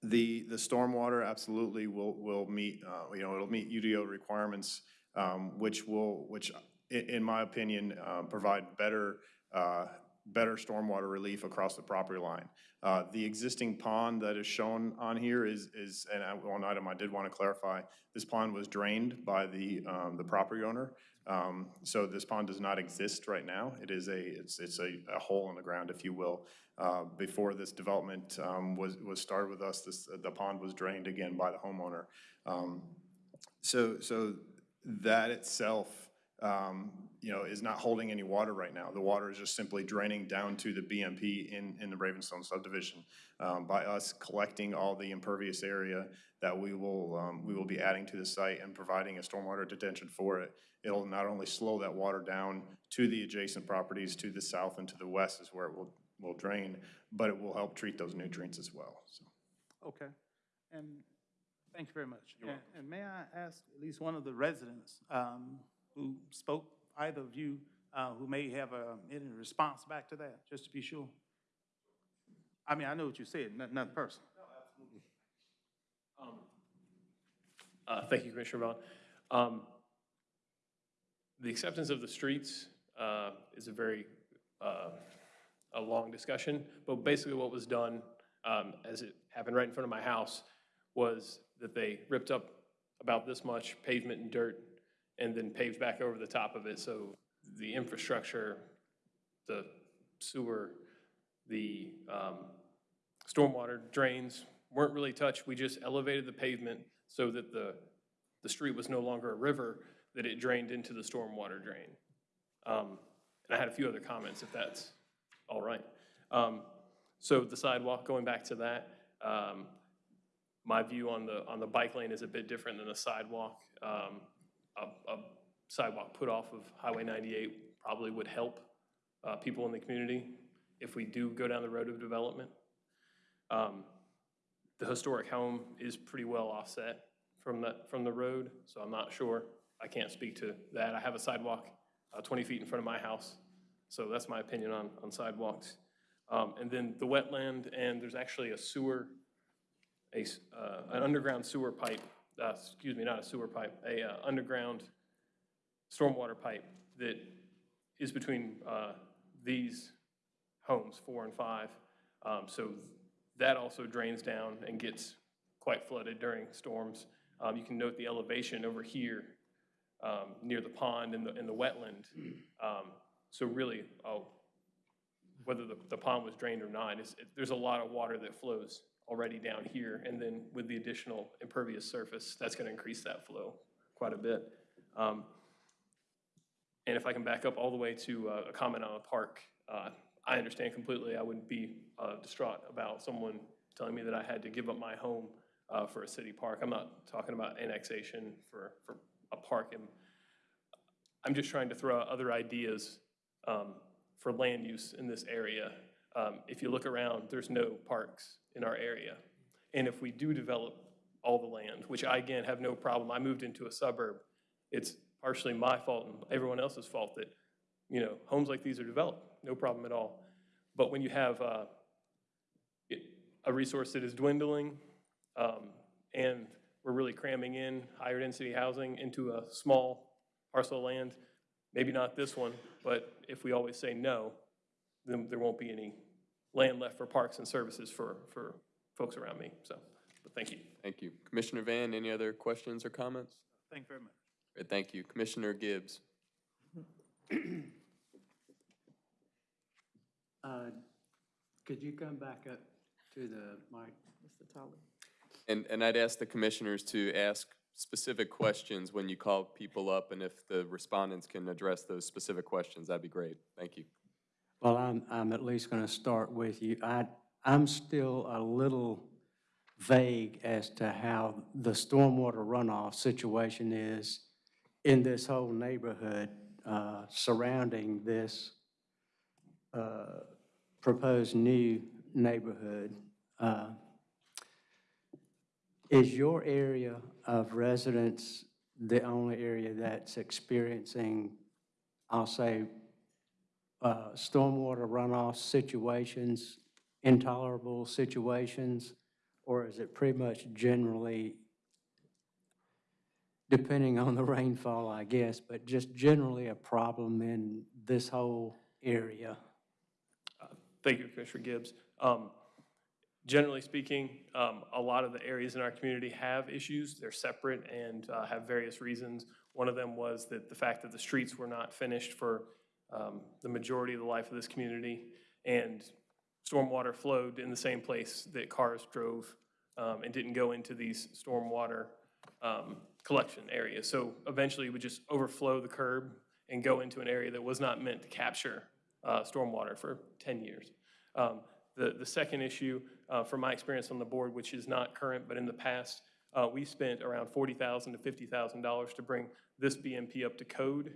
The, the stormwater absolutely will, will meet, uh, you know, it'll meet UDO requirements, um, which will, which, in my opinion, uh, provide better, uh, better stormwater relief across the property line. Uh, The existing pond that is shown on here is, is, and I- one item I did want to clarify, this pond was drained by the, um, the property owner. Um, So this pond does not exist right now. It is a, it's, it's a, a hole in the ground, if you will. Uh, Before this development um, was, was started with us, this, the pond was drained again by the homeowner. Um, So, so that itself, um, you know, is not holding any water right now. The water is just simply draining down to the BMP in, in the Ravenstone subdivision. Um, By us collecting all the impervious area that we will, um, we will be adding to the site and providing a stormwater detention for it, it'll not only slow that water down to the adjacent properties to the south and to the west is where it will, will drain, but it will help treat those nutrients as well, so. Okay, and thank you very much. And- And may I ask at least one of the residents um, who spoke, either of you, uh, who may have uh, any response back to that, just to be sure? I mean, I know what you said, not- nothing personal. Um, Uh, Thank you, Commissioner Vaughn. Um, The acceptance of the streets uh, is a very, uh, a long discussion, but basically what was done, um, as it happened right in front of my house, was that they ripped up about this much pavement and dirt and then paved back over the top of it, so the infrastructure, the sewer, the um, stormwater drains weren't really touched. We just elevated the pavement so that the, the street was no longer a river, that it drained into the stormwater drain. Um, And I had a few other comments, if that's all right. Um, So the sidewalk, going back to that, um, my view on the, on the bike lane is a bit different than a sidewalk. Um, A, a sidewalk put off of Highway 98 probably would help uh, people in the community if we do go down the road of development. Um, The historic home is pretty well offset from the, from the road, so I'm not sure. I can't speak to that. I have a sidewalk uh, 20 feet in front of my house, so that's my opinion on, on sidewalks. Um, And then the wetland, and there's actually a sewer, a, uh, an underground sewer pipe, uh, excuse me, not a sewer pipe, a uh, underground stormwater pipe that is between uh, these homes, four and five. Um, So that also drains down and gets quite flooded during storms. Um, You can note the elevation over here um, near the pond and the, and the wetland. So really, oh, whether the, the pond was drained or not, it- there's a lot of water that flows already down here. And then with the additional impervious surface, that's going to increase that flow quite a bit. Um, And if I can back up all the way to uh, a comment on a park, uh, I understand completely. I wouldn't be uh, distraught about someone telling me that I had to give up my home uh, for a city park. I'm not talking about annexation for, for a park. And I'm just trying to throw out other ideas um, for land use in this area. Um, If you look around, there's no parks in our area. And if we do develop all the land, which I, again, have no problem, I moved into a suburb, it's partially my fault and everyone else's fault that, you know, homes like these are developed, no problem at all. But when you have uh, it- a resource that is dwindling, um, and we're really cramming in higher density housing into a small parcel of land, maybe not this one, but if we always say no, then there won't be any land left for parks and services for, for folks around me, so, but thank you. Thank you. Commissioner Van, any other questions or comments? Thank you very much. Great, Thank you. Commissioner Gibbs? Uh, Could you come back up to the mic? Mr. Tully. And, and I'd ask the commissioners to ask specific questions when you call people up, and if the respondents can address those specific questions, that'd be great. Thank you. Well, I'm, I'm at least going to start with you. I, I'm still a little vague as to how the stormwater runoff situation is in this whole neighborhood uh, surrounding this uh, proposed new neighborhood. Uh, Is your area of residence the only area that's experiencing, I'll say, uh, stormwater runoff situations, intolerable situations? Or is it pretty much generally, depending on the rainfall, I guess, but just generally a problem in this whole area? Thank you, Commissioner Gibbs. Um, Generally speaking, um, a lot of the areas in our community have issues. They're separate and uh, have various reasons. One of them was that the fact that the streets were not finished for um, the majority of the life of this community, and stormwater flowed in the same place that cars drove um, and didn't go into these stormwater um, collection areas. So eventually, it would just overflow the curb and go into an area that was not meant to capture uh, stormwater for 10 years. Um, The, the second issue, uh, from my experience on the board, which is not current, but in the past, uh, we spent around 40,000 to $50,000 to bring this BMP up to code.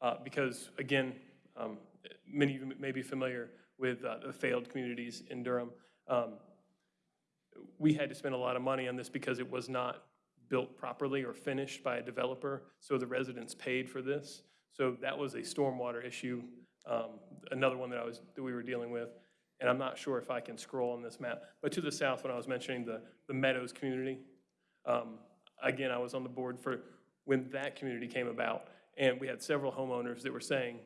Uh, Because, again, um, many of you may be familiar with uh, the failed communities in Durham. Um, We had to spend a lot of money on this because it was not built properly or finished by a developer, so the residents paid for this. So that was a stormwater issue, um, another one that I was, that we were dealing with. And I'm not sure if I can scroll on this map, but to the south, when I was mentioning the, the Meadows community, um, again, I was on the board for when that community came about, and we had several homeowners that were saying,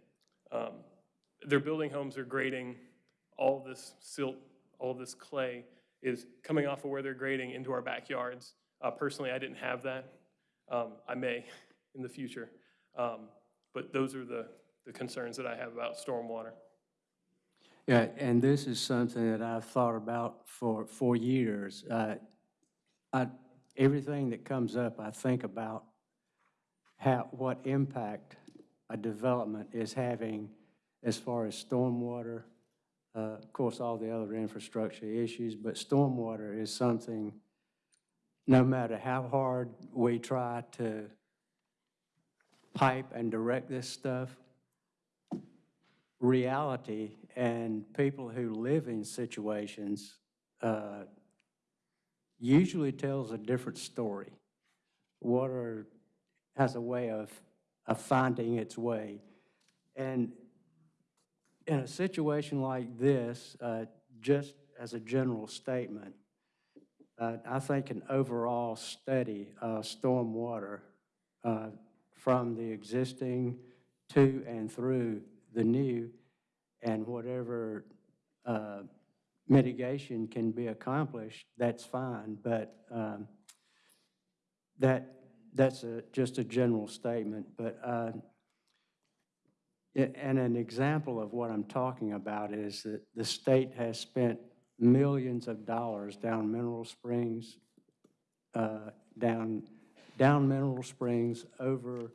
um, their building homes they're grading, all this silt, all this clay is coming off of where they're grading into our backyards. Uh, Personally, I didn't have that. Um, I may in the future. Um, But those are the, the concerns that I have about stormwater. Yeah, and this is something that I've thought about for, for years. Uh, I, everything that comes up, I think about how, what impact a development is having as far as stormwater, uh, of course, all the other infrastructure issues, but stormwater is something, no matter how hard we try to pipe and direct this stuff, reality and people who live in situations uh, usually tells a different story. Water has a way of, of finding its way. And in a situation like this, uh, just as a general statement, uh, I think an overall study of stormwater uh, from the existing to and through the new, and whatever uh, mitigation can be accomplished, that's fine, but um, that, that's a, just a general statement, but, uh, and an example of what I'm talking about is that the state has spent millions of dollars down Mineral Springs, uh, down, down Mineral Springs over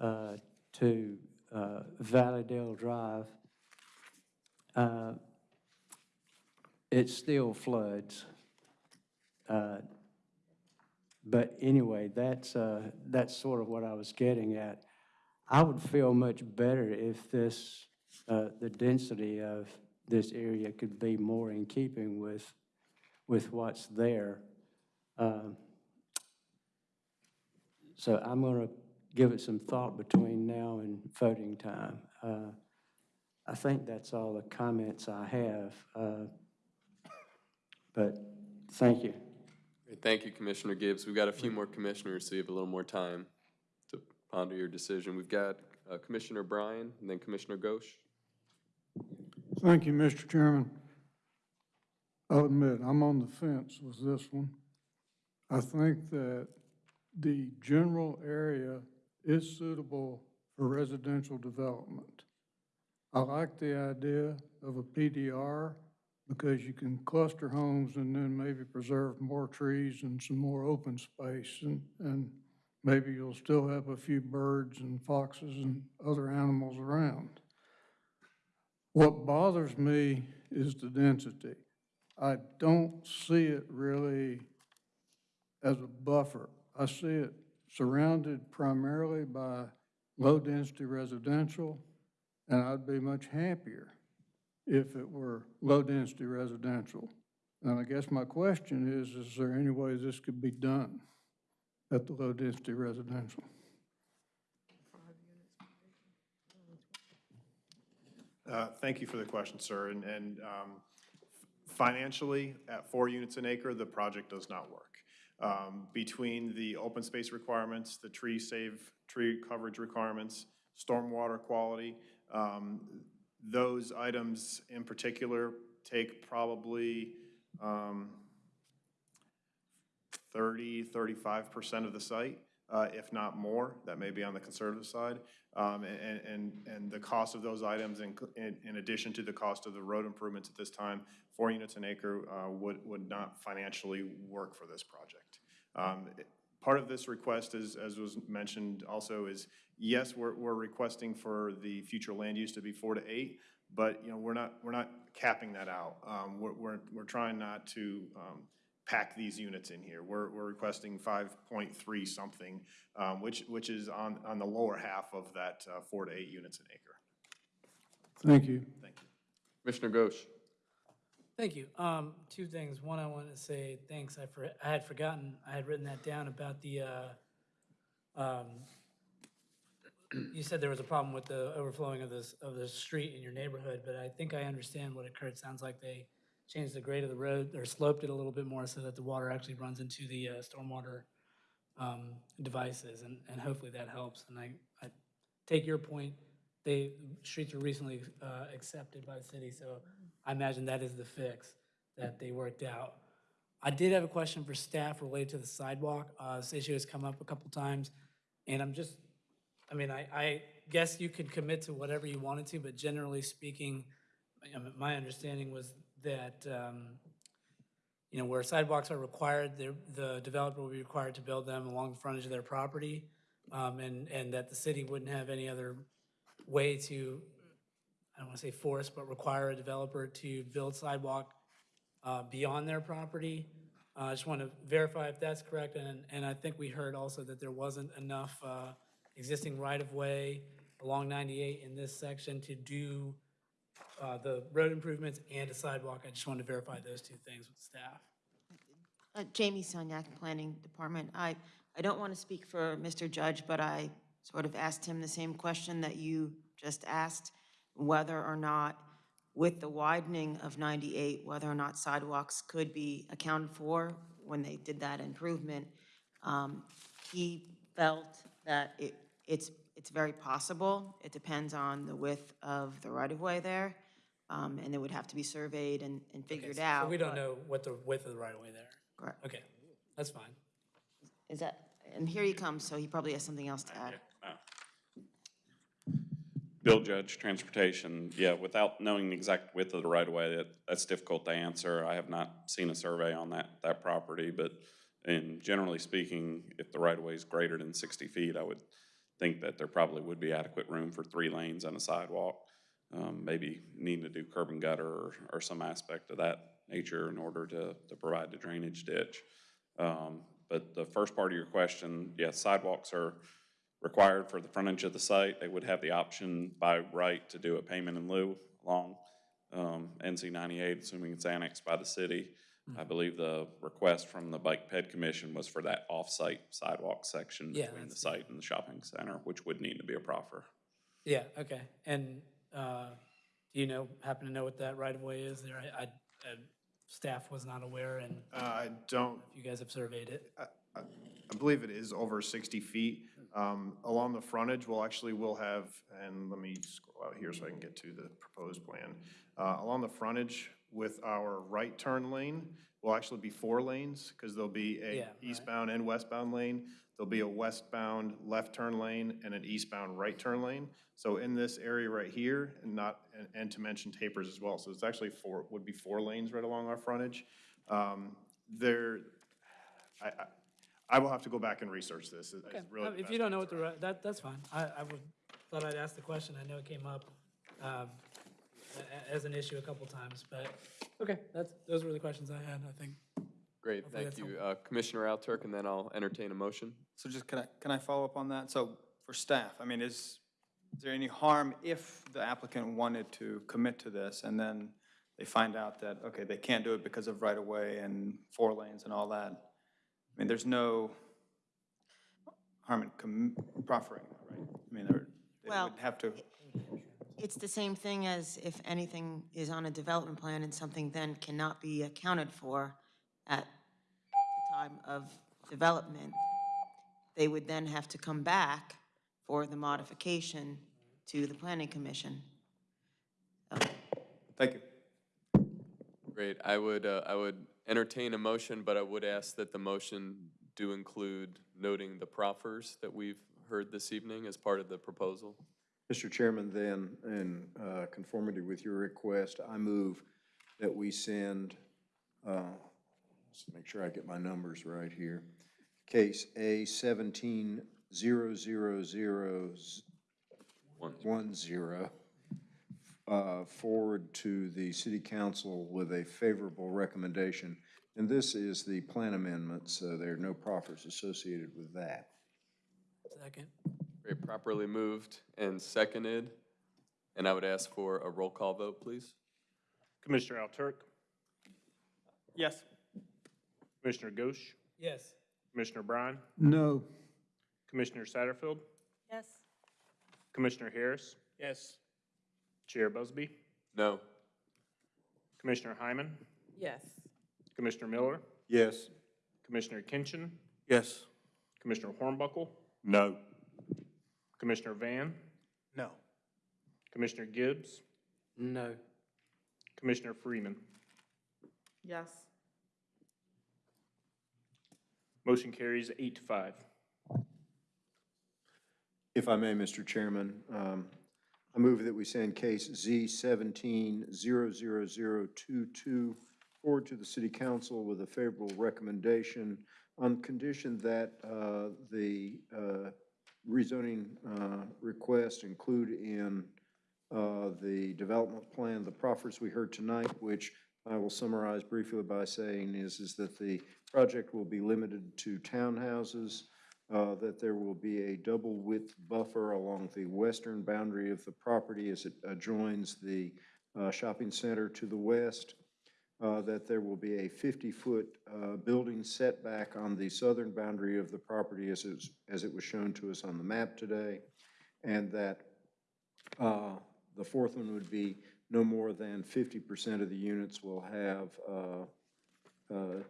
uh, to uh, Valleydale Drive. Uh, It still floods. Uh, But anyway, that's, uh, that's sort of what I was getting at. I would feel much better if this, uh, the density of this area could be more in keeping with, with what's there. Um, So I'm going to give it some thought between now and voting time. I think that's all the comments I have. uh, But thank you. Thank you, Commissioner Gibbs. We've got a few more commissioners, so you have a little more time to ponder your decision. We've got uh, Commissioner Bryan and then Commissioner Ghosh. Thank you, Mr. Chairman. I'll admit, I'm on the fence with this one. I think that the general area is suitable for residential development. I like the idea of a PDR because you can cluster homes and then maybe preserve more trees and some more open space and, and maybe you'll still have a few birds and foxes and other animals around. What bothers me is the density. I don't see it really as a buffer. I see it surrounded primarily by low-density residential, and I'd be much happier if it were low-density residential. And I guess my question is, is there any way this could be done at the low-density residential? Uh, Thank you for the question, sir. And, and um, financially, at four units an acre, the project does not work. Um, Between the open space requirements, the tree save, tree coverage requirements, stormwater quality, um, those items in particular take probably um, 30, 35% of the site, uh, if not more. That may be on the conservative side. Um, And, and, and the cost of those items, in, in addition to the cost of the road improvements at this time, four units an acre uh, would, would not financially work for this project. Um, it- Part of this request is, as was mentioned also, is yes, we're, we're requesting for the future land use to be four to eight, but, you know, we're not, we're not capping that out. Um, We're, we're, we're trying not to um, pack these units in here. We're, we're requesting 5.3 something, um, which, which is on, on the lower half of that uh, four to eight units an acre. Thank you. Thank you. Commissioner Ghosh. Thank you. Um, two things. One, I want to say thanks. I for, I had forgotten, I had written that down about the, uh, um, you said there was a problem with the overflowing of this, of the street in your neighborhood, but I think I understand what occurred. Sounds like they changed the grade of the road, or sloped it a little bit more so that the water actually runs into the, uh, stormwater um, devices, and, and hopefully that helps. And I, I take your point, they, streets were recently uh, accepted by the city, so I imagine that is the fix that they worked out. I did have a question for staff related to the sidewalk. Uh, This issue has come up a couple times, and I'm just, I mean, I, I guess you could commit to whatever you wanted to, but generally speaking, my understanding was that, um, you know, where sidewalks are required, the, developer will be required to build them along the frontage of their property, um, and, and that the city wouldn't have any other way to, I don't want to say force, but require a developer to build sidewalk uh, beyond their property. Uh, I just want to verify if that's correct, and, and I think we heard also that there wasn't enough uh, existing right-of-way along 98 in this section to do uh, the road improvements and a sidewalk. I just want to verify those two things with staff. Uh, Jamie Sunyak, Planning Department. I, I don't want to speak for Mr. Judge, but I sort of asked him the same question that you just asked, whether or not, with the widening of 98, whether or not sidewalks could be accounted for when they did that improvement. Um, He felt that it, it's, it's very possible. It depends on the width of the right-of-way there, um, and it would have to be surveyed and, and figured So out. we don't but- know what the width of the right-of-way there. Correct. Okay, that's fine. Is that, and here he comes, so he probably has something else to add. Bill Judge, Transportation, yeah, without knowing the exact width of the right-of-way, that, that's difficult to answer. I have not seen a survey on that, that property, but in generally speaking, if the right-of-way is greater than sixty feet, I would think that there probably would be adequate room for three lanes and a sidewalk. Um, maybe needing to do curb and gutter or, or some aspect of that nature in order to, to provide the drainage ditch. Um, but the first part of your question, yes, sidewalks are required for the frontage of the site. They would have the option by right to do a payment in lieu along um, NC 98, assuming it's annexed by the city. I believe the request from the Bike Ped Commission was for that off-site sidewalk section Yeah, between the site and the shopping center, which would need to be a proffer. Yeah, okay. And uh, do you know, happen to know what that right-of-way is there? I, I- uh, staff was not aware, and Uh, I don't, you guys have surveyed it. I I believe it is over 60 feet. Um, Along the frontage, we'll actually, we'll have, and let me scroll out here so I can get to the proposed plan. Uh, Along the frontage with our right turn lane will actually be four lanes because there'll be Yeah, a right. eastbound and westbound lane. There'll be a westbound left turn lane and an eastbound right turn lane. So in this area right here, and not, and- and to mention tapers as well. So it's actually four, would be four lanes right along our frontage. Um, There, I, I- I will have to go back and research this. is- is Okay, really uh, the If best you don't know what the, right- that, that's fine. I, I would, thought I'd ask the question. I know it came up um, a- a- as an issue a couple times, but, okay, that's, those were the questions I had, I think. Great, Hopefully thank that's you. Uh, Commissioner Alturk, and then I'll entertain a motion. So just, can I, can I follow up on that? So for staff, I mean, is, is there any harm if the applicant wanted to commit to this and then they find out that, okay, they can't do it because of right-of-way and four lanes and all that? I mean, there's no harm in proffering, right? I mean, they're- they Well- would have to, It's the same thing as if anything is on a development plan and something then cannot be accounted for at the time of development. They would then have to come back for the modification to the planning commission. thank you. Great, I would, uh, I would entertain a motion, but I would ask that the motion do include noting the proffers that we've heard this evening as part of the proposal. Mr. Chairman, then, in uh, conformity with your request, I move that we send, uh, let's make sure I get my numbers right here. Case A seventeen zero zero zero one zero, uh, forward to the city council with a favorable recommendation. And this is the plan amendment, so there are no proffers associated with that. Second. Great, properly moved and seconded, and I would ask for a roll call vote, please. Commissioner Alturk, Yes. Commissioner Ghosh, Yes. Commissioner Bryan, No. Commissioner Satterfield, Yes. Commissioner Harris, Yes. Chair Busby, No. Commissioner Hyman, Yes. Commissioner Miller, Yes. Commissioner Kinchin, Yes. Commissioner Hornbuckle, No. Commissioner Van, No. Commissioner Gibbs, No. Commissioner Freeman. Yes. Motion carries eight to five. If I may, Mr. Chairman, um, I move that we send case Z seventeen zero zero zero two two forward to the city council with a favorable recommendation on condition that, uh, the, uh, rezoning, uh, request include in, uh, the development plan, the proffers we heard tonight, which I will summarize briefly by saying is, is that the project will be limited to townhouses, uh, that there will be a double width buffer along the western boundary of the property as it adjoins the uh, shopping center to the west, uh, that there will be a 50-foot building setback on the southern boundary of the property as it was, as it was shown to us on the map today, and that uh, the fourth one would be no more than 50% of the units will have uh, uh,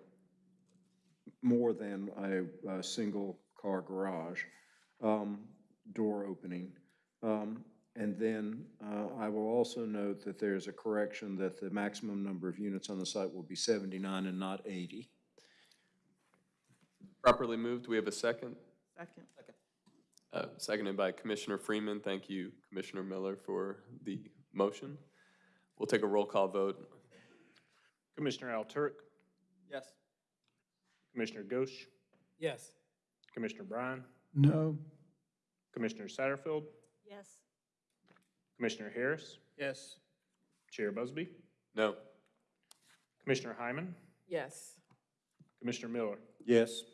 more than a, a single-car garage um, door opening. Um, And then uh, I will also note that there's a correction that the maximum number of units on the site will be 79 and not 80. Properly moved, we have a second. Second. Uh, Seconded by Commissioner Freeman. Thank you, Commissioner Miller, for the motion. We'll take a roll call vote. Commissioner Alturk, Yes. Commissioner Ghosh, Yes. Commissioner Bryan, No. Commissioner Satterfield, Yes. Commissioner Harris, Yes. Chair Busby, No. Commissioner Hyman, Yes. Commissioner Miller, Yes.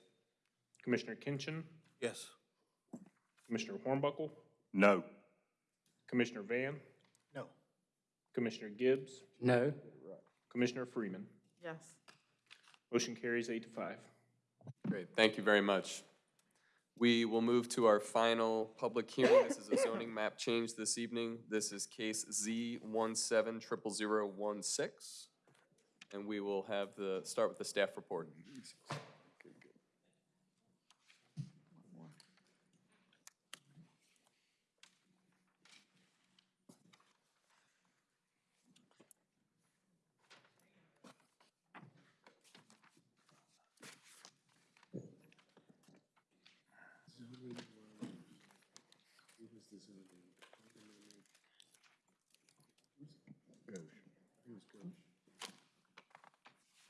Commissioner Kinchin, Yes. Commissioner Hornbuckle, No. Commissioner Van, No. Commissioner Gibbs, No. Commissioner Freeman. Yes. Motion carries eight to five. Great, thank you very much. We will move to our final public hearing. This is a zoning map change this evening. This is case Z one seven triple zero one six. And we will have the, start with the staff report.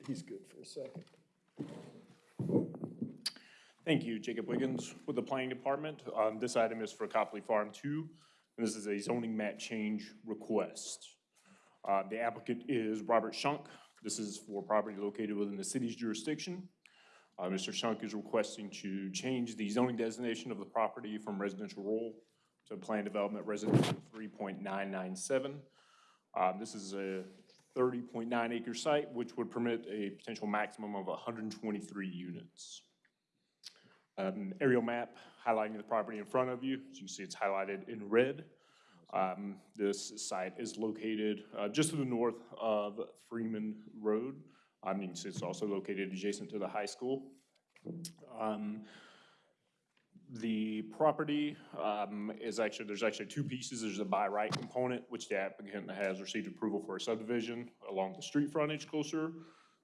He's good for a second. Thank you, Jacob Wiggins with the Planning Department. Um, This item is for Copley Farm 2, and this is a zoning map change request. Uh, The applicant is Robert Shunk. This is for property located within the city's jurisdiction. Uh, Mr. Shunk is requesting to change the zoning designation of the property from residential rural to planned development residential 3.997. Um, This is a 30.9 acre site, which would permit a potential maximum of 123 units. Um, Aerial map highlighting the property in front of you. As you can see, it's highlighted in red. Um, This site is located uh, just to the north of Freeman Road. I mean, it's also located adjacent to the high school. Um, The property um, is actually, there's actually two pieces. There's a by right component, which the applicant has received approval for a subdivision along the street frontage closer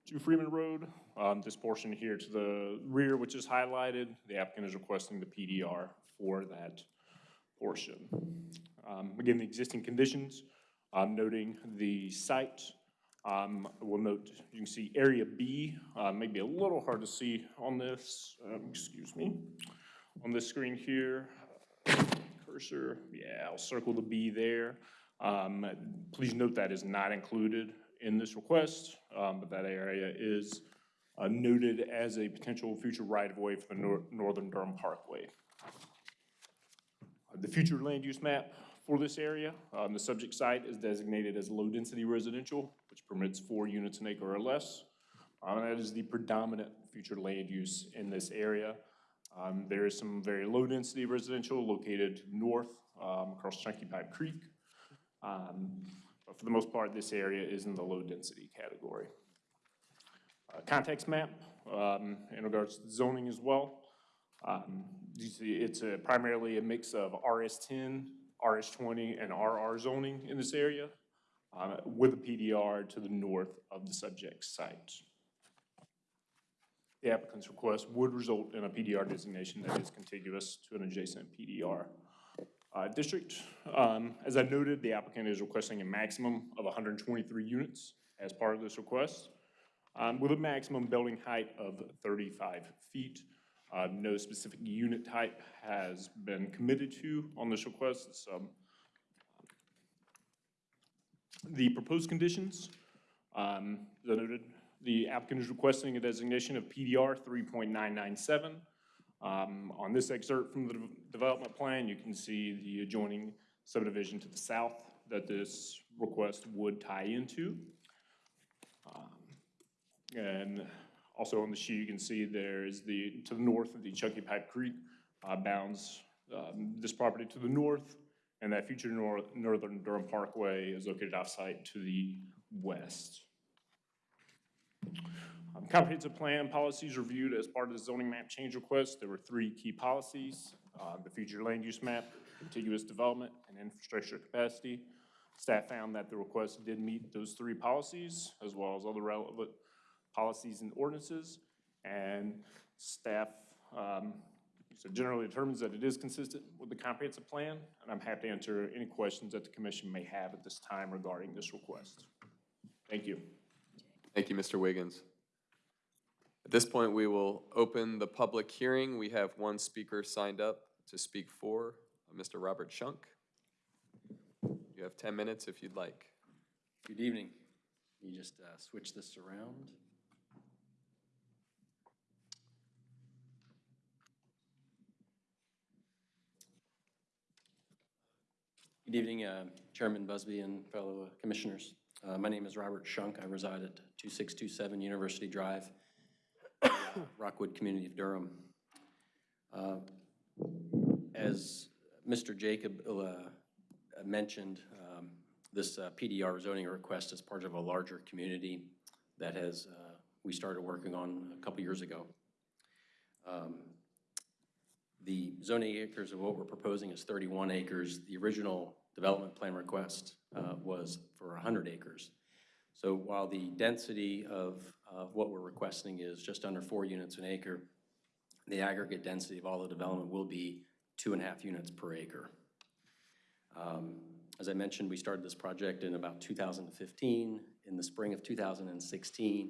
to Freeman Road. Um, This portion here to the rear, which is highlighted, the applicant is requesting the PDR for that portion. Um, Again, the existing conditions, um, noting the site. Um, We'll note, you can see Area B, uh, maybe a little hard to see on this, um, excuse me, on this screen here. Cursor, yeah, I'll circle the B there. Um, Please note that is not included in this request, um, but that area is uh, noted as a potential future right-of-way for the nor- Northern Durham Parkway. The future land use map for this area, um, the subject site is designated as low-density residential, which permits four units an acre or less. Um, That is the predominant future land use in this area. Um, There is some very low-density residential located north um, across Chunky Pipe Creek. Um, But for the most part, this area is in the low-density category. Uh, Context map um, in regards to zoning as well. Um, You see, it's a- primarily a mix of RS10, RS20, and RR zoning in this area, uh, with a PDR to the north of the subject site. The applicant's request would result in a PDR designation that is contiguous to an adjacent PDR uh, district. Um, As I noted, the applicant is requesting a maximum of 123 units as part of this request, um, with a maximum building height of 35 feet. Uh, No specific unit type has been committed to on this request. Um, The proposed conditions, um, as I noted, the applicant is requesting a designation of PDR 3.997. Um, On this excerpt from the de- development plan, you can see the adjoining subdivision to the south that this request would tie into. Um, And also on the sheet, you can see there is the, to the north of the Chunky Pipe Creek uh, bounds um, this property to the north, and that future nor- northern Durham Parkway is located off-site to the west. Comprehensive plan policies reviewed as part of the zoning map change request. There were three key policies. uh, The future land use map, contiguous development, and infrastructure capacity. Staff found that the request did meet those three policies, as well as other relevant policies and ordinances. And staff, um, so generally determines that it is consistent with the comprehensive plan, and I'm happy to answer any questions that the commission may have at this time regarding this request. Thank you. Thank you, Mr. Wiggins. At this point, we will open the public hearing. We have one speaker signed up to speak for, uh, Mr. Robert Shunk. You have 10 minutes if you'd like. Good evening. You just uh, switch this around. Good evening, uh, Chairman Busby and fellow uh, commissioners. Uh, My name is Robert Shunk. I reside at 2627 University Drive, Rockwood Community of Durham. Uh, As Mr. Jacob uh, mentioned, um, this uh, PDR zoning request is part of a larger community that has, uh, we started working on a couple years ago. Um, The zoning acres of what we're proposing is 31 acres. The original development plan request uh, was for 100 acres. So while the density of of what we're requesting is just under four units an acre, the aggregate density of all the development will be two and a half units per acre. Um, As I mentioned, we started this project in about 2015. In the spring of 2016,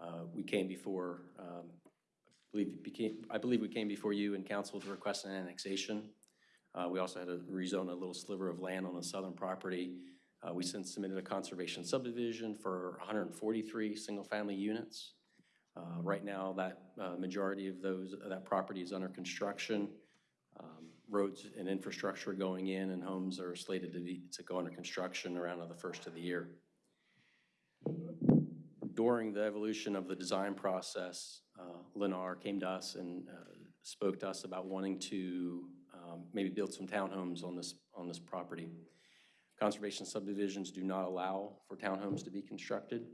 uh, we came before, um, I believe, became, I believe we came before you and council to request an annexation. Uh, We also had to rezone a little sliver of land on the southern property. Uh, We since submitted a conservation subdivision for 143 single-family units. Uh, Right now, that uh, majority of those, that property is under construction. Um, Roads and infrastructure going in, and homes are slated to be, to go under construction around the first of the year. During the evolution of the design process, uh, Lennar came to us and uh, spoke to us about wanting to um, maybe build some townhomes on this, on this property. Conservation subdivisions do not allow for townhomes to be constructed.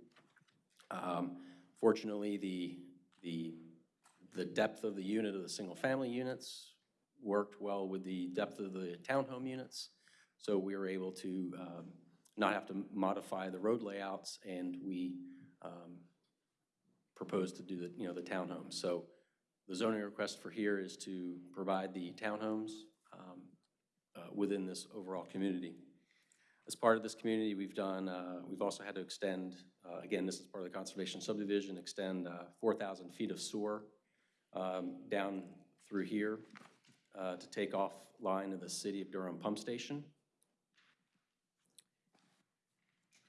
Um, Fortunately, the, the, the depth of the unit of the single-family units worked well with the depth of the townhome units. So we were able to um, not have to modify the road layouts, and we um, proposed to do the, you know, the townhomes. So the zoning request for here is to provide the townhomes um, uh, within this overall community. As part of this community, we've done, uh, we've also had to extend, uh, again, this is part of the conservation subdivision, extend uh, 4,000 feet of sewer um, down through here uh, to take off line of the city of Durham pump station.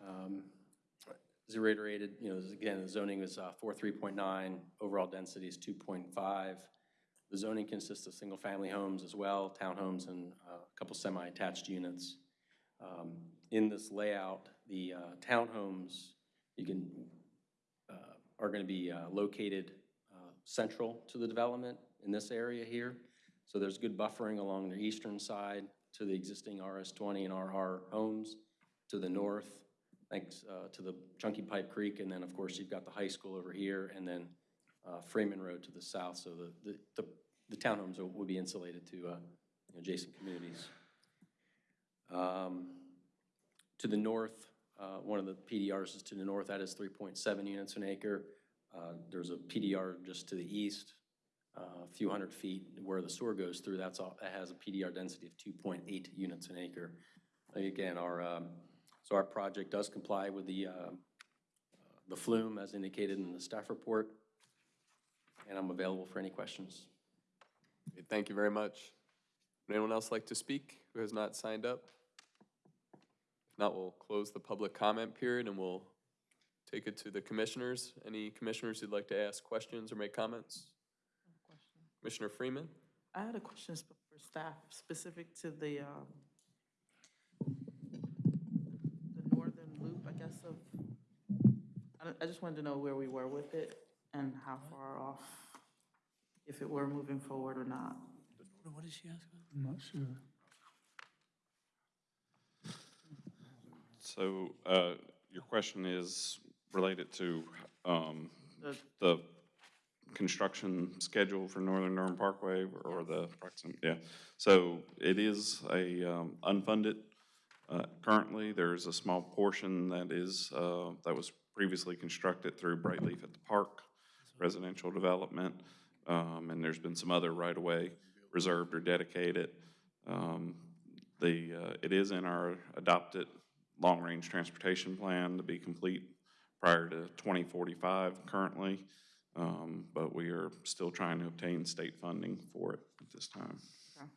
Um, As I reiterated, you know, again, the zoning is uh, 43.9, overall density is 2.5. The zoning consists of single-family homes as well, townhomes, and uh, a couple semi-attached units. Um, In this layout, the uh, townhomes, you can, uh, are going to be uh, located uh, central to the development in this area here. So there's good buffering along the eastern side to the existing RS20 and RR homes. To the north, thanks uh, to the Chunky Pipe Creek, and then, of course, you've got the high school over here, and then uh, Freeman Road to the south. So the, the- the, the townhomes will be insulated to adjacent communities. Um, To the north, uh, one of the PDRs is to the north, that is 3.7 units an acre. Uh, There's a PDR just to the east, uh, a few hundred feet where the sewer goes through, that's all, that has a PDR density of 2.8 units an acre. Again, our, um, so our project does comply with the, um, the FLUM as indicated in the staff report, and I'm available for any questions. Thank you very much. Would anyone else like to speak who has not signed up? If not, we'll close the public comment period and we'll take it to the commissioners. Any commissioners who'd like to ask questions or make comments? Commissioner Freeman? I had a question for staff, specific to the, um, the northern loop, I guess, of, I I just wanted to know where we were with it and how far off, if it were moving forward or not. What did she ask? I'm not sure. So, uh, your question is related to, um, The- the construction schedule for Northern Durham Parkway or the proxim, yeah. So it is a, um, unfunded, uh, currently. There's a small portion that is, uh, that was previously constructed through Brightleaf at the Park residential development. Um, and there's been some other right-of-way reserved or dedicated. Um, the, uh, it is in our adopted long-range transportation plan to be complete prior to 2045 currently. Um, But we are still trying to obtain state funding for it at this time. Okay,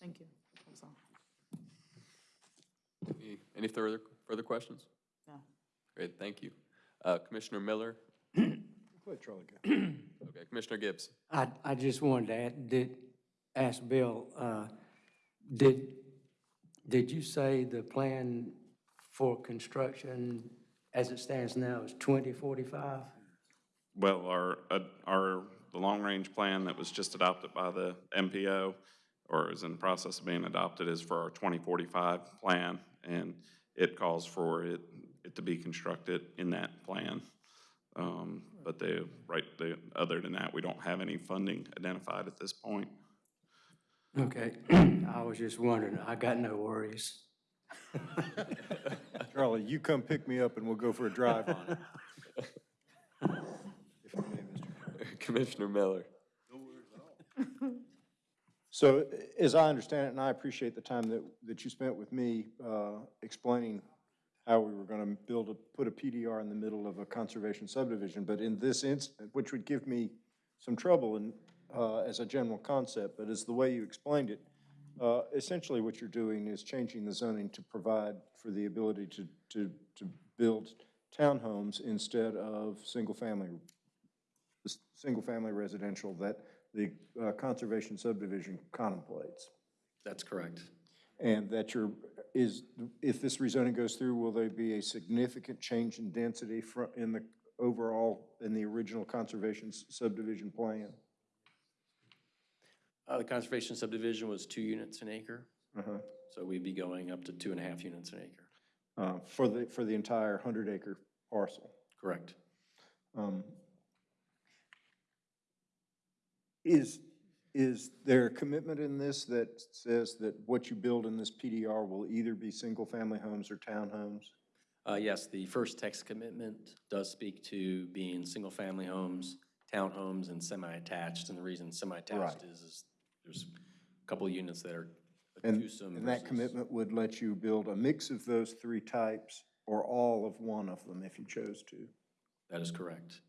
Thank you. That's all. Any- Any further, further questions? No. Great, thank you. Uh, Commissioner Miller? Let Charlie. Okay, Commissioner Gibbs? I, I just wanted to add, did, ask Bill, uh, did, did you say the plan for construction as it stands now is twenty forty-five? Well, our, uh, our, the long-range plan that was just adopted by the MPO, or is in the process of being adopted, is for our 2045 plan, and it calls for it, it to be constructed in that plan. Um, But the, right, the, other than that, we don't have any funding identified at this point. Okay, [clears throat] I was just wondering, I got no worries. [laughs] Charlie, you come pick me up and we'll go for a drive on it. [laughs] If I may, Mr. Commissioner Miller? [laughs] So as I understand it, and I appreciate the time that, that you spent with me uh, explaining how we were going to build a, put a PDR in the middle of a conservation subdivision, but in this instant, which would give me some trouble in, uh, as a general concept, but as the way you explained it, uh, essentially what you're doing is changing the zoning to provide for the ability to, to, to build townhomes instead of single-family, single-family residential that the uh, conservation subdivision contemplates. That's correct. And that you're, is, if this rezoning goes through, will there be a significant change in density in the overall, in the original conservation subdivision plan? Uh, The conservation subdivision was two units an acre, Uh-huh. so we'd be going up to two and a half units an acre. Uh, For the, for the entire 100-acre parcel? Correct. Um, Is, is there a commitment in this that says that what you build in this PDR will either be single-family homes or townhomes? Uh, Yes, the first text commitment does speak to being single-family homes, townhomes, and semi-attached. And the reason semi-attached is, is there's a couple of units that are And, twosome and that versus- commitment would let you build a mix of those three types or all of one of them if you chose to? That is correct.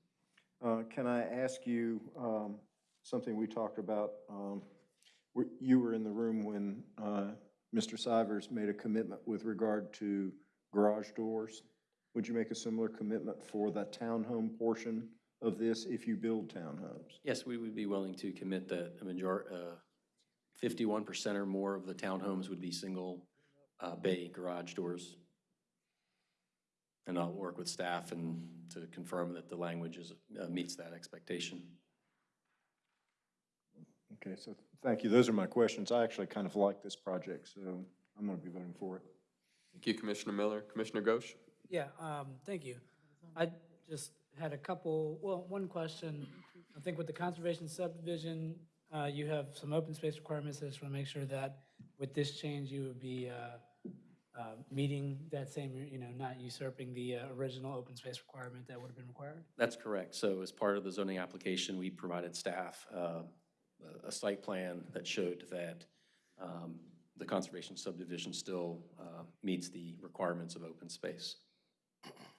Uh, Can I ask you um, something we talked about? um, were- You were in the room when uh, Mr. Sivers made a commitment with regard to garage doors. Would you make a similar commitment for the townhome portion of this if you build townhomes? Yes, we would be willing to commit that a major, uh, fifty-one percent or more of the townhomes would be single, uh, bay garage doors. And I'll work with staff and to confirm that the language is, uh, meets that expectation. Okay, so thank you. Those are my questions. I actually kind of like this project, so I'm going to be voting for it. Thank you, Commissioner Miller. Commissioner Ghosh? Yeah, um, thank you. I just had a couple, well, one question. I think with the conservation subdivision, uh, you have some open space requirements. I just want to make sure that with this change, you would be uh, uh, meeting that same, you know, not usurping the uh, original open space requirement that would have been required. That's correct. So as part of the zoning application, we provided staff uh, a- site plan that showed that um, the conservation subdivision still uh, meets the requirements of open space.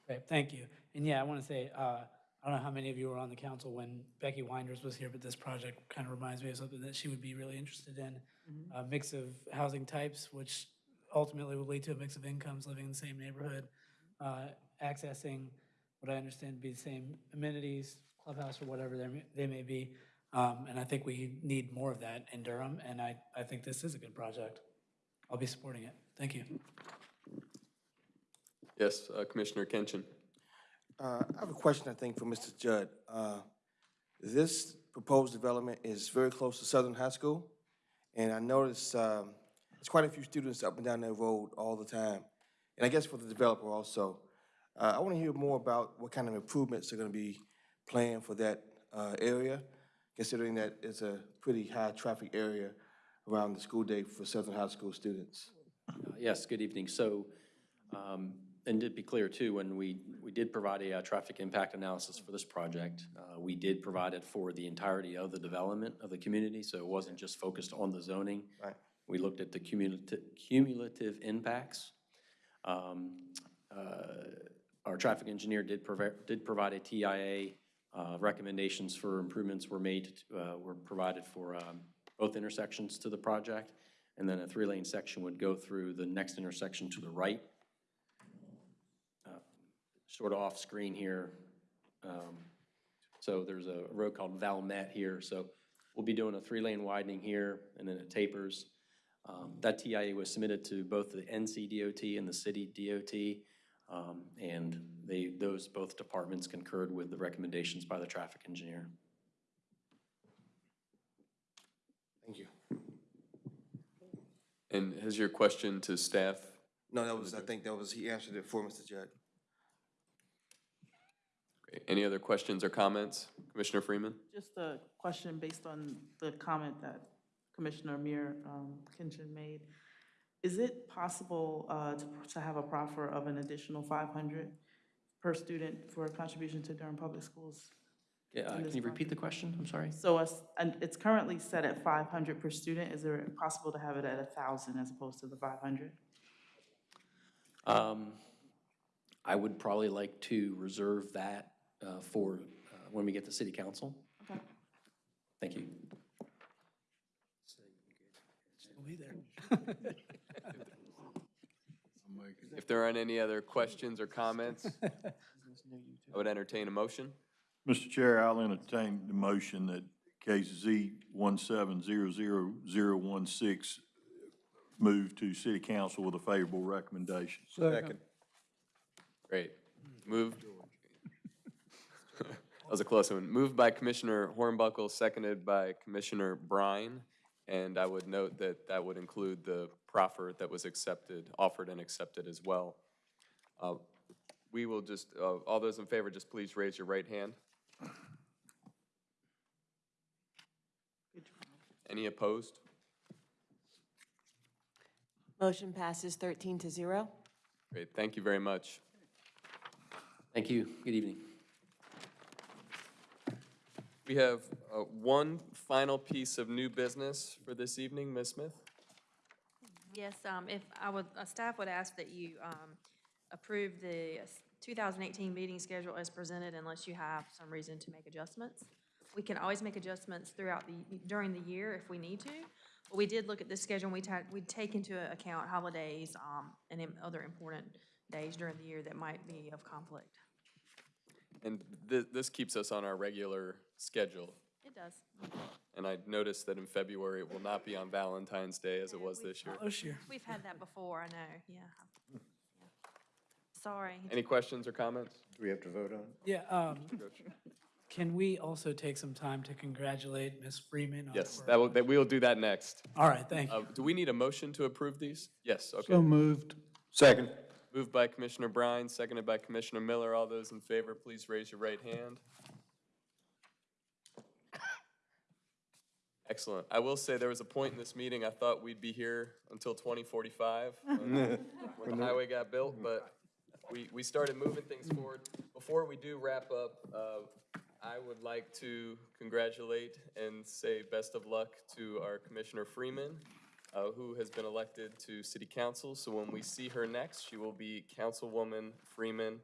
Okay, thank you. And yeah, I want to say, uh, I don't know how many of you were on the council when Becky Winders was here, but this project kind of reminds me of something that she would be really interested in. A mix of housing types, which ultimately will lead to a mix of incomes living in the same neighborhood, uh, accessing what I understand to be the same amenities, clubhouse or whatever they may- they may be. Um, And I think we need more of that in Durham, and I, I think this is a good project. I'll be supporting it. Thank you. Yes, uh, Commissioner Kinchin. Uh, I have a question, I think, for Mr. Judd. Uh, This proposed development is very close to Southern High School, and I noticed um, there's quite a few students up and down that road all the time, and I guess for the developer also. Uh, I want to hear more about what kind of improvements are going to be planned for that uh, area, considering that it's a pretty high-traffic area around the school day for Southern High School students. Uh, Yes, good evening. So, um, and to be clear too, when we, we did provide a uh, traffic impact analysis for this project, uh, we did provide it for the entirety of the development of the community, so it wasn't just focused on the zoning. Right. We looked at the cumulative, cumulative impacts. Um, uh, Our traffic engineer did provide, did provide a TIA. uh, Recommendations for improvements were made, uh, were provided for um, both intersections to the project. And then a three-lane section would go through the next intersection to the right. Sort of off-screen here. Um, So there's a road called Valmet here, so we'll be doing a three-lane widening here, and then it tapers. Um, That TIA was submitted to both the NCDOT and the city DOT, um, and they, those both departments concurred with the recommendations by the traffic engineer. Thank you. And has your question to staff? No, that was, I think that was, he answered it for Mr. Judd. Great. Any other questions or comments? Commissioner Freeman? Just a question based on the comment that Commissioner Amir um, Kinchin made. Is it possible uh, to to have a proffer of an additional 500 per student for a contribution to Durham Public Schools? Yeah, uh, Can you repeat the question? I'm sorry. So us- and it's currently set at 500 per student. Is it possible to have it at 1,000 as opposed to the 500? Um, I would probably like to reserve that uh, for uh, when we get to city council. Okay. Thank you. Still be there. If there aren't any other questions or comments, I would entertain a motion. Mr. Chair, I'll entertain the motion that case Z one seven zero zero zero one six move to city council with a favorable recommendation. Second. Great. Moved. That was a close one. Moved by Commissioner Hornbuckle, seconded by Commissioner Bryan. And I would note that that would include the proffer that was accepted, offered and accepted as well. Uh, We will just, uh, all those in favor, just please raise your right hand. Any opposed? Motion passes 13 to 0. Great, thank you very much. Thank you. Good evening. We have uh, one final piece of new business for this evening, Ms. Smith? Yes, um, if, I would, uh, staff would ask that you, um, approve the two thousand eighteen meeting schedule as presented unless you have some reason to make adjustments. We can always make adjustments throughout the, during the year if we need to. But we did look at this schedule, and we we take into account holidays, um, and other important days during the year that might be of conflict. And thi- this keeps us on our regular schedule. It does. And I noticed that in February, it will not be on Valentine's Day as it was this year. This year. We've had that before, I know, yeah. Yeah. Sorry. Any questions or comments? Do we have to vote on it? Yeah, um, can we also take some time to congratulate Ms. Freeman? on Yes, her- that will, that, we'll do that next. All right, thank you. Uh, Do we need a motion to approve these? Yes, okay. So moved. Second. Moved by Commissioner Bryan, seconded by Commissioner Miller. All those in favor, please raise your right hand. Excellent. I will say, there was a point in this meeting, I thought we'd be here until 2045, when [laughs] when the highway got built, but we, we started moving things forward. Before we do wrap up, uh, I would like to congratulate and say best of luck to our Commissioner Freeman, uh, who has been elected to City Council. So when we see her next, she will be Councilwoman Freeman.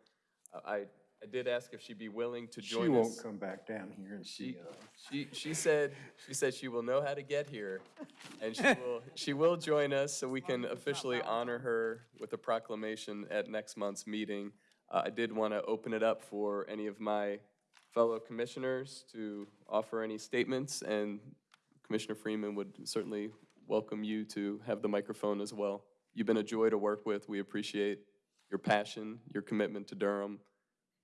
Uh, I, I did ask if she'd be willing to join us. won't come back down here and see She, us. she, she said, she said she will know how to get here, and she will, she will join us so we can officially honor her with a proclamation at next month's meeting. Uh, I did want to open it up for any of my fellow commissioners to offer any statements, and Commissioner Freeman would certainly welcome you to have the microphone as well. You've been a joy to work with. We appreciate your passion, your commitment to Durham,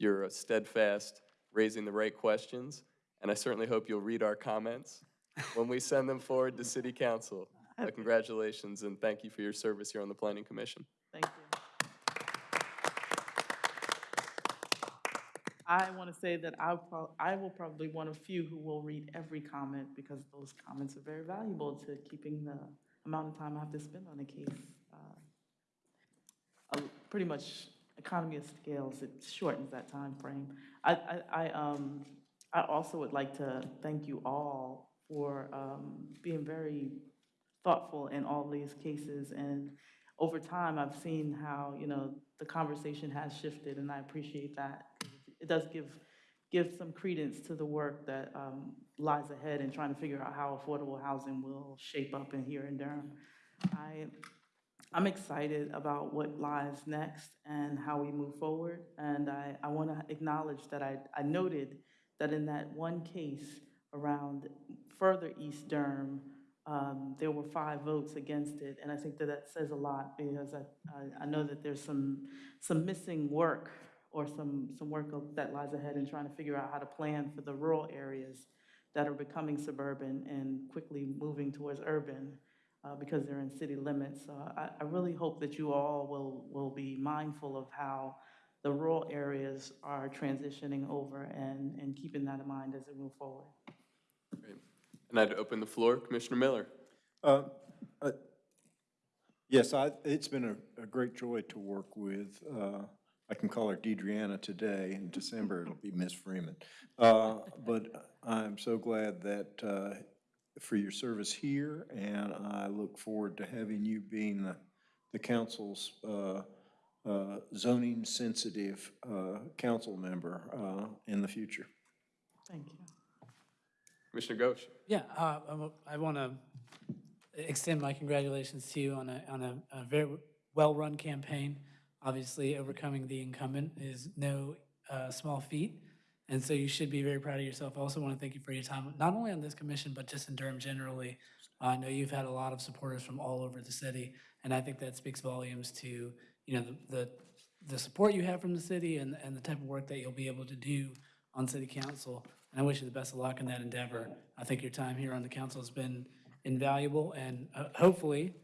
your steadfast raising the right questions, and I certainly hope you'll read our comments when we send them forward to City Council. [laughs] Uh, Congratulations, and thank you for your service here on the Planning Commission. Thank you. I want to say that prob- I will probably one of few who will read every comment because those comments are very valuable to keeping the amount of time I have to spend on a case. uh, Pretty much economy of scales, it shortens that time frame. I, I, I, um, I also would like to thank you all for, um, being very thoughtful in all these cases. And over time, I've seen how, you know, the conversation has shifted, and I appreciate that. It does give, give some credence to the work that um, lies ahead in trying to figure out how affordable housing will shape up in here in Durham. I, I'm excited about what lies next and how we move forward. And I, I want to acknowledge that I, I noted that in that one case around further East Durham, um, there were five votes against it. And I think that that says a lot because I, I, I know that there's some, some missing work or some, some work that lies ahead in trying to figure out how to plan for the rural areas that are becoming suburban and quickly moving towards urban uh, because they're in city limits. So I, I really hope that you all will, will be mindful of how the rural areas are transitioning over and, and keeping that in mind as we move forward. Great. And I'd open the floor, Commissioner Miller. Uh, uh, Yes, I, it's been a, a great joy to work with, uh, I can call her DeDreana today, in December it'll be Miss Freeman. Uh, But I'm so glad that, uh, for your service here, and I look forward to having you being the, the council's uh, uh, zoning-sensitive uh, council member uh, in the future. Thank you. Commissioner Ghosh. Yeah, uh, I'm- I want to extend my congratulations to you on a, on a, a very well-run campaign. Obviously, overcoming the incumbent is no uh, small feat, and so you should be very proud of yourself. I also want to thank you for your time, not only on this commission, but just in Durham generally. I know you've had a lot of supporters from all over the city, and I think that speaks volumes to, you know, the, the, the support you have from the city and, and the type of work that you'll be able to do on city council. And I wish you the best of luck in that endeavor. I think your time here on the council has been invaluable, and uh, hopefully,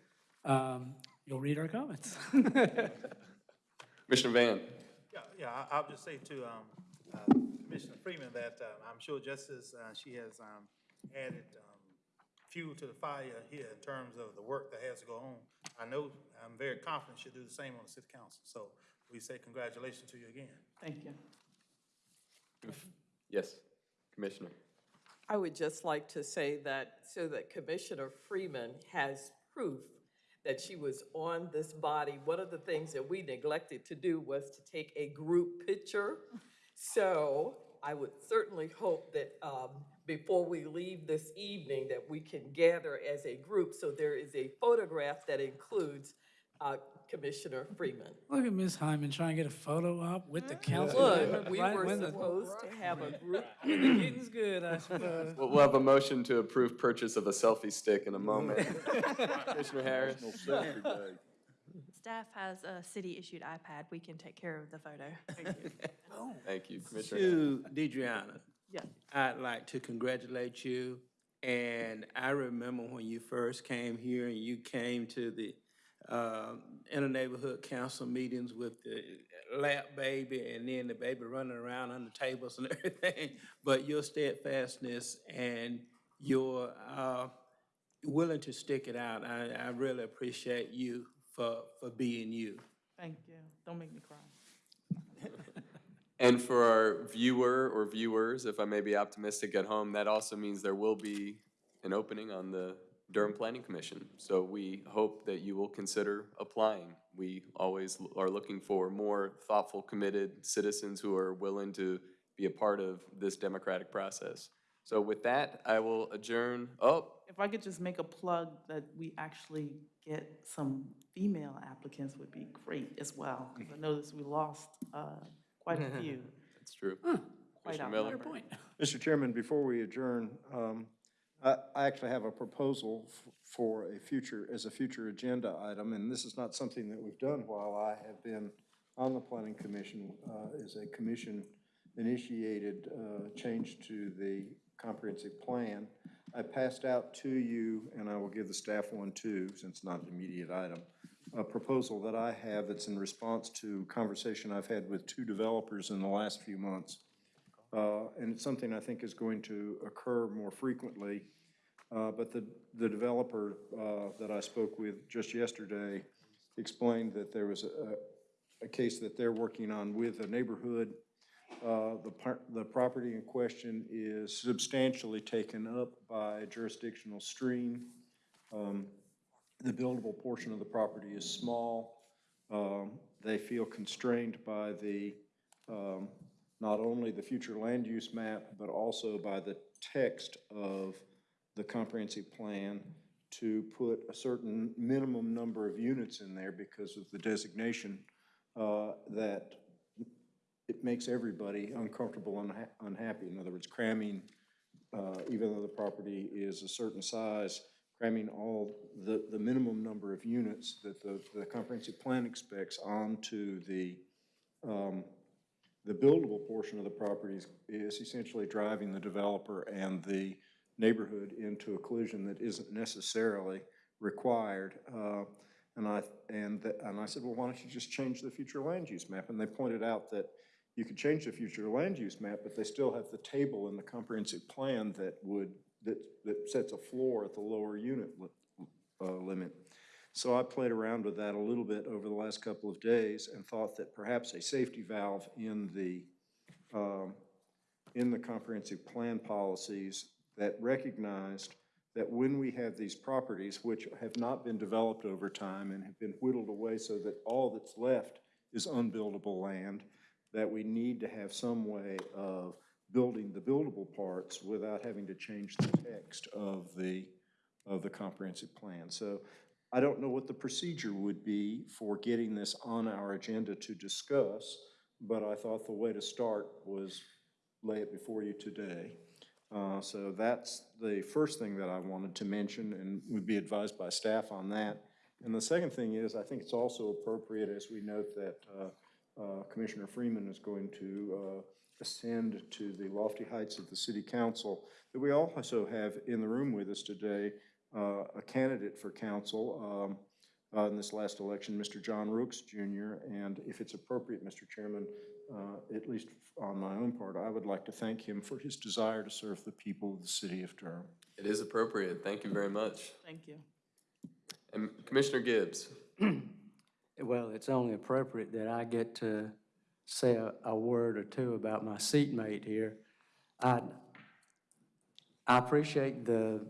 um, you'll read our comments. [laughs] Commissioner Van. Yeah, yeah, I- I'll just say to um, uh, Commissioner Freeman that uh, I'm sure just as uh, she has um, added um, fuel to the fire here in terms of the work that has to go on, I know, I'm very confident she'll do the same on the city council. So we say congratulations to you again. Thank you. Yes, Commissioner. I would just like to say that, so that Commissioner Freeman has proof that she was on this body. One of the things that we neglected to do was to take a group picture. So I would certainly hope that um, before we leave this evening, that we can gather as a group. So there is a photograph that includes uh, Commissioner Freeman. Look at Ms. Hyman trying to get a photo op with the mm-hmm. council. Look, we Right were when the- supposed to have a group. when the getting's good, I suppose. We'll, we'll have a motion to approve purchase of a selfie stick in a moment. [laughs] Commissioner Harris. Staff has a city-issued iPad. We can take care of the photo. Thank you, oh. Thank you, Commissioner. Harris. To DeDreana. Yes. I'd like to congratulate you. And I remember when you first came here and you came to the uh, inter-neighborhood council meetings with the lap baby and then the baby running around on the tables and [laughs] everything. But your steadfastness and you're uh, willing to stick it out. I, I really appreciate you for, for being you. Thank you. Don't make me cry. [laughs] And for our viewer or viewers, if I may be optimistic at home, that also means there will be an opening on the Durham Planning Commission. So we hope that you will consider applying. We always are looking for more thoughtful, committed citizens who are willing to be a part of this democratic process. So with that, I will adjourn. Oh, If I could just make a plug that we actually get some female applicants would be great as well. Because I noticed we lost uh, quite a [laughs] few. that's true. Quite Commissioner Miller? outnumbered. Mr. Chairman, before we adjourn, um, I actually have a proposal for a future, as a future agenda item, and this is not something that we've done while I have been on the Planning Commission, uh, is a commission-initiated uh, change to the comprehensive plan. I passed out to you, and I will give the staff one too, since it's not an immediate item, a proposal that I have that's in response to conversation I've had with two developers in the last few months. Uh, And it's something I think is going to occur more frequently. Uh, But the, the developer uh, that I spoke with just yesterday explained that there was a, a case that they're working on with a neighborhood. Uh, The par, the property in question is substantially taken up by a jurisdictional stream. Um, The buildable portion of the property is small. Um, They feel constrained by the, um, not only the future land use map, but also by the text of the comprehensive plan to put a certain minimum number of units in there because of the designation uh, that it makes everybody uncomfortable and unha- unhappy. In other words, cramming, uh, even though the property is a certain size, cramming all the, the minimum number of units that the, the comprehensive plan expects onto the, um, the buildable portion of the property is- is essentially driving the developer and the neighborhood into a collision that isn't necessarily required. Uh, And I, and, th- and I said, well, why don't you just change the future land use map? And they pointed out that you could change the future land use map, but they still have the table in the comprehensive plan that would, that, that sets a floor at the lower unit li- uh, limit. So I played around with that a little bit over the last couple of days and thought that perhaps a safety valve in the, um, in the comprehensive plan policies that recognized that when we have these properties, which have not been developed over time and have been whittled away so that all that's left is unbuildable land, that we need to have some way of building the buildable parts without having to change the text of the, of the comprehensive plan. So I don't know what the procedure would be for getting this on our agenda to discuss, but I thought the way to start was lay it before you today. Uh, So that's the first thing that I wanted to mention, and would be advised by staff on that. And the second thing is, I think it's also appropriate, as we note that uh, uh, Commissioner Freeman is going to uh, ascend to the lofty heights of the city council, that we also have in the room with us today uh, a candidate for council um, uh, in this last election, Mr. John Rooks Jr., and if it's appropriate, Mr. Chairman, uh, at least on my own part, I would like to thank him for his desire to serve the people of the city of Durham. It is appropriate. Thank you very much. Thank you. And Commissioner Gibbs? [clears throat] Well, it's only appropriate that I get to say a, a word or two about my seatmate here. I, I appreciate the,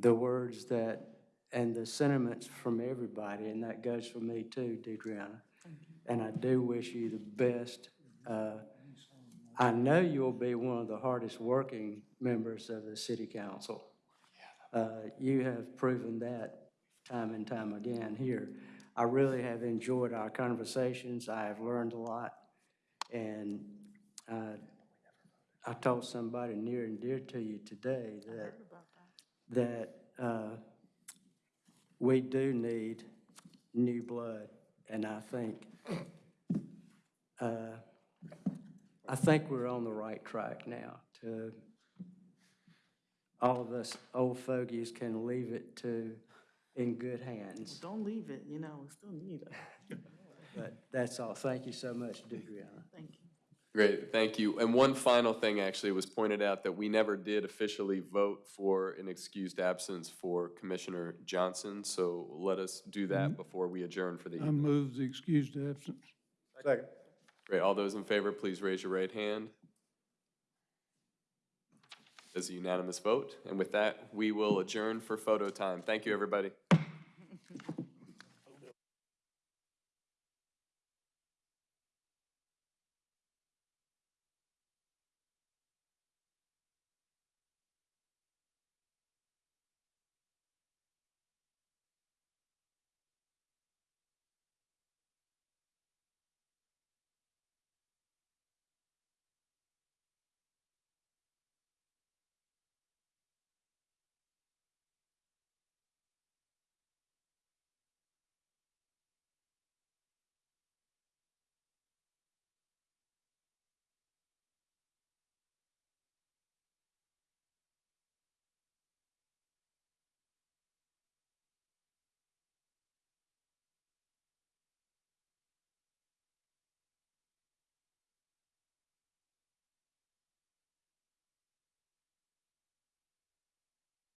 the words that, and the sentiments from everybody, and that goes for me too, DeDreana. And I do wish you the best. Uh, I know you'll be one of the hardest working members of the city council. Uh, You have proven that time and time again here. I really have enjoyed our conversations. I have learned a lot. And uh, I told somebody near and dear to you today that, that uh, we do need new blood. And I think, uh, I think we're on the right track now to, all of us old fogies can leave it to, in good hands. Don't leave it, you know, we still need it. [laughs] But that's all. Thank you so much, DeDreana. Thank you. Great, thank you. And one final thing, actually, was pointed out that we never did officially vote for an excused absence for Commissioner Johnson, so let us do that mm-hmm. before we adjourn for the I evening. move the excused absence. Second. Great, all those in favor, please raise your right hand. As a unanimous vote, and with that, we will adjourn for photo time. Thank you, everybody.